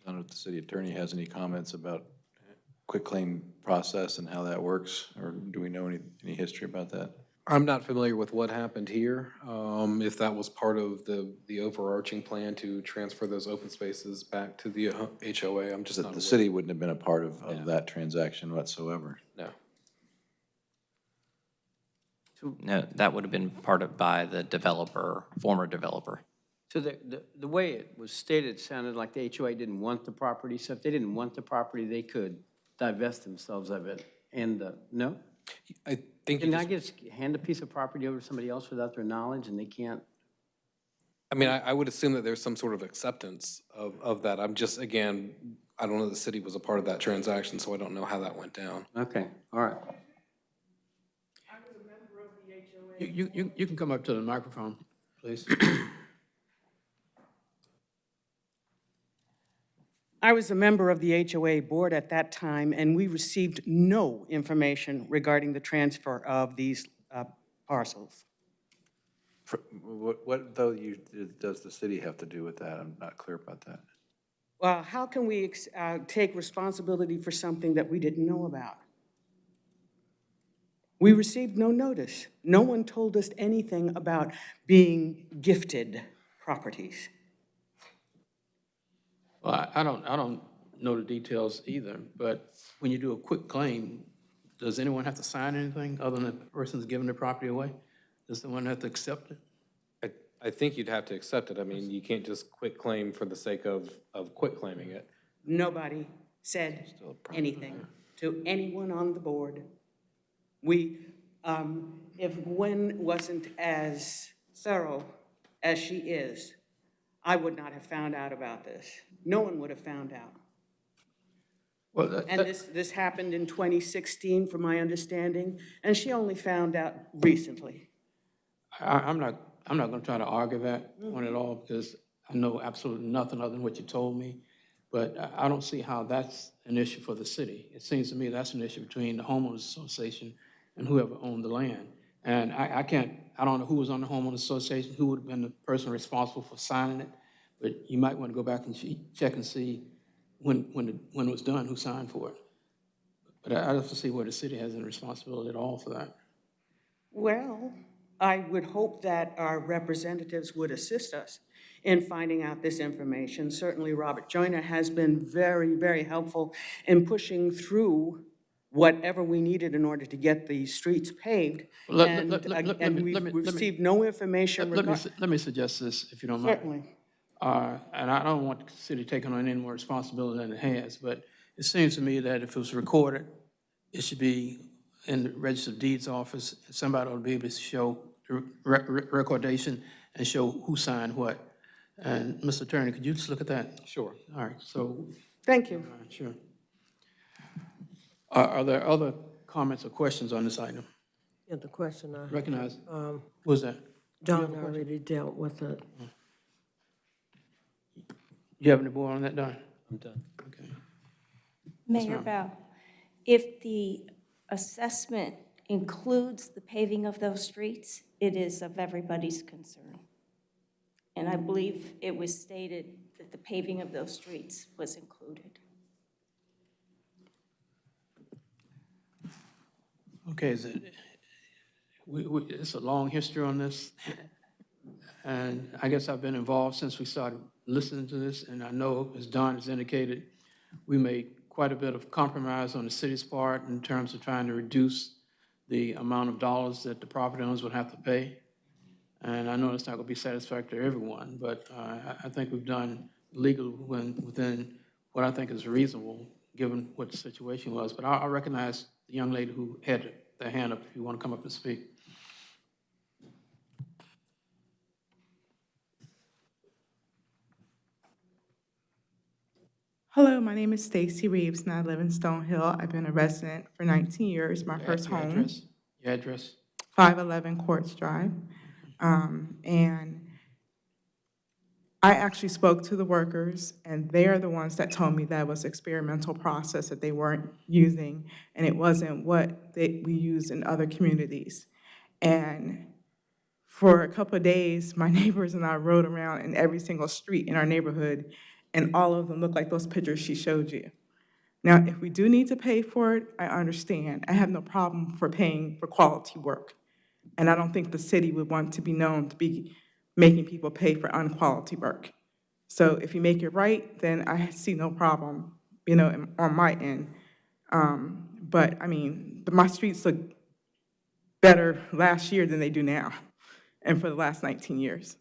I don't know if the city attorney has any comments about quitclaim process and how that works, or do we know any, any history about that?
I'm not familiar with what happened here, um, if that was part of the, the overarching plan to transfer those open spaces back to the uh, HOA, I'm just
The,
not
the
aware.
city wouldn't have been a part of, of that transaction whatsoever.
No.
No, that would have been part of, by the developer, former developer.
So the, the, the way it was stated sounded like the HOA didn't want the property, so if they didn't want the property, they could divest themselves of it. And, uh, no?
I think you
Can I
just,
just hand a piece of property over to somebody else without their knowledge and they can't?
I mean, I, I would assume that there's some sort of acceptance of, of that. I'm just, again, I don't know the city was a part of that transaction, so I don't know how that went down.
Okay, all right.
You, you- you, you can come up to the microphone, please.
I was a member of the HOA board at that time, and we received no information regarding the transfer of these uh, parcels.
What, what though you, does the city have to do with that? I'm not clear about that.
Well, how can we ex- uh, take responsibility for something that we didn't know about? We received no notice. No one told us anything about being gifted properties.
Well, I- I don't, I don't know the details either, but when you do a quick claim, does anyone have to sign anything other than the person's giving the property away? Does someone have to accept it?
I, I think you'd have to accept it. I mean, you can't just quit claim for the sake of, of quit claiming it.
Nobody said anything to anyone on the board. We, um, if Gwen wasn't as thorough as she is, I would not have found out about this. No one would have found out.
Well, that-
And
that-
this, this happened in 2016, from my understanding, and she only found out recently.
I, I'm not, I'm not gonna try to argue that one at all, because I know absolutely nothing other than what you told me. But I, I don't see how that's an issue for the city. It seems to me that's an issue between the homeowners association and whoever owned the land. And I, I can't, I don't know who was on the homeowners association, who would have been the person responsible for signing it, but you might want to go back and che- check and see when, when, it- when it was done, who signed for it. But I, I don't see where the city has any responsibility at all for that.
Well, I would hope that our representatives would assist us in finding out this information. Certainly, Robert Joyner has been very, very helpful in pushing through whatever we needed in order to get the streets paved.
Let- let-
And,
let- let-
uh,
let
and
me-
we've
let me- let me-
received no information
Let let me,
regarding.
su- let me suggest this, if you don't mind.
Certainly.
Uh, And I don't want the city taking on any more responsibility than it has, but it seems to me that if it was recorded, it should be in the Register of Deeds office. Somebody ought to be able to show re- re- recordation and show who signed what. And Mr. Attorney, could you just look at that?
Sure.
All right, so,
Thank you.
all right, sure. Are, are there other comments or questions on this item?
Yeah, the question I.
Recognize,
Um,
who was that?
Don already dealt with it.
You have any more on that, Don?
I'm done.
Okay.
Mayor. Bell, if the assessment includes the paving of those streets, it is of everybody's concern. And I believe it was stated that the paving of those streets was included.
Okay, is it, we, we, it's a long history on this. And I guess I've been involved since we started listening to this, and I know, as Don has indicated, we made quite a bit of compromise on the city's part in terms of trying to reduce the amount of dollars that the property owners would have to pay. And I know it's not gonna be satisfactory to everyone, but, uh, I, I think we've done legal when, within what I think is reasonable, given what the situation was. But I, I recognize the young lady who had their hand up, if you want to come up and speak.
Hello, my name is Stacy Reeves, and I live in Stonehill. I've been a resident for 19 years, my
Your
first
your
home,
address? Your address?
511 Quartz Drive. Um, And I actually spoke to the workers, and they are the ones that told me that was experimental process that they weren't using, and it wasn't what they, we use in other communities. And for a couple of days, my neighbors and I rode around in every single street in our neighborhood, and all of them look like those pictures she showed you. Now, if we do need to pay for it, I understand. I have no problem for paying for quality work. And I don't think the city would want to be known to be making people pay for unquality work. So if you make it right, then I see no problem, you know, on my end. Um, But, I mean, my streets look better last year than they do now, and for the last 19 years.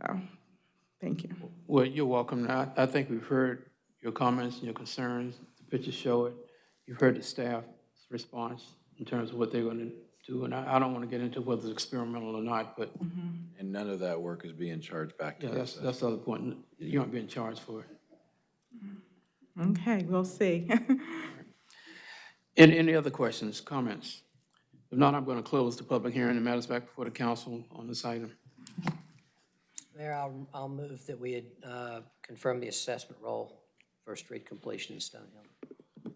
So, thank you.
Well, you're welcome. I, I think we've heard your comments and your concerns. The pictures show it. You've heard the staff's response in terms of what they're going to do. And I, I don't want to get into whether it's experimental or not, but
And none of that work is being charged back to
yeah,
us.
that's, that's the other point. You aren't being charged for it.
Okay, we'll see.
Any, any other questions, comments? If not, I'm going to close the public hearing and matters back before the council on this item.
Mayor, I'll, I'll move that we uh, confirm the assessment roll for street completion in Stonehill.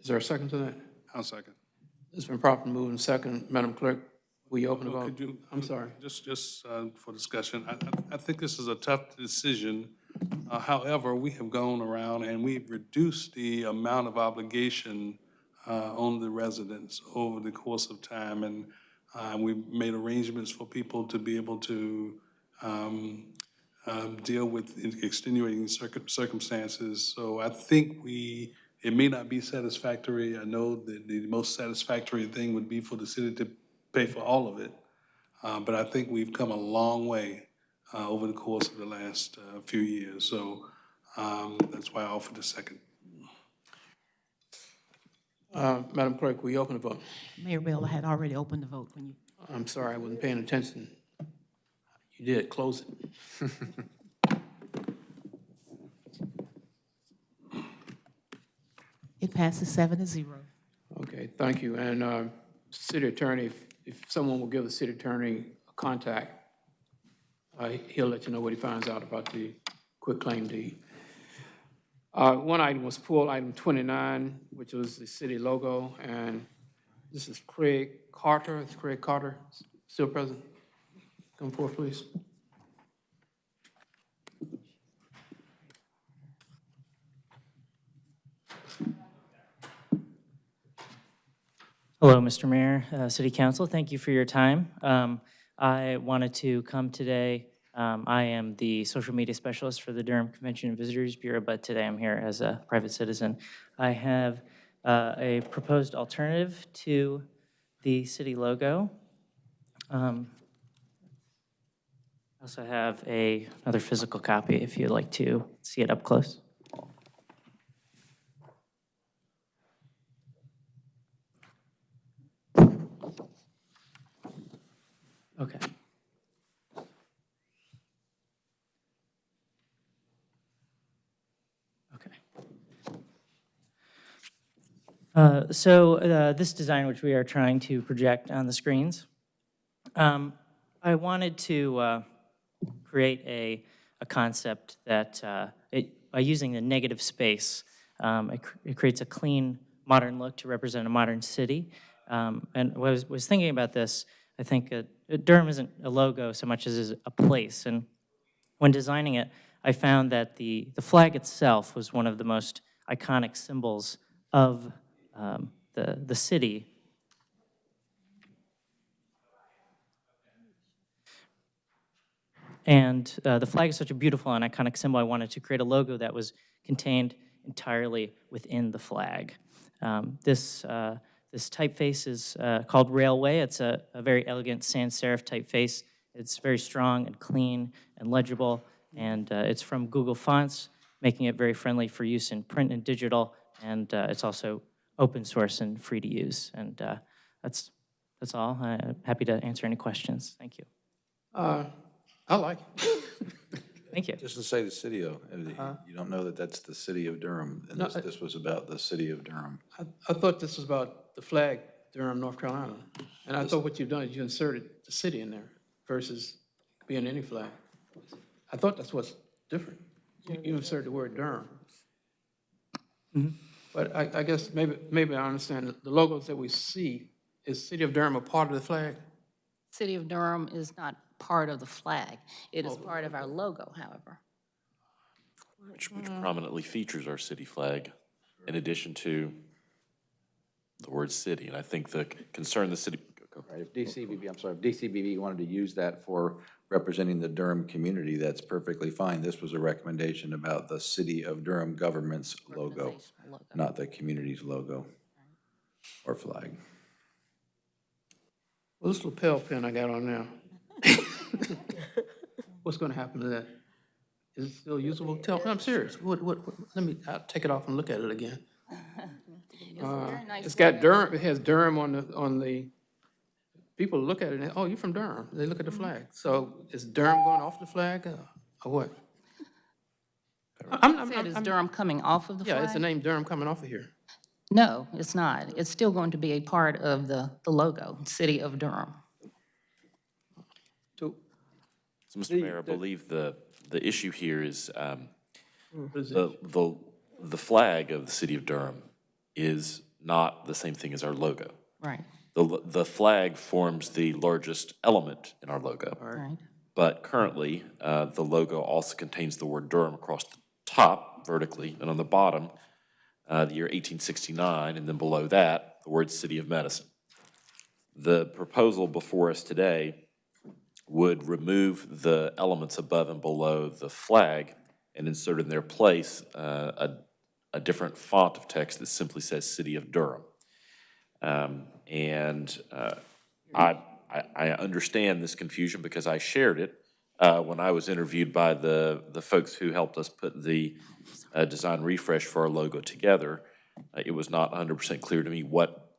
Is there a second to that?
I'll second.
It's been properly moved and second. Madam Clerk, will you open the vote?
could you-
I'm sorry.
Just, just uh, for discussion, I, I- I think this is a tough decision. Uh, However, we have gone around and we've reduced the amount of obligation uh, on the residents over the course of time. And uh, we've made arrangements for people to be able to um, um, deal with extenuating circum- circumstances. So I think we, it may not be satisfactory. I know that the most satisfactory thing would be for the city to pay for all of it. Uh, But I think we've come a long way uh, over the course of the last uh, few years. So um, that's why I offered a second.
Uh, Madam Clerk, will you open the vote?
Mayor Bell, had already opened the vote when you,
I'm sorry, I wasn't paying attention. You did, close it.
it passes seven to zero.
Okay, thank you. And uh, City Attorney, if- if someone will give the City Attorney a contact, uh, he'll let you know what he finds out about the quitclaim deed. Uh, One item was pulled, item 29, which was the city logo, and this is Craig Carter. Is Craig Carter still present? Come forward, please.
Hello, Mr. Mayor, uh, City Council, thank you for your time. Um, I wanted to come today, um, I am the social media specialist for the Durham Convention and Visitors Bureau, but today I'm here as a private citizen. I have uh, a proposed alternative to the city logo. Um, I also have a, another physical copy if you'd like to see it up close. Okay. Okay. Uh, so uh, this design, which we are trying to project on the screens, um, I wanted to uh, create a, a concept that uh, it, by using the negative space, um, it, cr it creates a clean modern look to represent a modern city. Um, and I was, was thinking about this, I think uh, Durham isn't a logo so much as is a place. And when designing it, I found that the, the flag itself was one of the most iconic symbols of um, the, the city. And uh, the flag is such a beautiful and iconic symbol, I wanted to create a logo that was contained entirely within the flag. Um, This, uh, this typeface is uh, called Raleway. It's a, a very elegant sans serif typeface. It's very strong and clean and legible, and uh, it's from Google Fonts, making it very friendly for use in print and digital, and uh, it's also open source and free to use. And uh, that's, that's all. I'm happy to answer any questions. Thank you.
Uh, I like it.
Thank you.
Just to say the city of, uh, you don't know that that's the city of Durham, and
No,
this,
I-
this was about the city of Durham.
I, I thought this was about the flag, Durham, North Carolina. And I thought what you've done is you inserted the city in there versus being any flag. I thought that's what's different. You- You inserted the word Durham. But I, I guess maybe, maybe I understand, the logos that we see, is City of Durham a part of the flag?
City of Durham is not part of the flag. It is oh, part of our logo, however.
Which, which prominently features our city flag in addition to the word city. And I think the concern the city,
Right, if DCVB, I'm sorry, if DCVB wanted to use that for representing the Durham community, that's perfectly fine. This was a recommendation about the city of Durham government's logo, not the community's logo or flag.
Well, this lapel pin I got on now. What's gonna happen to that? Is it still usable? Tell, I'm serious. What, what, what- let me, I'll take it off and look at it again. Uh, It's got Durham, it has Durham on the, on the, people look at it and, oh, you're from Durham. They look at the flag. So is Durham going off the flag uh, or what? I'm, I'm,
Said is
I'm-
Durham coming off of the flag?
yeah, it's the name Durham coming off of here.
No, it's not. It's still going to be a part of the, the logo, City of Durham.
so Mr. Mayor, I believe the, the issue here is um,
What is it?
the, the, the flag of the city of Durham is not the same thing as our logo.
Right,
The, the flag forms the largest element in our logo.
right.
But currently, uh, the logo also contains the word Durham across the top vertically, and on the bottom, uh, the year 1869, and then below that, the word City of Medicine. The proposal before us today would remove the elements above and below the flag and insert in their place uh, a, a different font of text that simply says City of Durham. Um, And uh, I, I, understand this confusion because I shared it uh, when I was interviewed by the, the folks who helped us put the uh, design refresh for our logo together. Uh, It was not 100% clear to me what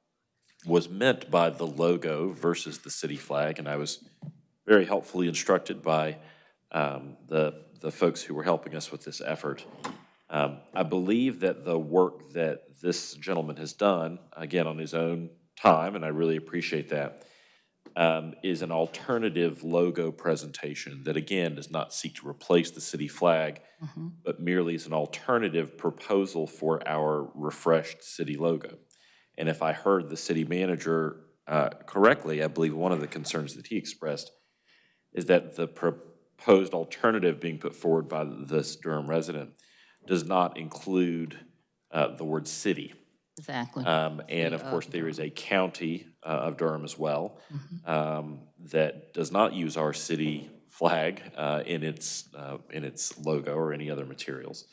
was meant by the logo versus the city flag, and I was very helpfully instructed by um, the, the folks who were helping us with this effort. Um, I believe that the work that this gentleman has done, again, on his own time, and I really appreciate that, um, is an alternative logo presentation that, again, does not seek to replace the city flag, but merely is an alternative proposal for our refreshed city logo. And if I heard the city manager uh, correctly, I believe one of the concerns that he expressed is that the proposed alternative being put forward by this Durham resident does not include uh, the word city.
Exactly.
Um, And of course, there is a county uh, of Durham as well um, that does not use our city flag uh, in its, uh, in its logo or any other materials.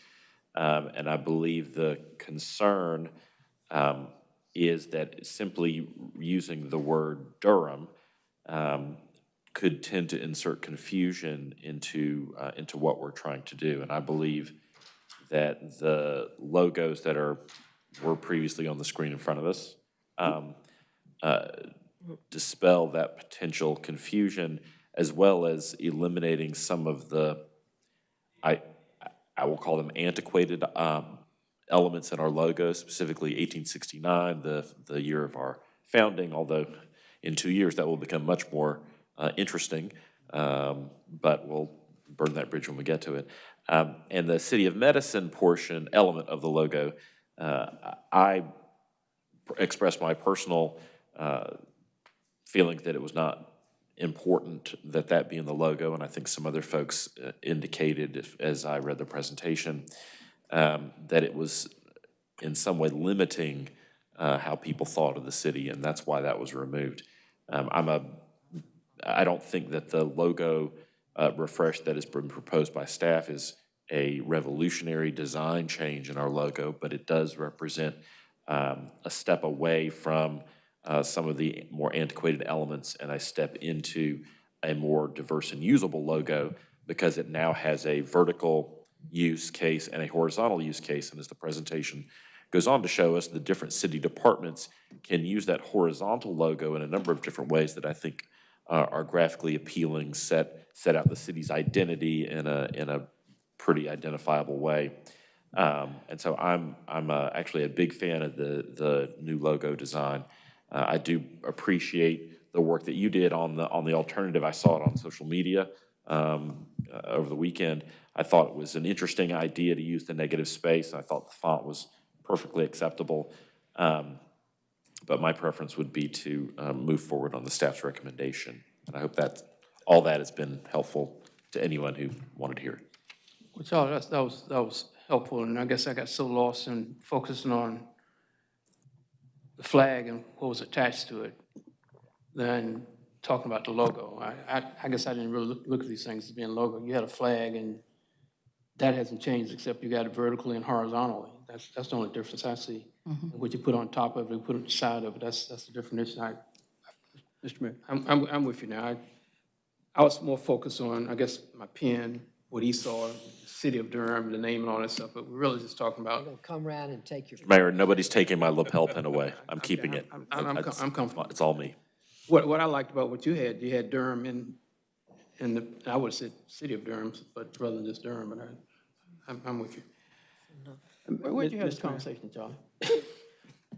Um, And I believe the concern um, is that simply using the word Durham um, could tend to insert confusion into, uh, into what we're trying to do. And I believe that the logos that are, were previously on the screen in front of us um, uh, dispel that potential confusion, as well as eliminating some of the, I, I will call them antiquated um, elements in our logo, specifically 1869, the, the year of our founding, although in two years that will become much more uh, interesting, um, but we'll burn that bridge when we get to it. Um, And the City of Medicine portion, element of the logo, uh, I expressed my personal uh, feeling that it was not important that that be in the logo, and I think some other folks uh, indicated, if- as I read the presentation, um, that it was in some way limiting uh, how people thought of the city, and that's why that was removed. Um, I'm a, I don't think that the logo uh, refresh that has been proposed by staff is a revolutionary design change in our logo, but it does represent um, a step away from uh, some of the more antiquated elements and a step into a more diverse and usable logo because it now has a vertical use case and a horizontal use case. And as the presentation goes on to show us, the different city departments can use that horizontal logo in a number of different ways that I think uh, are graphically appealing, set, set out the city's identity in a, in a pretty identifiable way. Um, And so I'm, I'm uh, actually a big fan of the, the new logo design. Uh, I do appreciate the work that you did on the, on the alternative. I saw it on social media um, uh, over the weekend. I thought it was an interesting idea to use the negative space. I thought the font was perfectly acceptable. Um, But my preference would be to um, move forward on the staff's recommendation. And I hope that, all that has been helpful to anyone who wanted to hear it.
Well, Charlie, that was, that was helpful, and I guess I got so lost in focusing on the flag and what was attached to it, than talking about the logo. I, I, I guess I didn't really look, look at these things as being logo. You had a flag, and that hasn't changed, except you got it vertically and horizontally. That's, that's the only difference I see.
Mhm.
What you put on top of it, put on the side of it, that's, that's the definition. I,
Mr. Mayor.
I'm, I'm, I'm with you now. I, I was more focused on, I guess, my pen, what he saw, city of Durham, the name and all that stuff, but we're really just talking about,
Come around and take your.
Mayor, nobody's taking my lapel pin away. I'm keeping it.
I'm, I'm, com- I'm comfortable.
It's all me.
What, what I liked about what you had, you had Durham in, in the, I would have said city of Durham, but rather than just Durham, but I, I'm, I'm with you. Where, where'd you have this
Mr. Mayor.
conversation, Charlie?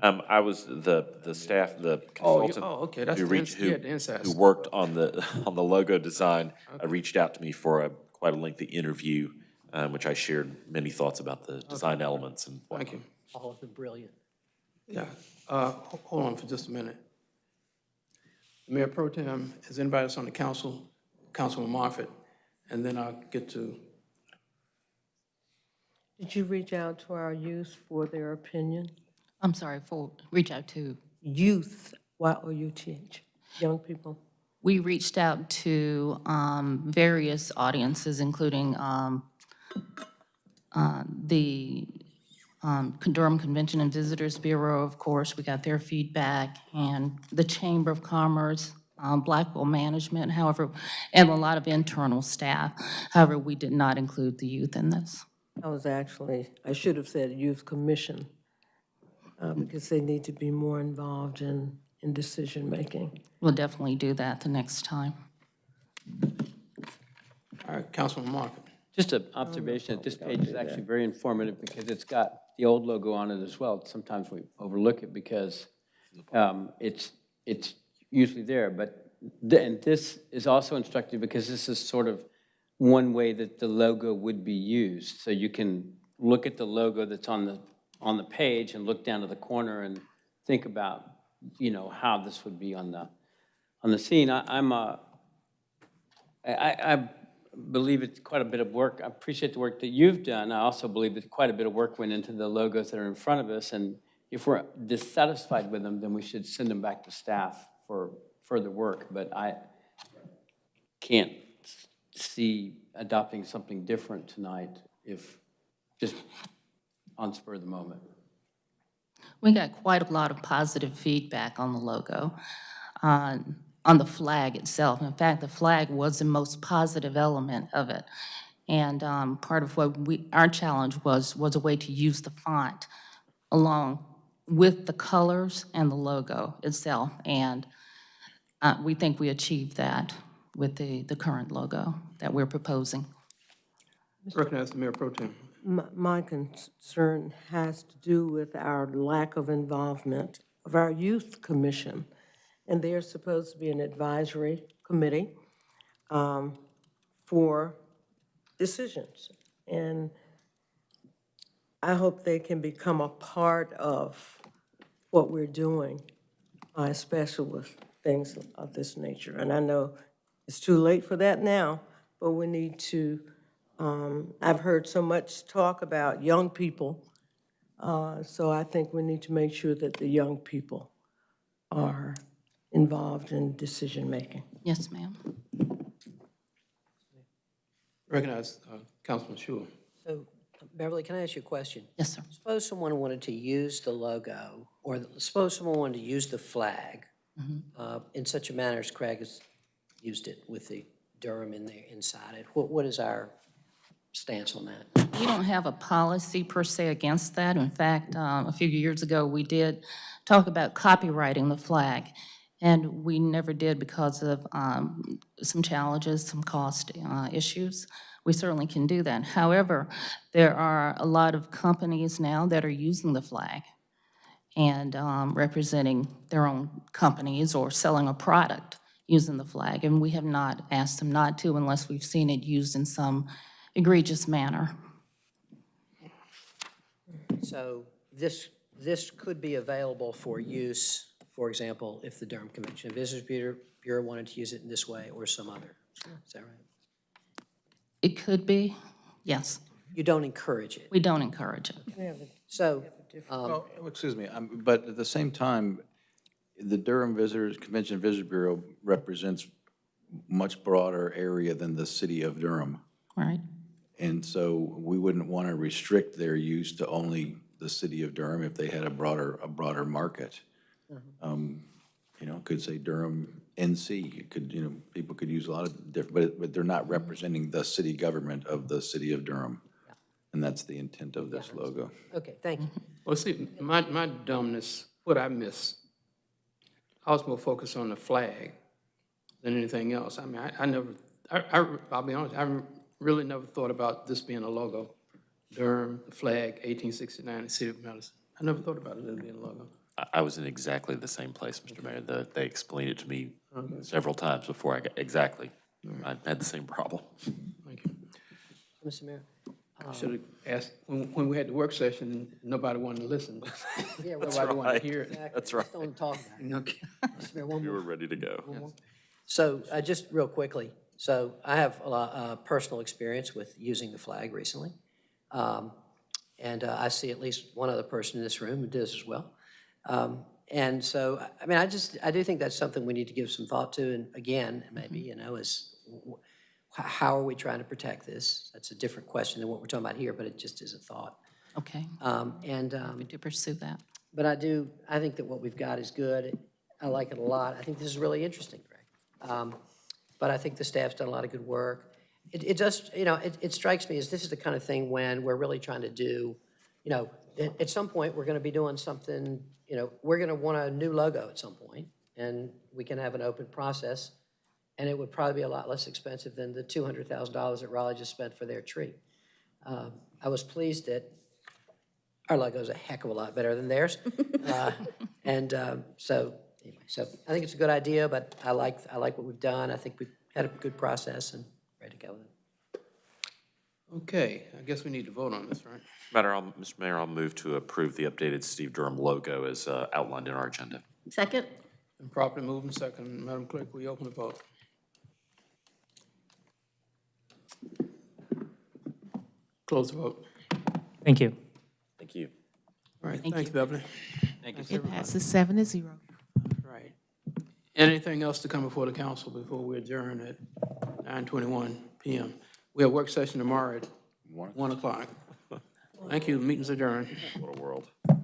Um, I was the, the staff, the
Oh, you-
consultant.
oh, okay, that's
who
the
reached-
ins-
who-
had the inside
Who
scoop.
worked on the, on the logo design, uh, reached out to me for a, quite a lengthy interview, um, which I shared many thoughts about the design elements and whatnot.
Thank you.
All of them brilliant.
Yeah, uh, ho- hold on for just a minute. Mayor Pro Tem, is anybody else on the council, Councilman Moffitt? And then I'll get to,
Did you reach out to our youth for their opinion?
I'm sorry, for, reach out to,
Youth, Y-O-U-T-H, young people.
we reached out to um, various audiences, including um, uh, the um, Durham Convention and Visitors Bureau, of course, we got their feedback, and the Chamber of Commerce, um, Blackwell Management, however, and a lot of internal staff. However, we did not include the youth in this.
I was actually, I should have said Youth Commission, uh, because they need to be more involved in, in decision-making.
We'll definitely do that the next time.
all right, Councilman Moffitt.
Just an observation, that this page is actually very informative because it's got the old logo on it as well. Sometimes we overlook it because um, it's, it's usually there, but, th- and this is also instructive because this is sort of one way that the logo would be used. So you can look at the logo that's on the, on the page and look down to the corner and think about, you know, how this would be on the, on the scene. I, I'm a, I, I believe it's quite a bit of work. I appreciate the work that you've done. I also believe that quite a bit of work went into the logos that are in front of us. And if we're dissatisfied with them, then we should send them back to staff for further work. But I can't see adopting something different tonight if, just on spur of the moment.
We got quite a lot of positive feedback on the logo, on, on the flag itself. In fact, the flag was the most positive element of it. And um, part of what we, our challenge was, was a way to use the font along with the colors and the logo itself. And uh, we think we achieved that with the, the current logo that we're proposing.
Recognize the Mayor Pro Tem.
My my concern has to do with our lack of involvement of our youth commission. And they're supposed to be an advisory committee um, for decisions. And I hope they can become a part of what we're doing, uh, especially with things of this nature. And I know it's too late for that now, but we need to, um, I've heard so much talk about young people, uh, so I think we need to make sure that the young people are involved in decision-making.
Yes, ma'am.
Recognize uh, Councilman Schewel.
So Beverly, can I ask you a question?
Yes, sir.
Suppose someone wanted to use the logo, or suppose someone wanted to use the flag uh, in such a manner as Craig has used it with the Durham in there, inside it. What, what is our stance on that?
We don't have a policy per se against that. In fact, um, a few years ago, we did talk about copyrighting the flag, and we never did because of um, some challenges, some cost uh, issues. We certainly can do that. However, there are a lot of companies now that are using the flag and um, representing their own companies or selling a product using the flag, and we have not asked them not to unless we've seen it used in some egregious manner.
So this, this could be available for use, for example, if the Durham Convention and Visitors Bureau, Bureau wanted to use it in this way or some other. Is that right?
It could be, yes.
You don't encourage it?
We don't encourage it.
So, um,
Well, excuse me, um, but at the same time, the Durham Visitors, Convention Visitor Bureau represents much broader area than the city of Durham.
Right.
And so we wouldn't want to restrict their use to only the city of Durham if they had a broader, a broader market. Um, You know, could say Durham NC, it could, you know, people could use a lot of different, but, but they're not representing the city government of the city of Durham. And that's the intent of this logo.
okay, thank you.
Well, see, my, my dumbness, what I missed, I was more focused on the flag than anything else. I mean, I, I never, I, I, I'll be honest, I really never thought about this being a logo. Durham, the flag, 1869, the city of Medicine. I never thought about it as being a logo.
I, I was in exactly the same place, Mr. Mayor. The, they explained it to me several times before I got, exactly. I had the same problem. Thank you.
Mr. Mayor?
I should have asked, when, when we had the work session, nobody wanted to listen.
Yeah,
That's
Nobody wanted
right.
to hear it.
Exactly.
That's right.
Just don't talk about it. Mr. Mayor, one
We
more.
were ready to go.
So, uh, just real quickly, so I have a lot, uh, personal experience with using the flag recently. Um, and, uh, I see at least one other person in this room who does as well. Um, and so, I- I mean, I just, I do think that's something we need to give some thought to, and again, maybe, you know, is w- h- how are we trying to protect this? That's a different question than what we're talking about here, but it just is a thought.
Okay.
Um, and, um.
We do pursue that.
But I do, I think that what we've got is good. I like it a lot. I think this is really interesting, Greg. Um, But I think the staff's done a lot of good work. It, it just, you know, it, it strikes me as this is the kind of thing when we're really trying to do, you know, at, at some point, we're gonna be doing something, you know, we're gonna want a new logo at some point, and we can have an open process, and it would probably be a lot less expensive than the two hundred thousand dollars that Raleigh just spent for their tree. Um, I was pleased that our logo's a heck of a lot better than theirs. Uh, And um, so, anyway, so I think it's a good idea, but I like, I like what we've done. I think we've had a good process and ready to go with it.
Okay, I guess we need to vote on this, right?
Matter, I'll, Mr. Mayor, I'll move to approve the updated Steve Durham logo as uh, outlined in our agenda.
Second?
And properly moved and second. Madam Clerk, will you open the vote? Close the vote.
Thank you.
Thank you.
All right,
Thank
thanks,
you.
Beverly.
Thank you.
It passes seven to zero.
Right. Anything else to come before the council before we adjourn at 9:21 PM? We have work session tomorrow at 1 o'clock. Thank you, meeting's adjourned.
What a